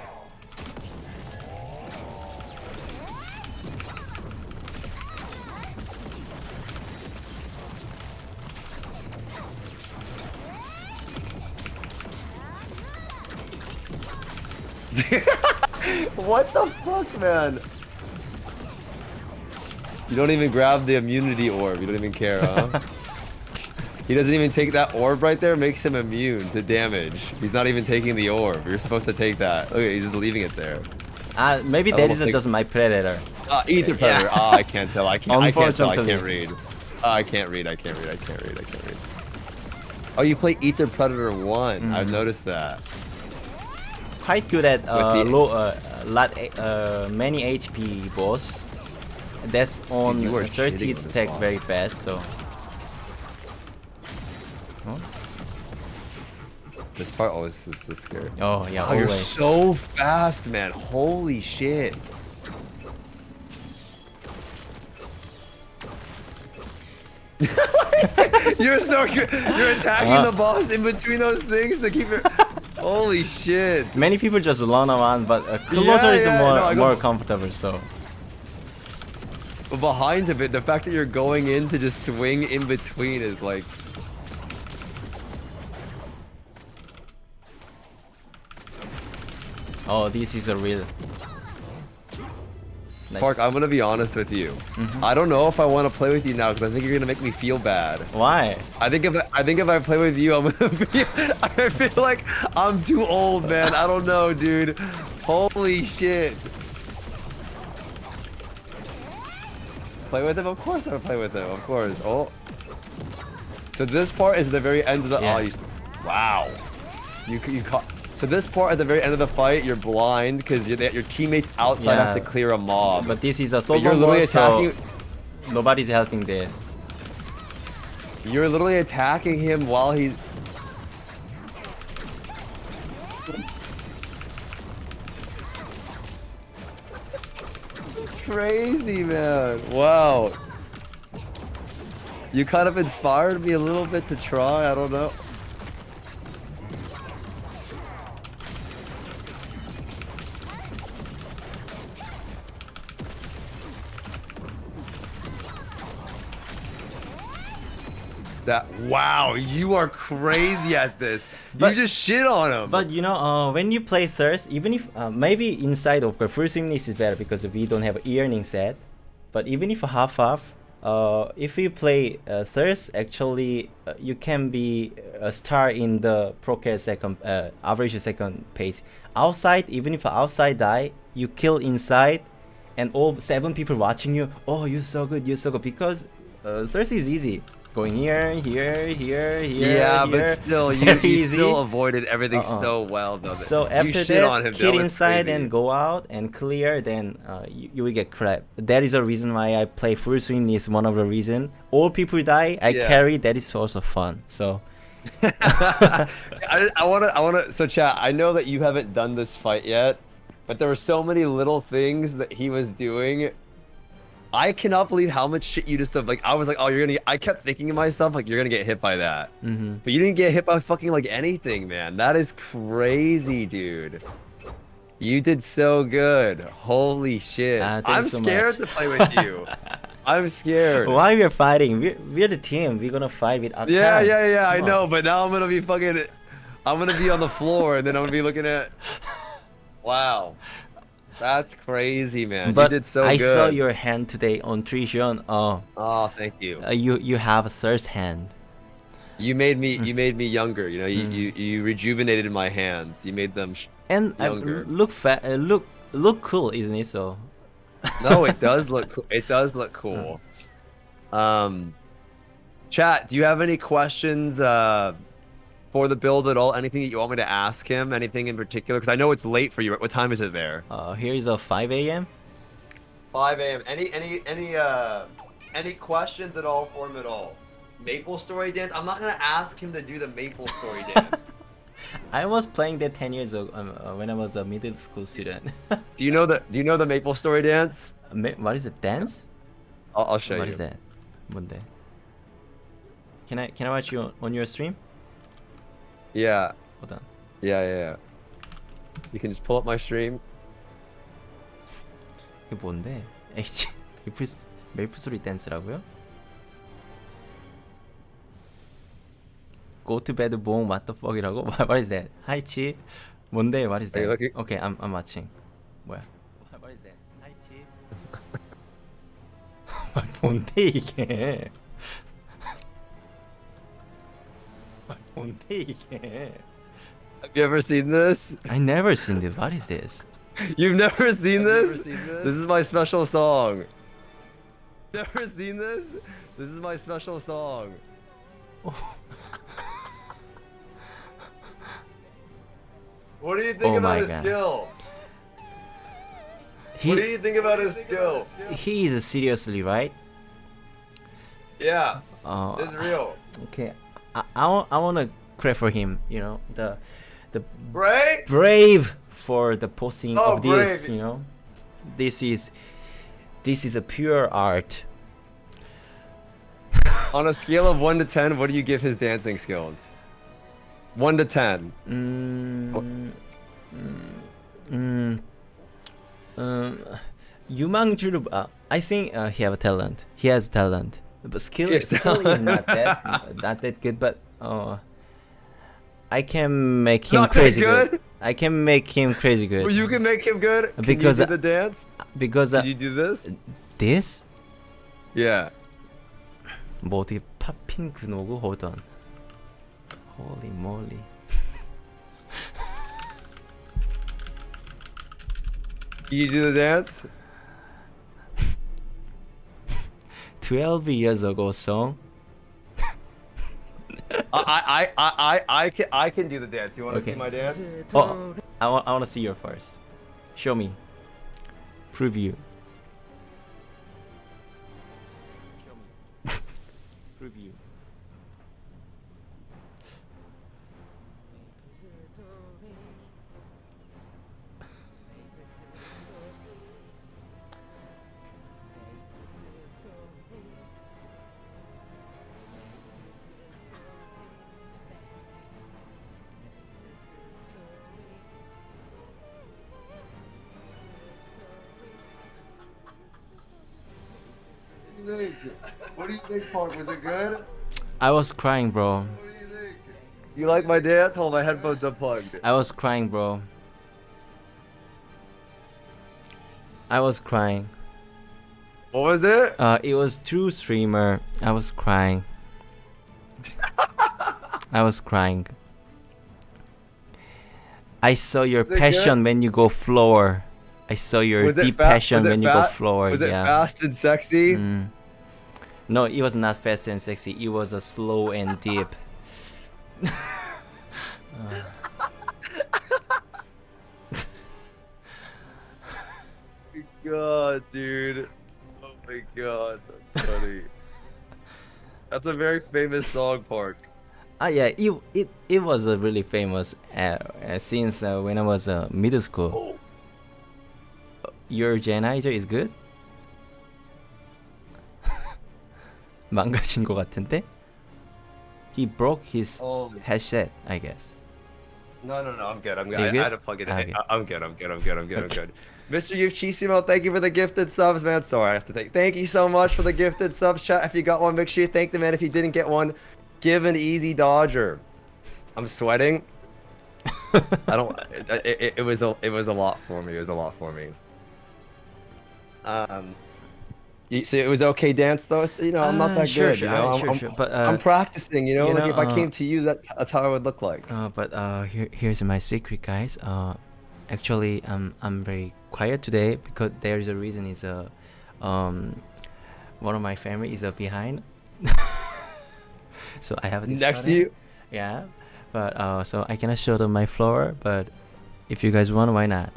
A: *laughs* what the fuck, man? You don't even grab the immunity orb. You don't even care, huh? *laughs* he doesn't even take that orb right there. Makes him immune to damage. He's not even taking the orb. You're supposed to take that. Okay, he's just leaving it there.
B: Uh, maybe that
A: don't
B: is
A: think-
B: just my predator.
A: Uh, Ether Predator.
B: Yeah.
A: Ah, I can't tell. I can't. I can't tell. I can't read. Ah, I can't read. I can't read. I can't read. I can't read. Oh, you play Ether Predator one. I've
B: Mhm.
A: noticed that.
B: Quite good at uh,
A: the-
B: low, uh, lot, uh, many HP boss. That's on
A: are
B: 30
A: shitting on this
B: stack very fast, so. Huh?
A: This part always is the scary.
B: Oh yeah,
A: Oh, you're so fast, man. Holy shit. *laughs* you're so. You're attacking
B: Uh.
A: the boss in between those things to keep your. Holy shit.
B: Many people just run around, but uh, closer
A: Yeah,
B: is
A: yeah,
B: more
A: no,
B: more comfortable. So
A: But behind of it, the fact that you're going in to just swing in between is like.
B: Oh, this is a real. Nice.
A: Park, I'm gonna be honest with you.
B: Mhm.
A: I don't know if I want to play with you now because I think you're gonna make me feel bad.
B: Why?
A: I think if I, I think if I play with you, I'm gonna *laughs* be. I feel like I'm too old, man. I don't know, dude. Holy shit. Play with him? Of course I play with him. Of course. Oh. So this part is the very end of the.
B: Yeah.
A: Oh, you, wow. You you caught. So this part at the very end of the fight, you're blind because your teammates outside have to clear a mob.
B: But this is a solo
A: you're literally
B: boss, so
A: attacking.
B: nobody's helping this.
A: You're literally attacking him while he's. This is crazy, man. Wow. You kind of inspired me a little bit to try. I don't know. That wow, you are crazy at this.
B: But-
A: you just shit on him.
B: But you know, uh, when you play Thirst, even if uh, maybe inside of the first Swiftness is better because we don't have earning set, but even if half half, uh, if you play uh, Thirst, actually uh, you can be a star in the Procare second uh, average second pace. Outside, even if outside die, you kill inside, and all seven people watching you. Oh, you're so good, you're so good because uh, Thirst is easy. Going here, here, here, here.
A: yeah,
B: here.
A: but still, *laughs* you, you still avoided everything
B: Uh-uh.
A: so well, though.
B: So
A: you
B: after
A: shit
B: that,
A: on him. was
B: inside
A: crazy.
B: and go out and clear, then uh, you, you will get crap. That is the reason why I play full swing is one of the reason. All people die, I
A: Yeah.
B: carry. That is also fun. So *laughs*
A: I, I want to, I want to. So, chat. I know that you haven't done this fight yet, but there were so many little things that he was doing. I cannot believe how much shit you just did. Like, I was like, oh, you're gonna. Get, I kept thinking to myself, like, you're gonna get hit by that,
B: mhm.
A: but you didn't get hit by fucking like anything, man. That is crazy, dude. You did so good. Holy shit.
B: Thanks
A: I'm
B: so
A: scared
B: much.
A: to play with you. *laughs* I'm scared.
B: why we are fighting? We're, we're the team. We're gonna fight with Akkan.
A: Yeah, yeah, yeah, I
B: Come
A: know, but now I'm gonna be fucking. I'm gonna be on the floor, and then I'm gonna be looking at. *laughs* Wow, that's crazy, man.
B: But
A: you did so
B: I
A: good.
B: saw your hand today on Trixion. Oh,
A: Oh, thank you.
B: uh, you you have a third hand.
A: You made me. You made me younger. You know, you
B: Mm.
A: you, you rejuvenated my hands. You made them. Sh-
B: And uh,
A: Younger.
B: look fat. uh, look look cool, isn't it? So. *laughs*
A: no, it does *laughs* look. cool. It does look cool. Um, chat. Do you have any questions? Uh, for the build at all? Anything that you want me to ask him? Anything in particular? Because I know it's late for you. What time is it there?
B: Uh, here is a 5 a.m.
A: 5 a.m. Any any any uh any questions at all for him at all? Maple Story dance. I'm not gonna ask him to do the Maple Story *laughs* dance.
B: I was playing that 10 years ago um, uh, when I was a middle school student. *laughs*
A: do you know the Do you know the Maple Story dance?
B: Ma- what is it? Dance?
A: I'll, I'll show
B: What
A: you.
B: is that? 뭔데? Can I can I watch you on, on your stream?
A: Yeah.
B: Hold on.
A: Yeah, yeah, yeah. You can just pull up my stream.
B: 이게 뭔데? H 메이플 메이플 소리 댄스라고요? Go to bed, boom, what the fuck이라고? What is that? Hi, Chi. 뭔데? What is that?
A: looking?
B: Okay, I'm I'm watching. 뭐야? What is that? Hi, Chi. 뭔데 이게? *laughs* 뭔데 이게?
A: Have you ever seen this?
B: I never seen this. What is this?
A: You've never seen
C: Have you
A: this?
C: ever seen this?
A: This is my special song. Never seen this? This is my special song. *laughs* what do you think
B: Oh
A: about
B: my
A: his
B: God.
A: skill?
B: He
A: What do you think about his skill?
B: he is seriously right.
A: Yeah,
B: Uh,
A: it's real.
B: Okay, I, I, want to pray for him. You know the the
A: brave
B: brave for the posting
A: oh,
B: of this.
A: Brave.
B: You know, this is this is a pure art. *laughs*
A: On a scale of one to ten, what do you give his dancing skills? One to ten.
B: Mm, oh. mm, um, Yumang Juruba, I think uh, he have a talent. He has talent. but skill
A: Yes.
B: skill is not that *laughs* not that good. But uh, I can make him
A: Not that
B: crazy
A: good?
B: good. I can make him crazy good.
A: Well, you can make him good. Can
B: Because
A: you
B: I-
A: do the dance?
B: because uh,
A: Can you do this?
B: this
A: Yeah.
B: 뭐 어떻게 팝핀 근호고 hold on. Holy moly.
A: Can you do the dance?
B: 12 years ago song. *laughs*
A: I, I, I, I, I can, I can do the dance. You want to
B: Okay.
A: see my dance?
B: Oh, I want I want to see your first. Show me. Preview. Preview.
A: What do you think, Park? Was it good?
B: I was crying, bro.
A: What do you think? You like my dance? Hold my headphones unplugged.
B: I was crying, bro. I was crying.
A: What was it?
B: Uh, it was true streamer. I was crying. *laughs* I was crying. I saw your passion
A: good?
B: when you go floor. I saw your deep
A: fa-
B: passion when you go floor.
A: Was it
B: yeah.
A: fast and sexy?
B: Mm. No, it was not fast and sexy. It was a slow and deep.
A: Oh *laughs* god, dude. Oh my god, that's funny. that's a very famous song, Park.
B: Ah, yeah, it it, it was a really famous uh, uh, since uh, when I was uh, middle school Your Genizer is good? *laughs* 망가진 것 같은데? He broke his
A: Oh.
B: headset, I guess.
A: No, no, no, I'm good. I'm good.
B: You
A: I,
B: good?
A: I had to plug it in.
B: Okay.
A: I, am good. I'm good. I'm good. I'm good. I'm
B: Okay.
A: good. *laughs* Mr. Yuchissimo, thank you for the gifted subs, man. Sorry, I have to thank. Thank you so much for the gifted subs, chat. If you got one, make sure you thank the man. If you didn't get one, give an easy dodger. I'm sweating. *laughs* I don't. It, it, it was a. It was a lot for me. It was a lot for me. Um. You, so it was okay dance though. It's, you know, I'm not
B: Ah,
A: that
B: sure,
A: good.
B: sure,
A: you know,
B: uh,
A: I'm,
B: sure,
A: I'm,
B: sure, but,
A: I'm
B: uh,
A: practicing. You know,
B: you
A: like
B: know,
A: if I
B: uh,
A: came to you, that's that's how it would look like.
B: Uh, but uh, here, here's my secret, guys. Uh, actually, um, I'm very quiet today because there's a reason. Is uh, um, one of my family is uh, behind, *laughs* so I have this
A: Next to you.
B: Yeah, but uh, so I cannot show them my floor. But if you guys want, why not?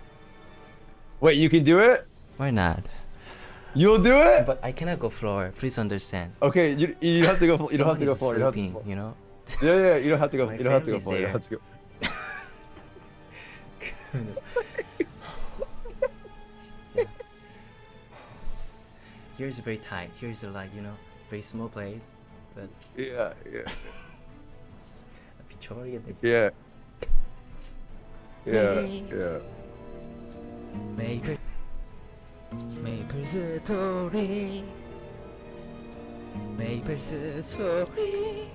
A: Wait, you can do it.
B: Why not?
A: You'll do it?
B: But I cannot go floor. Please understand.
A: Okay, you, you have to go. You don't have to go floor. You, don't have to go floor.
B: you know.
A: yeah, yeah, you don't have to go. You don't have to go floor. You don't have to go. *laughs*
B: Here's very tight. Here's like you know very small place, but
A: yeah, yeah. *laughs*
B: Victoria,
A: yeah. yeah, yeah.
C: Maybe. 메이플 스토리 메이플 스토리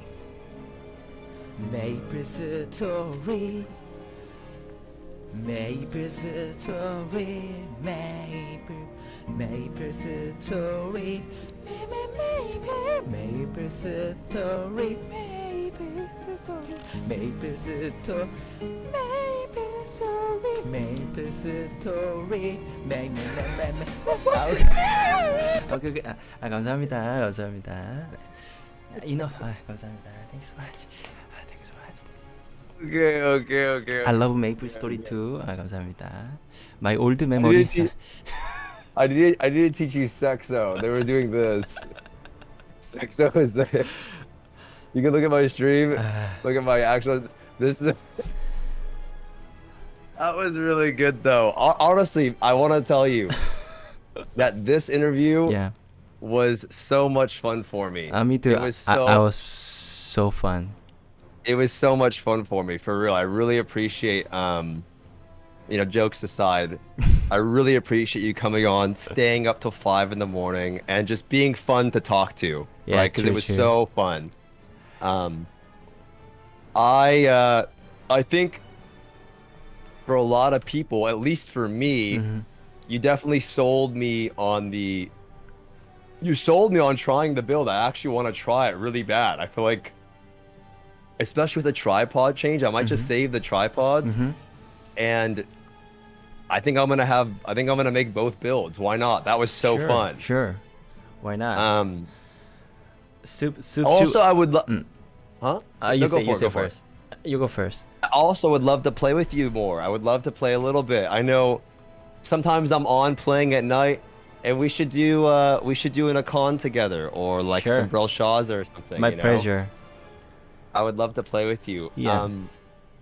C: 메이플 스토리 메이플 스토리 메이플 메이플 스토리 메이플 메이플 스토리 메이플 스토리 메이플 스토리 메이플 스토리 메이플 스토리 메이플
B: 오케이 오케이 아, 아 감사합니다 감사합니다 네. 이너 아 감사합니다 thanks so much 아 thanks so much
A: Okay, okay, okay.
B: I love Maple Story too 아 감사합니다 My old memory
A: I didn't. I didn't teach you sexo. They were doing this. Sexo is this. You can look at my stream. *sighs* Look at my actual. This is. *laughs* That was really good, though. Honestly, I want to tell you *laughs* that this interview
B: yeah
A: was so much fun for me.
B: uh, me too
A: It was
B: I,
A: so.
B: I was so fun
A: it was so much fun for me for real i really appreciate um you know jokes aside *laughs* i really appreciate you coming on staying up till five in the morning and just being fun to talk to
B: Yeah,
A: right because it was
B: true.
A: so fun um i uh i think for a lot of people at least for me
B: Mhm.
A: you definitely sold me on the you sold me on trying the build i actually want to try it really bad i feel like especially with the tripod change i might just
B: Mhm.
A: save the tripods
B: Mhm.
A: and i think i'm gonna have i think i'm gonna make both builds why not that was so
B: sure,
A: fun
B: sure why not
A: um
B: soup soup
A: also i would love
B: Mm.
A: huh
B: uh, you
A: No,
B: say
A: go
B: you
A: it,
B: say
A: go for it.
B: first you go first
A: I also would love to play with you more. I would love to play a little bit. I know sometimes I'm on playing at night, and we should do uh we should do an con together or like
B: Sure.
A: some Brelshaws or something.
B: my
A: you know?
B: pleasure
A: I would love to play with you.
B: Yeah.
A: Um,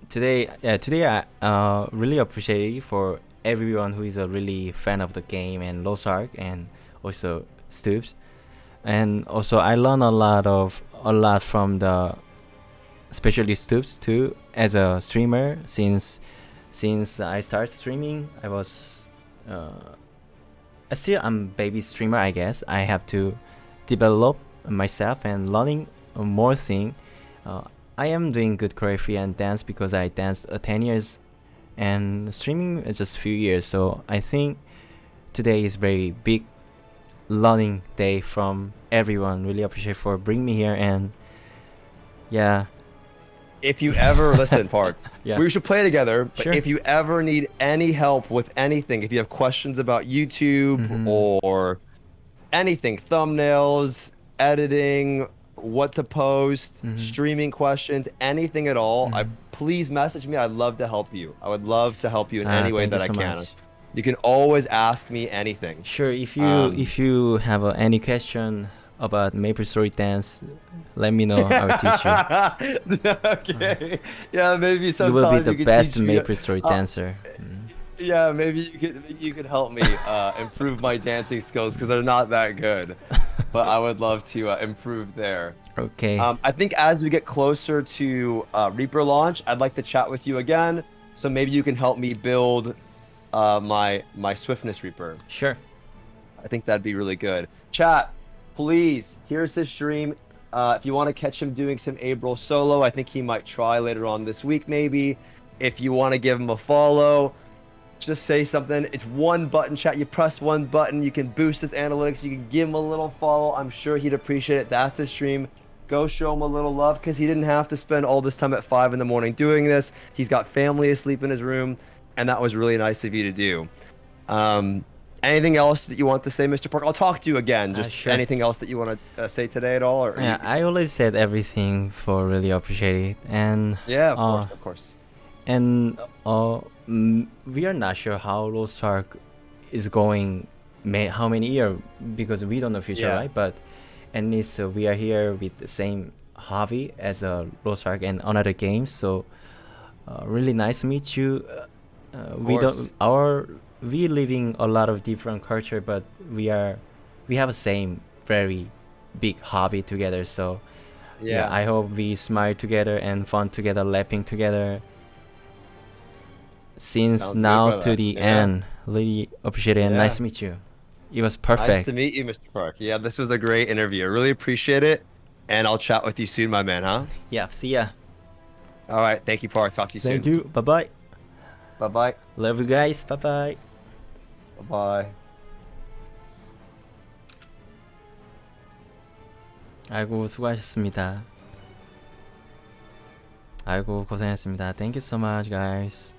B: today yeah today i uh really appreciate you for everyone who is a really fan of the game and Lost Ark and also Stoopzz. And also i learned a lot of a lot from the especially Stoopzz too as a streamer. Since since i started streaming i was uh still i'm baby streamer i guess. I have to develop myself and learning more thing. Uh, I am doing good choreography and dance because I danced uh, 10 years and streaming is just few years. So I think today is very big learning day from everyone. Really appreciate for bringing me here and yeah,
A: if you ever listen, *laughs* Park,
B: Yeah.
A: we should play together. But
B: Sure.
A: if you ever need any help with anything, if you have questions about YouTube
B: Mhm.
A: or anything, thumbnails, editing, what to post,
B: Mhm.
A: streaming questions, anything at all, I
B: Mhm.
A: Please message me. I'd love to help you. I would love to help you in
B: Ah,
A: any way that I
B: so
A: can.
B: much.
A: You can always ask me anything.
B: Sure, if you
A: Um,
B: if you have uh, any question about Maple Story dance, let me know. I will teach you. *laughs*
A: okay. Yeah, maybe sometime You
B: will be the best Maple Story
A: uh,
B: dancer. Mm.
A: Yeah, maybe you could maybe you could help me uh, improve my dancing skills because they're not that good, *laughs* but I would love to uh, improve there.
B: Okay.
A: Um, I think as we get closer to uh, Reaper launch, I'd like to chat with you again. So maybe you can help me build uh, my my Swiftness Reaper.
B: sure.
A: I think that'd be really good. Chat, please. Here's his stream. Uh, if you want to catch him doing some April solo, I think he might try later on this week, maybe. If you want to give him a follow, just say something. It's one button, chat. You press one button, you can boost his analytics. You can give him a little follow. I'm sure he'd appreciate it. That's his stream. Go show him a little love because he didn't have to spend all this time at five in the morning doing this. He's got family asleep in his room, and that was really nice of you to do. Um, anything else that you want to say, Mr. Park? I'll talk to you again.
B: Uh,
A: Just
B: sure.
A: anything else that you want to uh, say today at all? Or
B: Yeah, I already said everything for really appreciate it, and
A: yeah, of
B: uh,
A: course, of course.
B: and uh, mm, we are not sure how Lost Ark is going, may, how many year because we don't know future,
A: Yeah.
B: right? But at least uh, we are here with the same hobby as a Lost Ark and another games. So uh, really nice to meet you. Uh, uh, we don't our we living a lot of different culture, but we are we have a same very big hobby together. So yeah, I hope we smile together and fun together, laughing together since
A: Sounds good,
B: now to
A: brother.
B: the
A: Yeah.
B: end. Really appreciate it. and Nice
A: Yeah.
B: to meet you. It was
A: Nice
B: perfect.
A: to meet you, Mr. Park. Yeah, this was a great interview. I really appreciate it. And I'll chat with you soon, my man, huh?
B: yeah, see ya.
A: All right. Thank you, Park. Talk to you soon.
B: Thank you. Bye bye.
A: Bye bye.
B: Love you guys. Bye bye.
A: Bye bye.
B: 아이고 수고하셨습니다. 아이고 고생했습니다. Thank you so much, guys.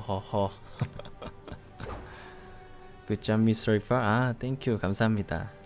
B: 허허허. Mr. Ifar. 아, you. 감사합니다.